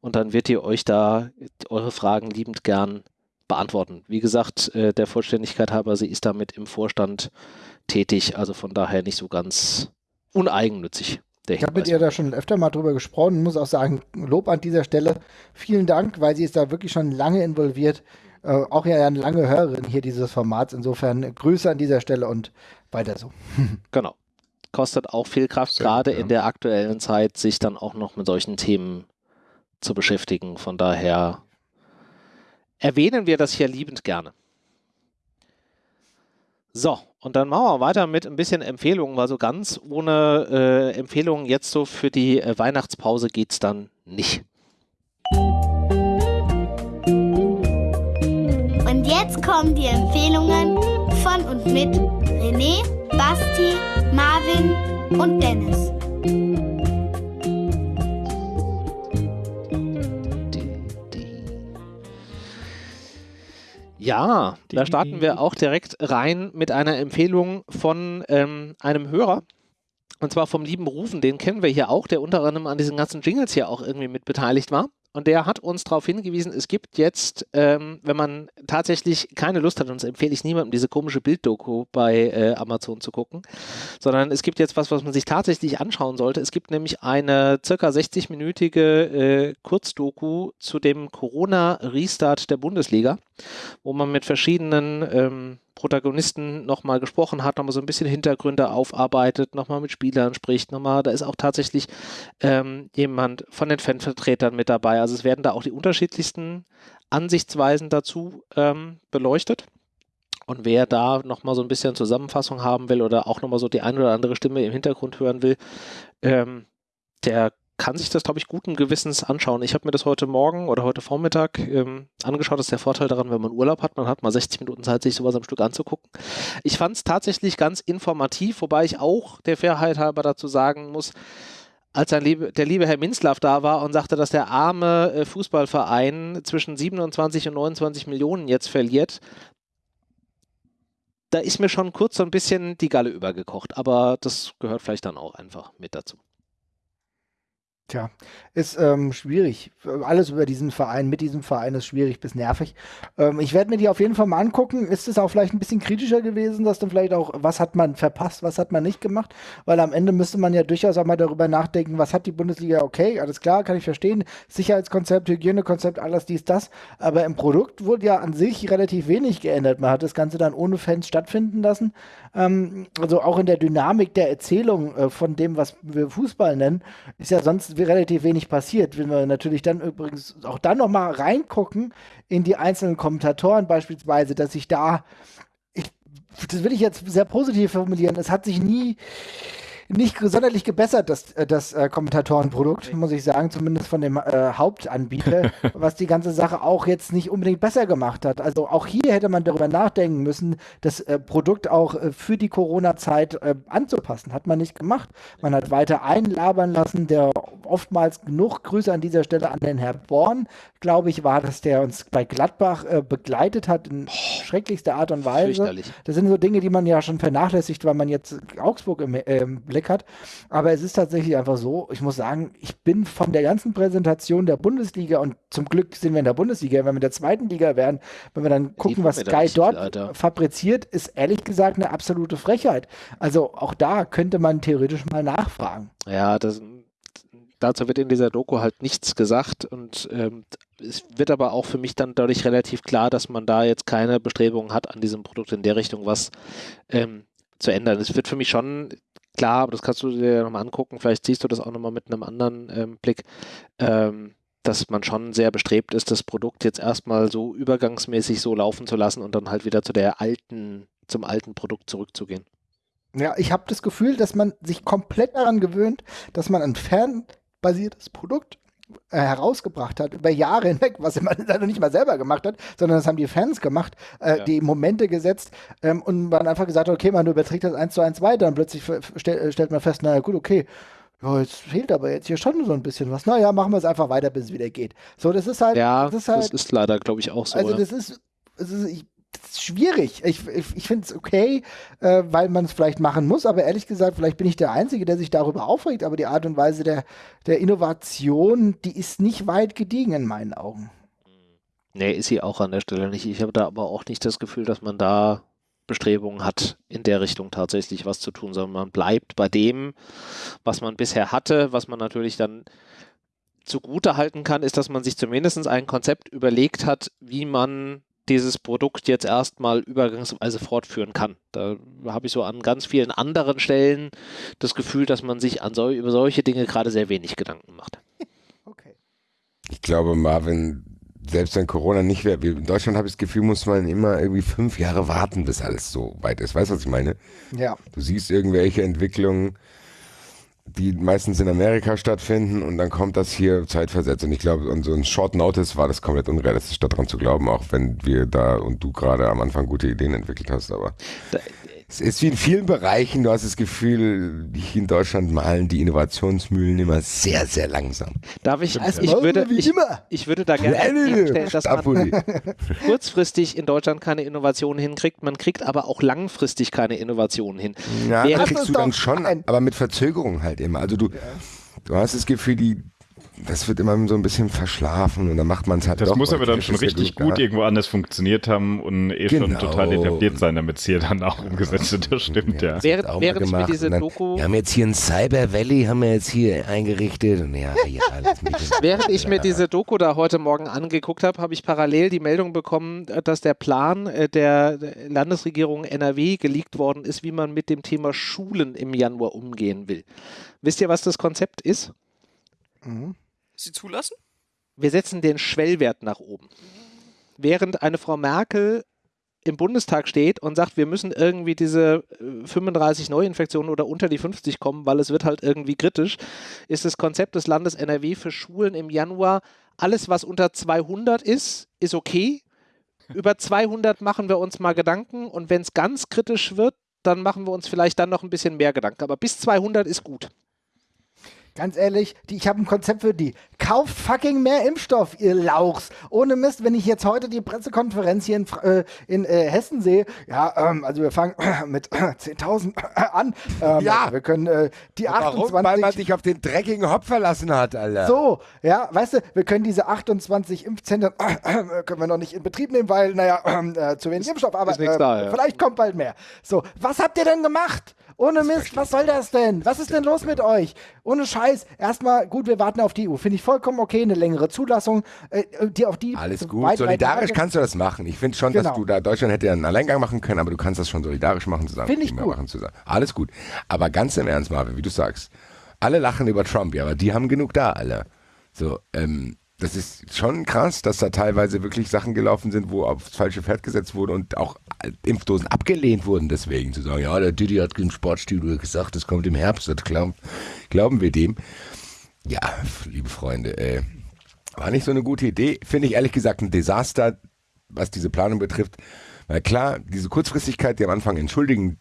und dann wird ihr euch da eure Fragen liebend gern beantworten. Wie gesagt, äh, der Vollständigkeit halber, sie ist damit im Vorstand tätig, also von daher nicht so ganz uneigennützig. Ich habe mit ihr da schon öfter mal drüber gesprochen, muss auch sagen, Lob an dieser Stelle. Vielen Dank, weil sie ist da wirklich schon lange involviert. Äh, auch ja eine lange Hörerin hier dieses Formats. Insofern Grüße an dieser Stelle und weiter so. genau. Kostet auch viel Kraft, gerade ja. in der aktuellen Zeit, sich dann auch noch mit solchen Themen zu beschäftigen. Von daher erwähnen wir das hier liebend gerne. So, und dann machen wir weiter mit ein bisschen Empfehlungen, weil so ganz ohne äh, Empfehlungen jetzt so für die äh, Weihnachtspause geht es dann nicht. Jetzt kommen die Empfehlungen von und mit René, Basti, Marvin und Dennis. Ja, da starten wir auch direkt rein mit einer Empfehlung von ähm, einem Hörer. Und zwar vom lieben Rufen, den kennen wir hier auch, der unter anderem an diesen ganzen Jingles hier auch irgendwie mit beteiligt war. Und der hat uns darauf hingewiesen, es gibt jetzt, ähm, wenn man tatsächlich keine Lust hat, und das empfehle ich niemandem, diese komische Bilddoku bei äh, Amazon zu gucken, sondern es gibt jetzt was, was man sich tatsächlich anschauen sollte. Es gibt nämlich eine circa 60-minütige äh, Kurzdoku zu dem Corona-Restart der Bundesliga, wo man mit verschiedenen ähm, Protagonisten nochmal gesprochen hat, nochmal so ein bisschen Hintergründe aufarbeitet, nochmal mit Spielern spricht, nochmal, da ist auch tatsächlich ähm, jemand von den Fanvertretern mit dabei. Also es werden da auch die unterschiedlichsten Ansichtsweisen dazu ähm, beleuchtet. Und wer da nochmal so ein bisschen Zusammenfassung haben will oder auch nochmal so die eine oder andere Stimme im Hintergrund hören will, ähm, der kann sich das, glaube ich, guten Gewissens anschauen. Ich habe mir das heute Morgen oder heute Vormittag ähm, angeschaut. Das ist der Vorteil daran, wenn man Urlaub hat. Man hat mal 60 Minuten Zeit, sich sowas am Stück anzugucken. Ich fand es tatsächlich ganz informativ, wobei ich auch der Fairheit halber dazu sagen muss, als liebe, der liebe Herr Minzlaff da war und sagte, dass der arme äh, Fußballverein zwischen 27 und 29 Millionen jetzt verliert, da ist mir schon kurz so ein bisschen die Galle übergekocht. Aber das gehört vielleicht dann auch einfach mit dazu. Tja, ist ähm, schwierig. Alles über diesen Verein, mit diesem Verein ist schwierig bis nervig. Ähm, ich werde mir die auf jeden Fall mal angucken. Ist es auch vielleicht ein bisschen kritischer gewesen, dass dann vielleicht auch, was hat man verpasst, was hat man nicht gemacht? Weil am Ende müsste man ja durchaus auch mal darüber nachdenken, was hat die Bundesliga, okay, alles klar, kann ich verstehen. Sicherheitskonzept, Hygienekonzept, alles dies, das. Aber im Produkt wurde ja an sich relativ wenig geändert. Man hat das Ganze dann ohne Fans stattfinden lassen. Ähm, also auch in der Dynamik der Erzählung äh, von dem, was wir Fußball nennen, ist ja sonst relativ wenig passiert. Wenn wir natürlich dann übrigens auch dann nochmal reingucken in die einzelnen Kommentatoren beispielsweise, dass sich da, ich, das will ich jetzt sehr positiv formulieren, es hat sich nie nicht sonderlich gebessert, das, äh, das äh, Kommentatorenprodukt, muss ich sagen, zumindest von dem äh, Hauptanbieter, was die ganze Sache auch jetzt nicht unbedingt besser gemacht hat. Also auch hier hätte man darüber nachdenken müssen, das äh, Produkt auch äh, für die Corona-Zeit äh, anzupassen. Hat man nicht gemacht. Man hat weiter einlabern lassen, der oftmals genug Grüße an dieser Stelle an den Herr Born, glaube ich, war das, der uns bei Gladbach begleitet hat in schrecklichster Art und Weise. Das sind so Dinge, die man ja schon vernachlässigt, weil man jetzt Augsburg im Blick hat. Aber es ist tatsächlich einfach so, ich muss sagen, ich bin von der ganzen Präsentation der Bundesliga und zum Glück sind wir in der Bundesliga, wenn wir in der zweiten Liga wären, wenn wir dann gucken, was Sky dort Alter. fabriziert, ist ehrlich gesagt eine absolute Frechheit. Also auch da könnte man theoretisch mal nachfragen. Ja, das, dazu wird in dieser Doku halt nichts gesagt und ähm, es wird aber auch für mich dann dadurch relativ klar, dass man da jetzt keine Bestrebungen hat, an diesem Produkt in der Richtung was ähm, zu ändern. Es wird für mich schon klar, aber das kannst du dir nochmal angucken. Vielleicht siehst du das auch nochmal mit einem anderen ähm, Blick, ähm, dass man schon sehr bestrebt ist, das Produkt jetzt erstmal so übergangsmäßig so laufen zu lassen und dann halt wieder zu der alten, zum alten Produkt zurückzugehen. Ja, ich habe das Gefühl, dass man sich komplett daran gewöhnt, dass man ein fernbasiertes Produkt äh, herausgebracht hat, über Jahre hinweg, was man dann nicht mal selber gemacht hat, sondern das haben die Fans gemacht, äh, ja. die Momente gesetzt ähm, und man einfach gesagt hat, okay, man überträgt das eins zu eins weiter und plötzlich stell, stellt man fest, naja gut, okay, ja, jetzt fehlt aber jetzt hier schon so ein bisschen was. Naja, machen wir es einfach weiter, bis es wieder geht. So, das ist halt. Ja, das ist, halt, das ist leider, glaube ich, auch so. also das ist, das ist, ich, das ist schwierig. Ich, ich, ich finde es okay, äh, weil man es vielleicht machen muss, aber ehrlich gesagt, vielleicht bin ich der Einzige, der sich darüber aufregt, aber die Art und Weise der, der Innovation, die ist nicht weit gediegen in meinen Augen. Nee, ist sie auch an der Stelle nicht. Ich habe da aber auch nicht das Gefühl, dass man da Bestrebungen hat, in der Richtung tatsächlich was zu tun, sondern man bleibt bei dem, was man bisher hatte, was man natürlich dann zugute halten kann, ist, dass man sich zumindest ein Konzept überlegt hat, wie man dieses Produkt jetzt erstmal übergangsweise fortführen kann. Da habe ich so an ganz vielen anderen Stellen das Gefühl, dass man sich an sol über solche Dinge gerade sehr wenig Gedanken macht. Okay. Ich glaube, Marvin, selbst wenn Corona nicht wäre, in Deutschland habe ich das Gefühl, muss man immer irgendwie fünf Jahre warten, bis alles so weit ist. Weißt du, was ich meine? Ja. Du siehst irgendwelche Entwicklungen, die meistens in Amerika stattfinden und dann kommt das hier zeitversetzt. Und ich glaube, und so ein Short Notice war das komplett unrealistisch, daran zu glauben, auch wenn wir da und du gerade am Anfang gute Ideen entwickelt hast. Aber Da, es ist wie in vielen Bereichen, du hast das Gefühl, hier in Deutschland malen die Innovationsmühlen immer sehr, sehr langsam. darf ich, Also ich würde, ich, ich würde da gerne entgegenstellen, dass man kurzfristig in Deutschland keine Innovationen hinkriegt, man kriegt aber auch langfristig keine Innovationen hin. Ja, Wer- kriegst du dann schon, aber mit Verzögerung halt immer. Also du, du hast das Gefühl, die, das wird immer so ein bisschen verschlafen und dann macht man es halt Das doch. muss aber dann schon ja richtig gut da. irgendwo anders funktioniert haben und eh schon Genau. total etabliert sein, damit es hier dann auch umgesetzt wird. Das stimmt, ja. Während, auch mal während ich mir diese dann, Doku, Wir haben jetzt hier ein Cyber Valley, haben wir jetzt hier eingerichtet und ja, ja, während ich mir diese Doku da heute Morgen angeguckt habe, habe ich parallel die Meldung bekommen, äh, dass der Plan äh, der Landesregierung NRW geleakt worden ist, wie man mit dem Thema Schulen im Januar umgehen will. Wisst ihr, was das Konzept ist? Sie zulassen? Wir setzen den Schwellwert nach oben. Während eine Frau Merkel im Bundestag steht und sagt, wir müssen irgendwie diese äh, 35 Neuinfektionen oder unter die 50 kommen, weil es wird halt irgendwie kritisch, ist das Konzept des Landes NRW für Schulen im Januar, alles was unter 200 ist, ist okay. Über 200 machen wir uns mal Gedanken und wenn es ganz kritisch wird, dann machen wir uns vielleicht dann noch ein bisschen mehr Gedanken. Aber bis 200 ist gut. Ganz ehrlich, die, ich habe ein Konzept für die. Kauft fucking mehr Impfstoff, ihr Lauchs. Ohne Mist, wenn ich jetzt heute die Pressekonferenz hier in, äh, in äh, Hessen sehe, ja, ähm, also wir fangen mit 10.000 an. Ähm, Ja. Wir können äh, die Warum? Weil man 28... sich auf den dreckigen Hopf verlassen hat, Alter. So, ja, weißt du, wir können diese 28 Impfzentren äh, können wir noch nicht in Betrieb nehmen, weil, naja, äh, zu wenig Impfstoff, aber äh, da, ja. vielleicht kommt bald mehr. So, was habt ihr denn gemacht? Ohne Mist, was soll das denn? Was ist denn los mit euch? Ohne Scheiß. Erstmal, gut, wir warten auf die EU. Finde ich vollkommen okay, eine längere Zulassung, äh, die auf die Alles gut. weit, weit solidarisch Lage- kannst du das machen. Ich finde schon, dass Genau. du da, Deutschland hätte ja einen Alleingang machen können, aber du kannst das schon solidarisch machen zusammen. Finde ich Mehr gut. Machen zusammen. Alles gut. Aber ganz im Ernst, Marvin, wie du sagst, alle lachen über Trump, ja, aber die haben genug da, alle. So, ähm, das ist schon krass, dass da teilweise wirklich Sachen gelaufen sind, wo aufs falsche Pferd gesetzt wurde und auch äh, Impfdosen abgelehnt wurden, deswegen zu sagen, ja, der Didi hat im Sportstudio gesagt, es kommt im Herbst, das glauben, glauben wir dem. Ja, liebe Freunde, äh, war nicht so eine gute Idee. Finde ich ehrlich gesagt ein Desaster, was diese Planung betrifft. Weil klar, diese Kurzfristigkeit, die am Anfang entschuldigen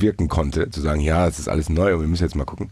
wirken konnte, zu sagen, ja, es ist alles neu und wir müssen jetzt mal gucken,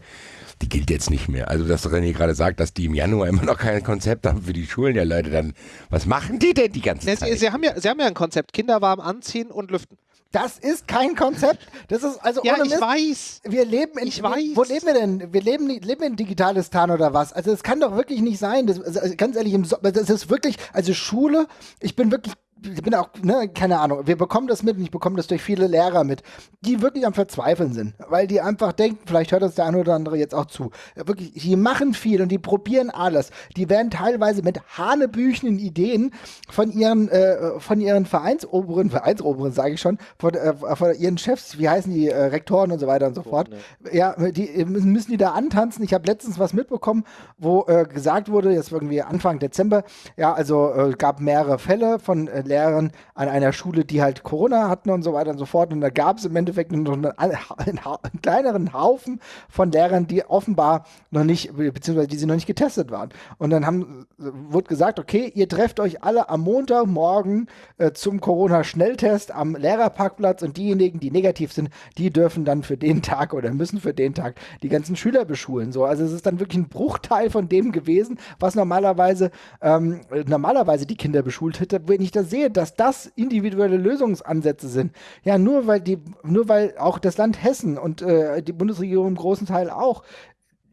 die gilt jetzt nicht mehr. Also, dass René gerade sagt, dass die im Januar immer noch kein Konzept haben für die Schulen, ja Leute, dann, was machen die denn die ganze Ne, Zeit? Sie, Sie, haben ja, Sie haben ja ein Konzept, Kinder warm anziehen und lüften. Das ist kein Konzept. Das ist also Ja, ohne ich Mist. weiß. Wir leben in, Ich weiß. Wo leben wir denn? Wir leben, leben in Digitalistan oder was? Also das kann doch wirklich nicht sein. Das, also, also ganz ehrlich, im so das ist wirklich, also Schule, ich bin wirklich, ich bin auch, ne, keine Ahnung, wir bekommen das mit und ich bekomme das durch viele Lehrer mit, die wirklich am Verzweifeln sind, weil die einfach denken, vielleicht hört das der eine oder andere jetzt auch zu, wirklich, die machen viel und die probieren alles. Die werden teilweise mit hanebüchenen Ideen von ihren, äh, von ihren Vereinsoberen, Vereinsoberen sage ich schon, von, äh, von ihren Chefs, wie heißen die, äh, Rektoren und so weiter und so fort, ja, die äh, müssen die da antanzen. Ich habe letztens was mitbekommen, wo äh, gesagt wurde, jetzt irgendwie Anfang Dezember, ja, also äh, gab mehrere Fälle von Lehrern an einer Schule, die halt Corona hatten und so weiter und so fort. Und da gab es im Endeffekt noch einen, einen, einen, kleineren Haufen von Lehrern, die offenbar noch nicht, beziehungsweise die sie noch nicht getestet waren. Und dann haben, wurde gesagt, okay, ihr trefft euch alle am Montagmorgen äh, zum Corona-Schnelltest am Lehrerparkplatz und diejenigen, die negativ sind, die dürfen dann für den Tag oder müssen für den Tag die ganzen Schüler beschulen. So, also es ist dann wirklich ein Bruchteil von dem gewesen, was normalerweise ähm, normalerweise die Kinder beschult hätte, wenn ich da sehe, dass das individuelle Lösungsansätze sind. Ja, nur weil die, nur weil auch das Land Hessen und äh, die Bundesregierung im großen Teil auch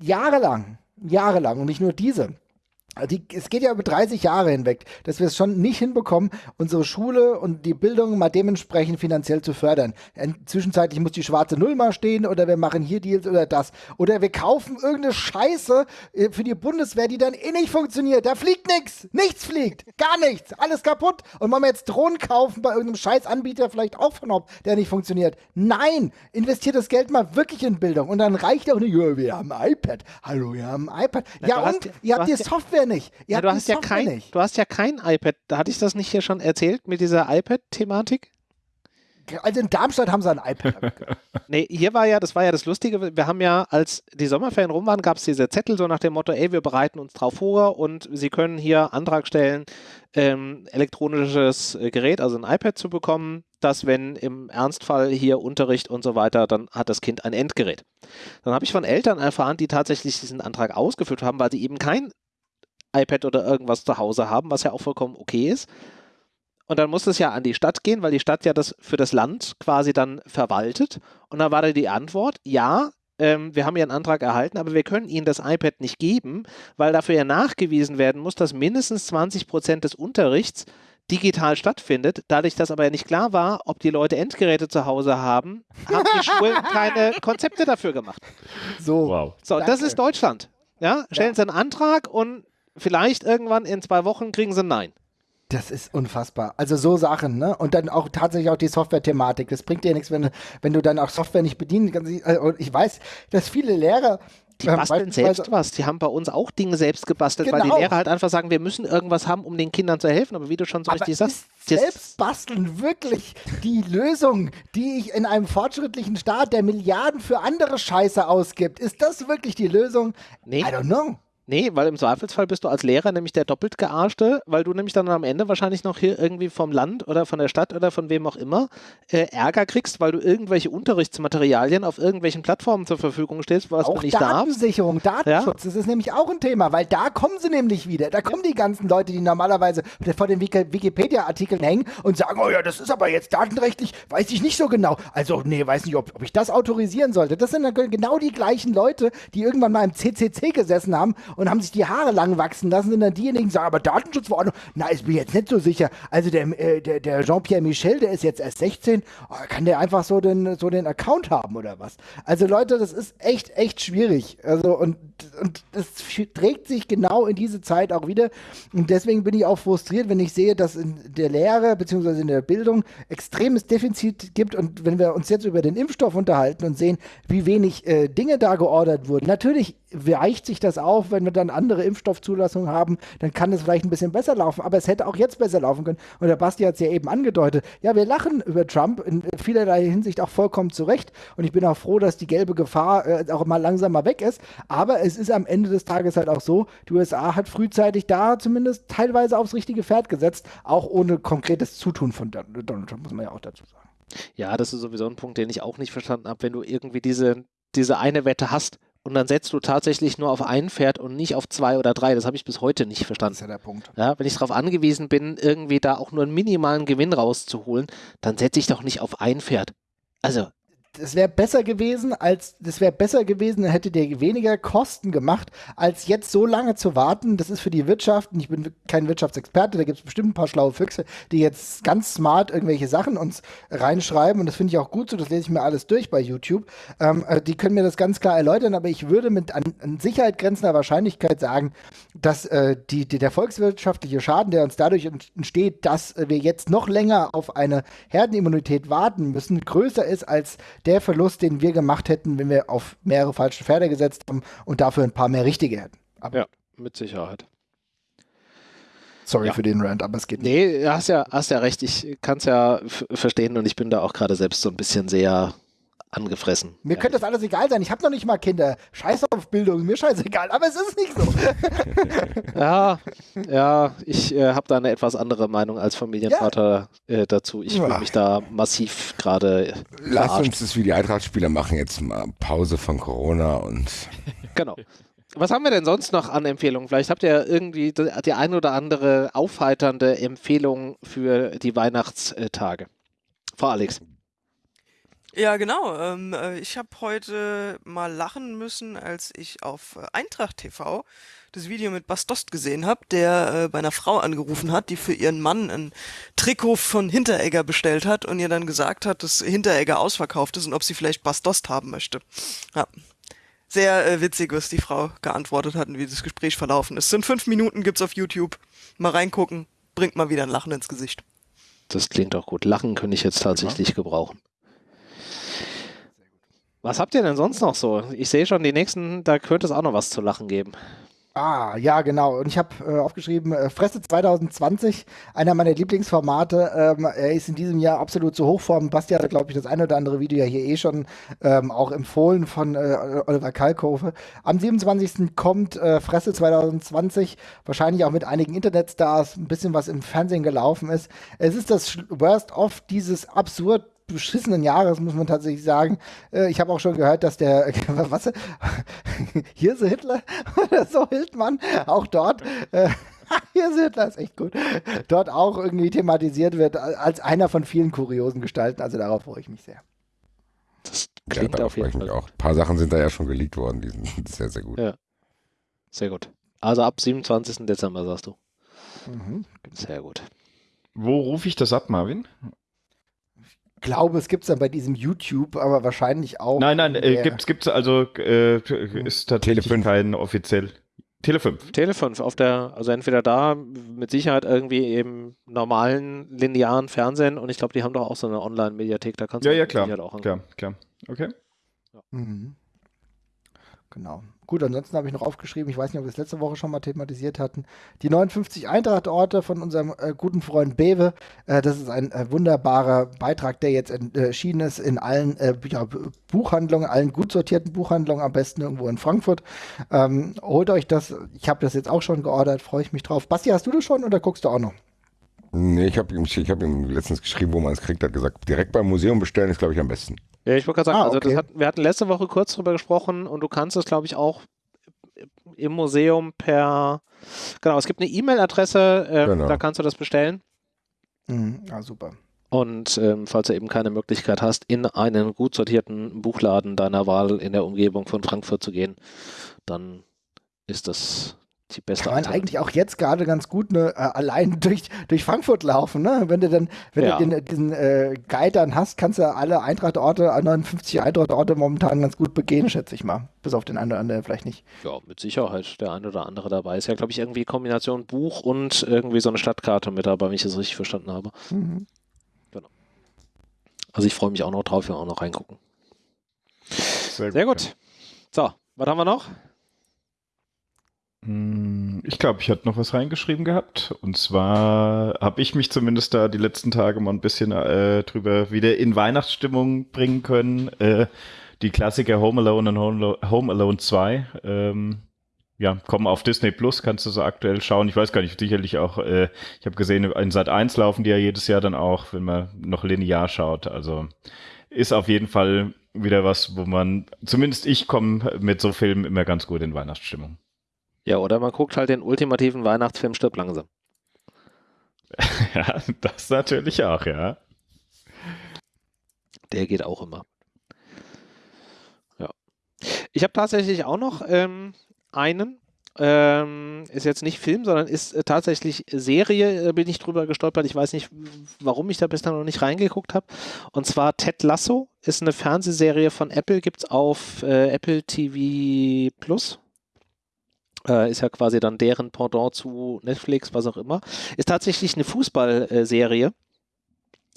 jahrelang, jahrelang und nicht nur diese die, es geht ja über 30 Jahre hinweg, dass wir es schon nicht hinbekommen, unsere Schule und die Bildung mal dementsprechend finanziell zu fördern. Zwischenzeitlich muss die schwarze Null mal stehen oder wir machen hier Deals oder das. Oder wir kaufen irgendeine Scheiße äh, für die Bundeswehr, die dann eh nicht funktioniert. Da fliegt nichts. Nichts fliegt. Gar nichts. Alles kaputt. Und wollen wir jetzt Drohnen kaufen bei irgendeinem Scheißanbieter vielleicht auch von ob, der nicht funktioniert. Nein. Investiert das Geld mal wirklich in Bildung. Und dann reicht auch nicht, wir haben ein iPad. Hallo, wir haben ein iPad. Na, ja, und hast, ihr habt die Software Software nicht. Ihr ja, du, hast ja kein, nicht. du hast ja kein iPad. Da hatte ich das nicht hier schon erzählt mit dieser iPad-Thematik? Also in Darmstadt haben sie ein iPad. nee, hier war ja, das war ja das Lustige, wir haben ja, als die Sommerferien rum waren, gab es diese Zettel so nach dem Motto, ey, wir bereiten uns drauf vor und Sie können hier Antrag stellen, ähm, elektronisches äh, Gerät, also ein iPad zu bekommen, dass wenn im Ernstfall hier Unterricht und so weiter, dann hat das Kind ein Endgerät. Dann habe ich von Eltern erfahren, die tatsächlich diesen Antrag ausgefüllt haben, weil sie eben kein iPad oder irgendwas zu Hause haben, was ja auch vollkommen okay ist. Und dann muss es ja an die Stadt gehen, weil die Stadt ja das für das Land quasi dann verwaltet. Und dann war da die Antwort, ja, ähm, wir haben Ihren Antrag erhalten, aber wir können Ihnen das iPad nicht geben, weil dafür ja nachgewiesen werden muss, dass mindestens 20 Prozent des Unterrichts digital stattfindet. Dadurch, dass aber ja nicht klar war, ob die Leute Endgeräte zu Hause haben, haben die Schulen keine Konzepte dafür gemacht. So, wow. so das ist Deutschland. Ja, stellen ja. Sie einen Antrag und vielleicht irgendwann in zwei Wochen kriegen sie ein Nein. Das ist unfassbar. Also so Sachen, ne? Und dann auch tatsächlich auch die Software-Thematik. Das bringt dir nichts, wenn, wenn du dann auch Software nicht bedienen kannst. Also, und ich weiß, dass viele Lehrer die ähm, basteln selbst was. Die haben bei uns auch Dinge selbst gebastelt, genau. weil die genau. Lehrer halt einfach sagen, wir müssen irgendwas haben, um den Kindern zu helfen. Aber wie du schon so Aber richtig sagst, selbst basteln wirklich die Lösung, die ich in einem fortschrittlichen Staat, der Milliarden für andere Scheiße ausgibt, ist das wirklich die Lösung? Nee. I don't know. Nee, weil im Zweifelsfall bist du als Lehrer nämlich der doppelt gearschte, weil du nämlich dann am Ende wahrscheinlich noch hier irgendwie vom Land oder von der Stadt oder von wem auch immer äh, Ärger kriegst, weil du irgendwelche Unterrichtsmaterialien auf irgendwelchen Plattformen zur Verfügung stellst, was auch du nicht Datensicherung, darfst. Datenschutz, ja? das ist nämlich auch ein Thema, weil da kommen sie nämlich wieder. Da kommen die ganzen Leute, die normalerweise vor den Wikipedia-Artikeln hängen und sagen, oh ja, das ist aber jetzt datenrechtlich, weiß ich nicht so genau. Also, nee, weiß nicht, ob, ob ich das autorisieren sollte. Das sind dann genau die gleichen Leute, die irgendwann mal im CCC gesessen haben und haben sich die Haare lang wachsen lassen, sind dann diejenigen, die sagen, aber Datenschutzverordnung, na, ist mir jetzt nicht so sicher. Also der, äh, der, der Jean-Pierre Michel, der ist jetzt erst 16, oh, kann der einfach so den, so den Account haben oder was? Also Leute, das ist echt, echt schwierig. Also und, und das trägt sich genau in diese Zeit auch wieder. Und deswegen bin ich auch frustriert, wenn ich sehe, dass in der Lehre bzw. in der Bildung extremes Defizit gibt. Und wenn wir uns jetzt über den Impfstoff unterhalten und sehen, wie wenig äh, Dinge da geordert wurden, natürlich weicht sich das auf, wenn wir dann andere Impfstoffzulassungen haben, dann kann es vielleicht ein bisschen besser laufen, aber es hätte auch jetzt besser laufen können. Und der Basti hat es ja eben angedeutet. Ja, wir lachen über Trump in vielerlei Hinsicht auch vollkommen zurecht und ich bin auch froh, dass die gelbe Gefahr äh, auch mal langsam mal weg ist, aber es ist am Ende des Tages halt auch so, die USA hat frühzeitig da zumindest teilweise aufs richtige Pferd gesetzt, auch ohne konkretes Zutun von Donald Trump, muss man ja auch dazu sagen. Ja, das ist sowieso ein Punkt, den ich auch nicht verstanden habe, wenn du irgendwie diese, diese eine Wette hast, und dann setzt du tatsächlich nur auf ein Pferd und nicht auf zwei oder drei. Das habe ich bis heute nicht verstanden. Das ist ja der Punkt. Ja, wenn ich darauf angewiesen bin, irgendwie da auch nur einen minimalen Gewinn rauszuholen, dann setze ich doch nicht auf ein Pferd. Also, das wäre besser gewesen, als das wäre besser gewesen, hätte der weniger Kosten gemacht, als jetzt so lange zu warten. Das ist für die Wirtschaft, und ich bin kein Wirtschaftsexperte, da gibt es bestimmt ein paar schlaue Füchse, die jetzt ganz smart irgendwelche Sachen uns reinschreiben und das finde ich auch gut so, das lese ich mir alles durch bei YouTube. Ähm, äh, die können mir das ganz klar erläutern, aber ich würde mit an, an Sicherheit grenzender Wahrscheinlichkeit sagen, dass äh, die, die, der volkswirtschaftliche Schaden, der uns dadurch entsteht, dass wir jetzt noch länger auf eine Herdenimmunität warten müssen, größer ist als der Verlust, den wir gemacht hätten, wenn wir auf mehrere falsche Pferde gesetzt haben und dafür ein paar mehr richtige hätten. Aber ja, mit Sicherheit. Sorry Ja. für den Rant, aber es geht nicht. Nee, hast ja, hast ja recht. Ich kann es ja verstehen und ich bin da auch gerade selbst so ein bisschen sehr angefressen. Mir könnte das alles egal sein. Ich habe noch nicht mal Kinder. Scheiß auf Bildung, mir scheißegal, aber es ist nicht so. Ja, ja, ich äh, habe da eine etwas andere Meinung als Familienvater äh, dazu. Ich fühle Ja. mich da massiv gerade Lass uns das wie die Eintracht-Spieler machen, jetzt mal Pause von Corona und Genau. Was haben wir denn sonst noch an Empfehlungen? Vielleicht habt ihr irgendwie die, die ein oder andere aufheiternde Empfehlung für die Weihnachtstage. Frau Alex. Ja, genau. Ähm, äh, ich habe heute mal lachen müssen, als ich auf äh, Eintracht TV das Video mit Bastost gesehen habe, der äh, bei einer Frau angerufen hat, die für ihren Mann ein Trikot von Hinteregger bestellt hat und ihr dann gesagt hat, dass Hinteregger ausverkauft ist und ob sie vielleicht Bastost haben möchte. Ja. Sehr äh, witzig, was die Frau geantwortet hat und wie das Gespräch verlaufen ist. Sind fünf Minuten, gibt's auf YouTube. Mal reingucken, bringt mal wieder ein Lachen ins Gesicht. Das klingt auch gut. Lachen könnte ich jetzt tatsächlich gebrauchen. Was habt ihr denn sonst noch so? Ich sehe schon, die nächsten, da könnte es auch noch was zu lachen geben. Ah, ja, genau. Und ich habe äh, aufgeschrieben, äh, Fresse 2020, einer meiner Lieblingsformate. Ähm, er ist in diesem Jahr absolut zu Hochform. Basti hat, glaube ich, das eine oder andere Video ja hier eh schon ähm, auch empfohlen von äh, Oliver Kalkofe. Am 27. kommt äh, Fresse 2020, wahrscheinlich auch mit einigen Internetstars, ein bisschen was im Fernsehen gelaufen ist. Es ist das Worst of dieses absurd beschissenen Jahres, muss man tatsächlich sagen. Äh, ich habe auch schon gehört, dass der, was, Hirse Hitler oder so Hildmann auch dort, äh, Hirse Hitler ist echt gut, dort auch irgendwie thematisiert wird als einer von vielen kuriosen Gestalten. Also darauf freue ich mich sehr. Das ja, klingt darauf auf freue jeden ich mich Fall. auch. Ein paar Sachen sind da ja schon geleakt worden, die sind sehr, sehr gut. Ja. Sehr gut. Also ab 27. Dezember, sagst du. Mhm. Sehr gut. Wo rufe ich das ab, Marvin? Glaube, es gibt es dann bei diesem YouTube, aber wahrscheinlich auch. Nein, nein, in äh, gibt's, gibt's also, äh, ist tatsächlich Tele5. kein offiziell. Tele 5. Tele 5 auf der, also entweder da mit Sicherheit irgendwie im normalen linearen Fernsehen und ich glaube, die haben doch auch so eine Online-Mediathek, da kannst du Ja, ja, mit klar. Sicherheit auch Klar, klar. Okay. Mhm. Genau. Gut, ansonsten habe ich noch aufgeschrieben, ich weiß nicht, ob wir es letzte Woche schon mal thematisiert hatten, die 59 Eintracht-Orte von unserem äh, guten Freund Bewe. Äh, das ist ein äh, wunderbarer Beitrag, der jetzt äh, erschienen ist in allen äh, ja, Buchhandlungen, allen gut sortierten Buchhandlungen, am besten irgendwo in Frankfurt. Ähm, holt euch das. Ich habe das jetzt auch schon geordert, freue ich mich drauf. Basti, hast du das schon oder guckst du auch noch? Nee, ich habe ihm, hab ihm letztens geschrieben, wo man es kriegt, hat gesagt, direkt beim Museum bestellen ist, glaube ich, am besten. Ja, ich wollte gerade sagen, Ah, also okay. das hat, wir hatten letzte Woche kurz drüber gesprochen und du kannst es, glaube ich, auch im Museum per, genau, es gibt eine E-Mail-Adresse, ähm, Genau. da kannst du das bestellen. Mhm. Ah, super. Und ähm, falls du eben keine Möglichkeit hast, in einen gut sortierten Buchladen deiner Wahl in der Umgebung von Frankfurt zu gehen, dann ist das die beste Kann man eigentlich auch jetzt gerade ganz gut ne, äh, allein durch, durch Frankfurt laufen, ne? Wenn du dann, wenn Ja. du den, diesen äh, Guide dann hast, kannst du alle Eintrachtorte, alle 59 Eintrachtorte momentan ganz gut begehen, schätze ich mal. Bis auf den einen oder anderen vielleicht nicht. Ja, mit Sicherheit der ein oder andere dabei. Ist ja, glaube ich, irgendwie Kombination Buch und irgendwie so eine Stadtkarte mit dabei, wenn ich das richtig verstanden habe. Mhm. Also ich freue mich auch noch drauf, wir auch noch reingucken. Sehr Sehr gut. So, was haben wir noch? Hm, Ich glaube, ich hatte noch was reingeschrieben gehabt. Und zwar habe ich mich zumindest da die letzten Tage mal ein bisschen äh, drüber wieder in Weihnachtsstimmung bringen können. Äh, die Klassiker Home Alone und Home Alo- Home Alone 2. Ähm, ja, kommen auf Disney Plus, kannst du so aktuell schauen. Ich weiß gar nicht, sicherlich auch, äh, ich habe gesehen, in Sat 1 laufen die ja jedes Jahr dann auch, wenn man noch linear schaut. Also ist auf jeden Fall wieder was, wo man, zumindest ich komme mit so Filmen immer ganz gut in Weihnachtsstimmung. Ja, oder man guckt halt den ultimativen Weihnachtsfilm Stirb langsam. Ja, das natürlich auch, ja. Der geht auch immer. Ja. Ich habe tatsächlich auch noch ähm, einen. Ähm, ist jetzt nicht Film, sondern ist äh, tatsächlich Serie, äh, bin ich drüber gestolpert. Ich weiß nicht, warum ich da bislang noch nicht reingeguckt habe. Und zwar Ted Lasso ist eine Fernsehserie von Apple, gibt es auf äh, Apple TV Plus. Äh, ist ja quasi dann deren Pendant zu Netflix, was auch immer. Ist tatsächlich eine Fußballserie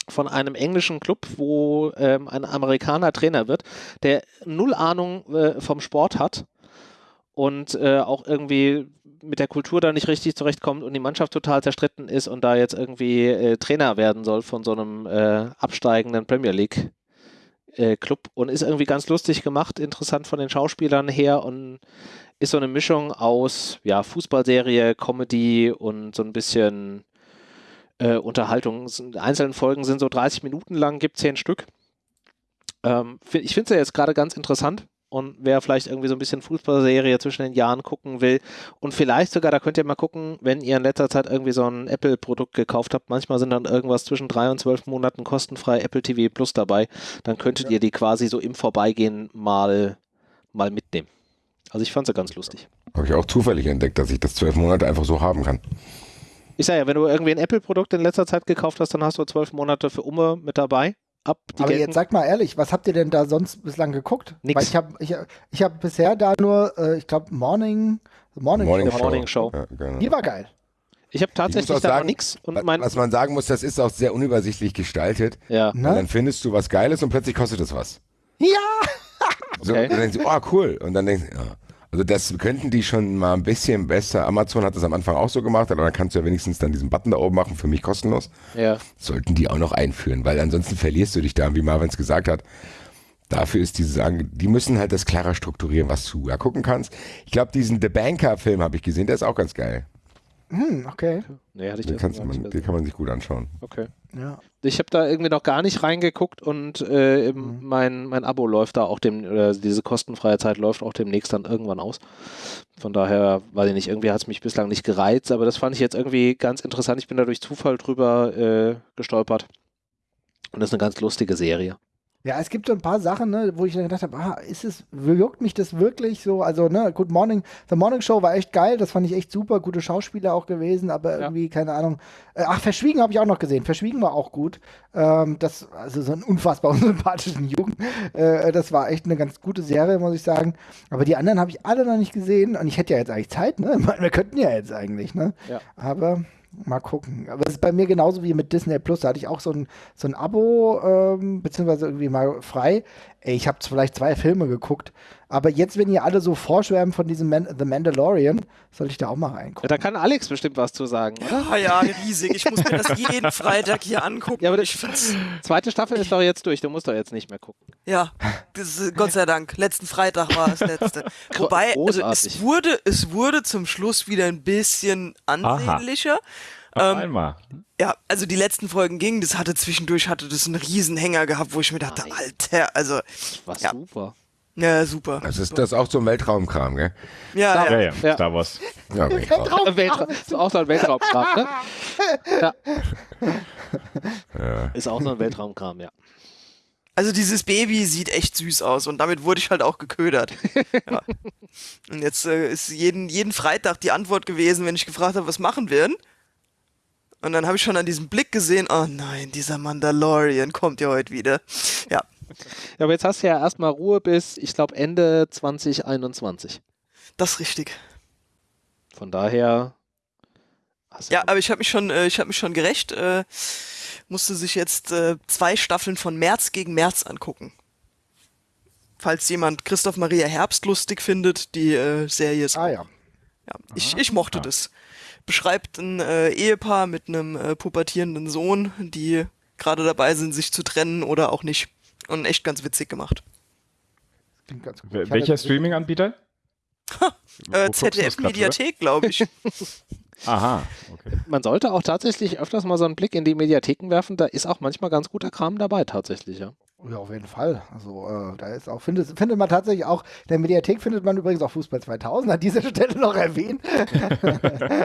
von einem englischen Club, wo ähm, ein Amerikaner Trainer wird, der null Ahnung äh, vom Sport hat und äh, auch irgendwie mit der Kultur da nicht richtig zurechtkommt und die Mannschaft total zerstritten ist und da jetzt irgendwie äh, Trainer werden soll von so einem äh, absteigenden Premier League äh, Club und ist irgendwie ganz lustig gemacht, interessant von den Schauspielern her und ist so eine Mischung aus ja, Fußballserie, Comedy und so ein bisschen äh, Unterhaltung. Die einzelnen Folgen sind so 30 Minuten lang, gibt 10 Stück. Ähm, ich finde es ja jetzt gerade ganz interessant und wer vielleicht irgendwie so ein bisschen Fußballserie zwischen den Jahren gucken will und vielleicht sogar, da könnt ihr mal gucken, wenn ihr in letzter Zeit irgendwie so ein Apple-Produkt gekauft habt, manchmal sind dann irgendwas zwischen drei und zwölf Monaten kostenfrei Apple TV Plus dabei, dann könntet ja. ihr die quasi so im Vorbeigehen mal, mal mitnehmen. Also ich fand sie ganz lustig. Habe ich auch zufällig entdeckt, dass ich das zwölf Monate einfach so haben kann. Ich sage ja, wenn du irgendwie ein Apple-Produkt in letzter Zeit gekauft hast, dann hast du zwölf Monate für Umme mit dabei ab. Aber gelten. jetzt sag mal ehrlich, was habt ihr denn da sonst bislang geguckt? Nix. Weil ich habe ich, ich hab bisher da nur, äh, ich glaube, Morning, Morning, Morning Show. Morning Show. Ja, genau. Die war geil. Ich habe tatsächlich ich da nichts. Was man sagen muss, das ist auch sehr unübersichtlich gestaltet. Ja. Und dann findest du was Geiles und plötzlich kostet es was. Ja! So, okay. Und dann denkst du, oh cool. Und dann denkst du, ja. Also das könnten die schon mal ein bisschen besser. Amazon hat das am Anfang auch so gemacht, aber dann kannst du ja wenigstens dann diesen Button da oben machen, für mich kostenlos. Ja. Sollten die auch noch einführen, weil ansonsten verlierst du dich da, wie Marvin es gesagt hat. Dafür ist diese Sagen, die müssen halt das klarer strukturieren, was du ja gucken kannst. Ich glaube, diesen The Banker-Film habe ich gesehen, der ist auch ganz geil. Hm, okay. Nee, hatte ich den, kannst man, den kann man sich gut anschauen. Okay. Ja. Ich habe da irgendwie noch gar nicht reingeguckt und äh, mhm. mein, mein Abo läuft da auch dem, oder diese kostenfreie Zeit läuft auch demnächst dann irgendwann aus. Von daher, weiß ich nicht, irgendwie hat es mich bislang nicht gereizt, aber das fand ich jetzt irgendwie ganz interessant. Ich bin da durch Zufall drüber äh, gestolpert. Und das ist eine ganz lustige Serie. Ja, es gibt so ein paar Sachen, ne, wo ich dann gedacht habe, ah, ist es, juckt mich das wirklich so? Also, ne, Good Morning, The Morning Show war echt geil, das fand ich echt super, gute Schauspieler auch gewesen, aber ja. irgendwie, keine Ahnung. Äh, ach, Verschwiegen habe ich auch noch gesehen, Verschwiegen war auch gut. Ähm, das, also so einen unfassbar unsympathischen Jungen. Äh, das war echt eine ganz gute Serie, muss ich sagen. Aber die anderen habe ich alle noch nicht gesehen und ich hätte ja jetzt eigentlich Zeit, ne? Wir könnten ja jetzt eigentlich, ne? Ja. Aber Mal gucken. Aber es ist bei mir genauso wie mit Disney Plus. Da hatte ich auch so ein, so ein Abo, ähm, beziehungsweise irgendwie mal frei. Ey, ich habe vielleicht zwei Filme geguckt. Aber jetzt, wenn ihr alle so vorschwärmen von diesem Man The Mandalorian, sollte ich da auch mal reingucken. Ja, da kann Alex bestimmt was zu sagen, oder? Ja, ja, riesig. Ich muss mir das jeden Freitag hier angucken. Ja, aber ich find's zweite Staffel ist doch jetzt durch. Du musst doch jetzt nicht mehr gucken. Ja, ist, Gott sei Dank. Letzten Freitag war das letzte. Wobei, also es wurde, es wurde zum Schluss wieder ein bisschen ansehnlicher. Ähm, einmal. Ja, also die letzten Folgen gingen, das hatte zwischendurch hatte das einen Riesenhänger gehabt, wo ich mir dachte, Alter, also. War ja. super. Ja, super. Also ist das auch so ein Weltraumkram, gell? Ja, Star, ja, ja, ja. Star Wars. Ja, Weltraum. Weltraum. Ist auch so ein Weltraumkram, ne? Ja. ja. Ist auch so ein Weltraumkram, ja. Also dieses Baby sieht echt süß aus und damit wurde ich halt auch geködert. ja. Und jetzt äh, ist jeden, jeden Freitag die Antwort gewesen, wenn ich gefragt habe, was machen wir denn? Und dann habe ich schon an diesem Blick gesehen, oh nein, dieser Mandalorian kommt ja heute wieder. Ja. Ja, aber jetzt hast du ja erstmal Ruhe bis, ich glaube, Ende 2021. Das ist richtig. Von daher. Ja, aber ich habe mich schon, äh, ich habe mich schon gerecht. Äh, musste sich jetzt äh, zwei Staffeln von März gegen März angucken. Falls jemand Christoph Maria Herbst lustig findet, die äh, Serie ist. Ah ja. Ja, ich, ich mochte ja. das beschreibt ein äh, Ehepaar mit einem äh, pubertierenden Sohn, die gerade dabei sind, sich zu trennen oder auch nicht. Und echt ganz witzig gemacht. Welcher Streaming-Anbieter? äh, ZDF-Mediathek, glaube ich. Aha, okay. Man sollte auch tatsächlich öfters mal so einen Blick in die Mediatheken werfen. Da ist auch manchmal ganz guter Kram dabei, tatsächlich, ja. Ja, auf jeden Fall. Also äh, da ist auch, findet, findet man tatsächlich auch, in der Mediathek findet man übrigens auch Fußball 2000, an dieser Stelle noch erwähnt.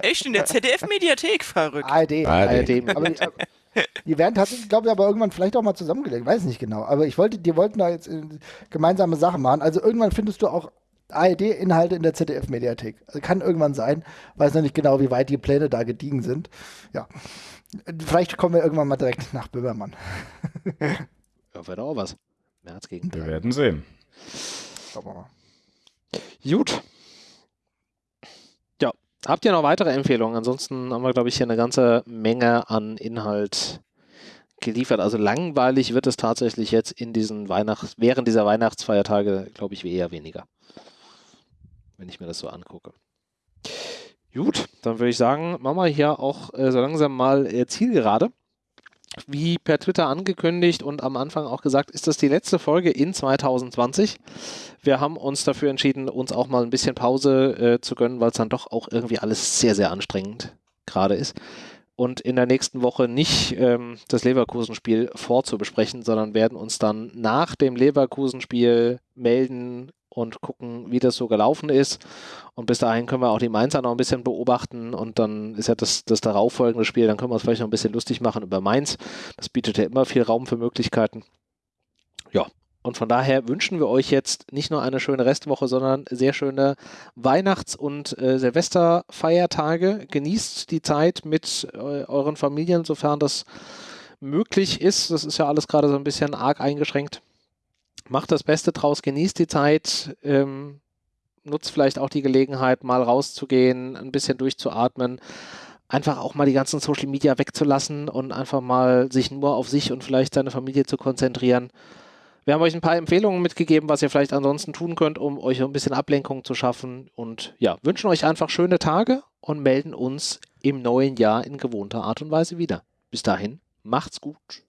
Echt? In der ZDF-Mediathek verrückt. ARD. ARD. Aber die, äh, die werden tatsächlich, glaube ich, aber irgendwann vielleicht auch mal zusammengelegt, weiß nicht genau. Aber ich wollte, die wollten da jetzt äh, gemeinsame Sachen machen. Also irgendwann findest du auch ARD-Inhalte in der ZDF-Mediathek. Also kann irgendwann sein. Weiß noch nicht genau, wie weit die Pläne da gediegen sind. Ja. Vielleicht kommen wir irgendwann mal direkt nach Böhmermann. Ja, wäre auch was. März gegen Wir werden sehen. Schauen wir mal. Gut. Habt ihr noch weitere Empfehlungen? Ansonsten haben wir, glaube ich, hier eine ganze Menge an Inhalt geliefert. Also langweilig wird es tatsächlich jetzt in diesen Weihnachts während dieser Weihnachtsfeiertage, glaube ich, eher weniger. Wenn ich mir das so angucke. Gut, dann würde ich sagen, machen wir hier auch äh, so langsam mal äh, Zielgerade. Wie per Twitter angekündigt und am Anfang auch gesagt, ist das die letzte Folge in 2020. Wir haben uns dafür entschieden, uns auch mal ein bisschen Pause äh, zu gönnen, weil es dann doch auch irgendwie alles sehr, sehr anstrengend gerade ist. Und in der nächsten Woche nicht ähm, das Leverkusen-Spiel vorzubesprechen, sondern werden uns dann nach dem Leverkusen-Spiel melden, und gucken, wie das so gelaufen ist. Und bis dahin können wir auch die Mainzer noch ein bisschen beobachten und dann ist ja das, das darauffolgende Spiel, dann können wir uns vielleicht noch ein bisschen lustig machen über Mainz. Das bietet ja immer viel Raum für Möglichkeiten. Ja, und von daher wünschen wir euch jetzt nicht nur eine schöne Restwoche, sondern sehr schöne Weihnachts- und äh, Silvesterfeiertage. Genießt die Zeit mit äh, euren Familien, sofern das möglich ist. Das ist ja alles gerade so ein bisschen arg eingeschränkt macht das Beste draus, genießt die Zeit, ähm, nutzt vielleicht auch die Gelegenheit, mal rauszugehen, ein bisschen durchzuatmen, einfach auch mal die ganzen Social Media wegzulassen und einfach mal sich nur auf sich und vielleicht seine Familie zu konzentrieren. Wir haben euch ein paar Empfehlungen mitgegeben, was ihr vielleicht ansonsten tun könnt, um euch ein bisschen Ablenkung zu schaffen. Und ja, wünschen euch einfach schöne Tage und melden uns im neuen Jahr in gewohnter Art und Weise wieder. Bis dahin, macht's gut.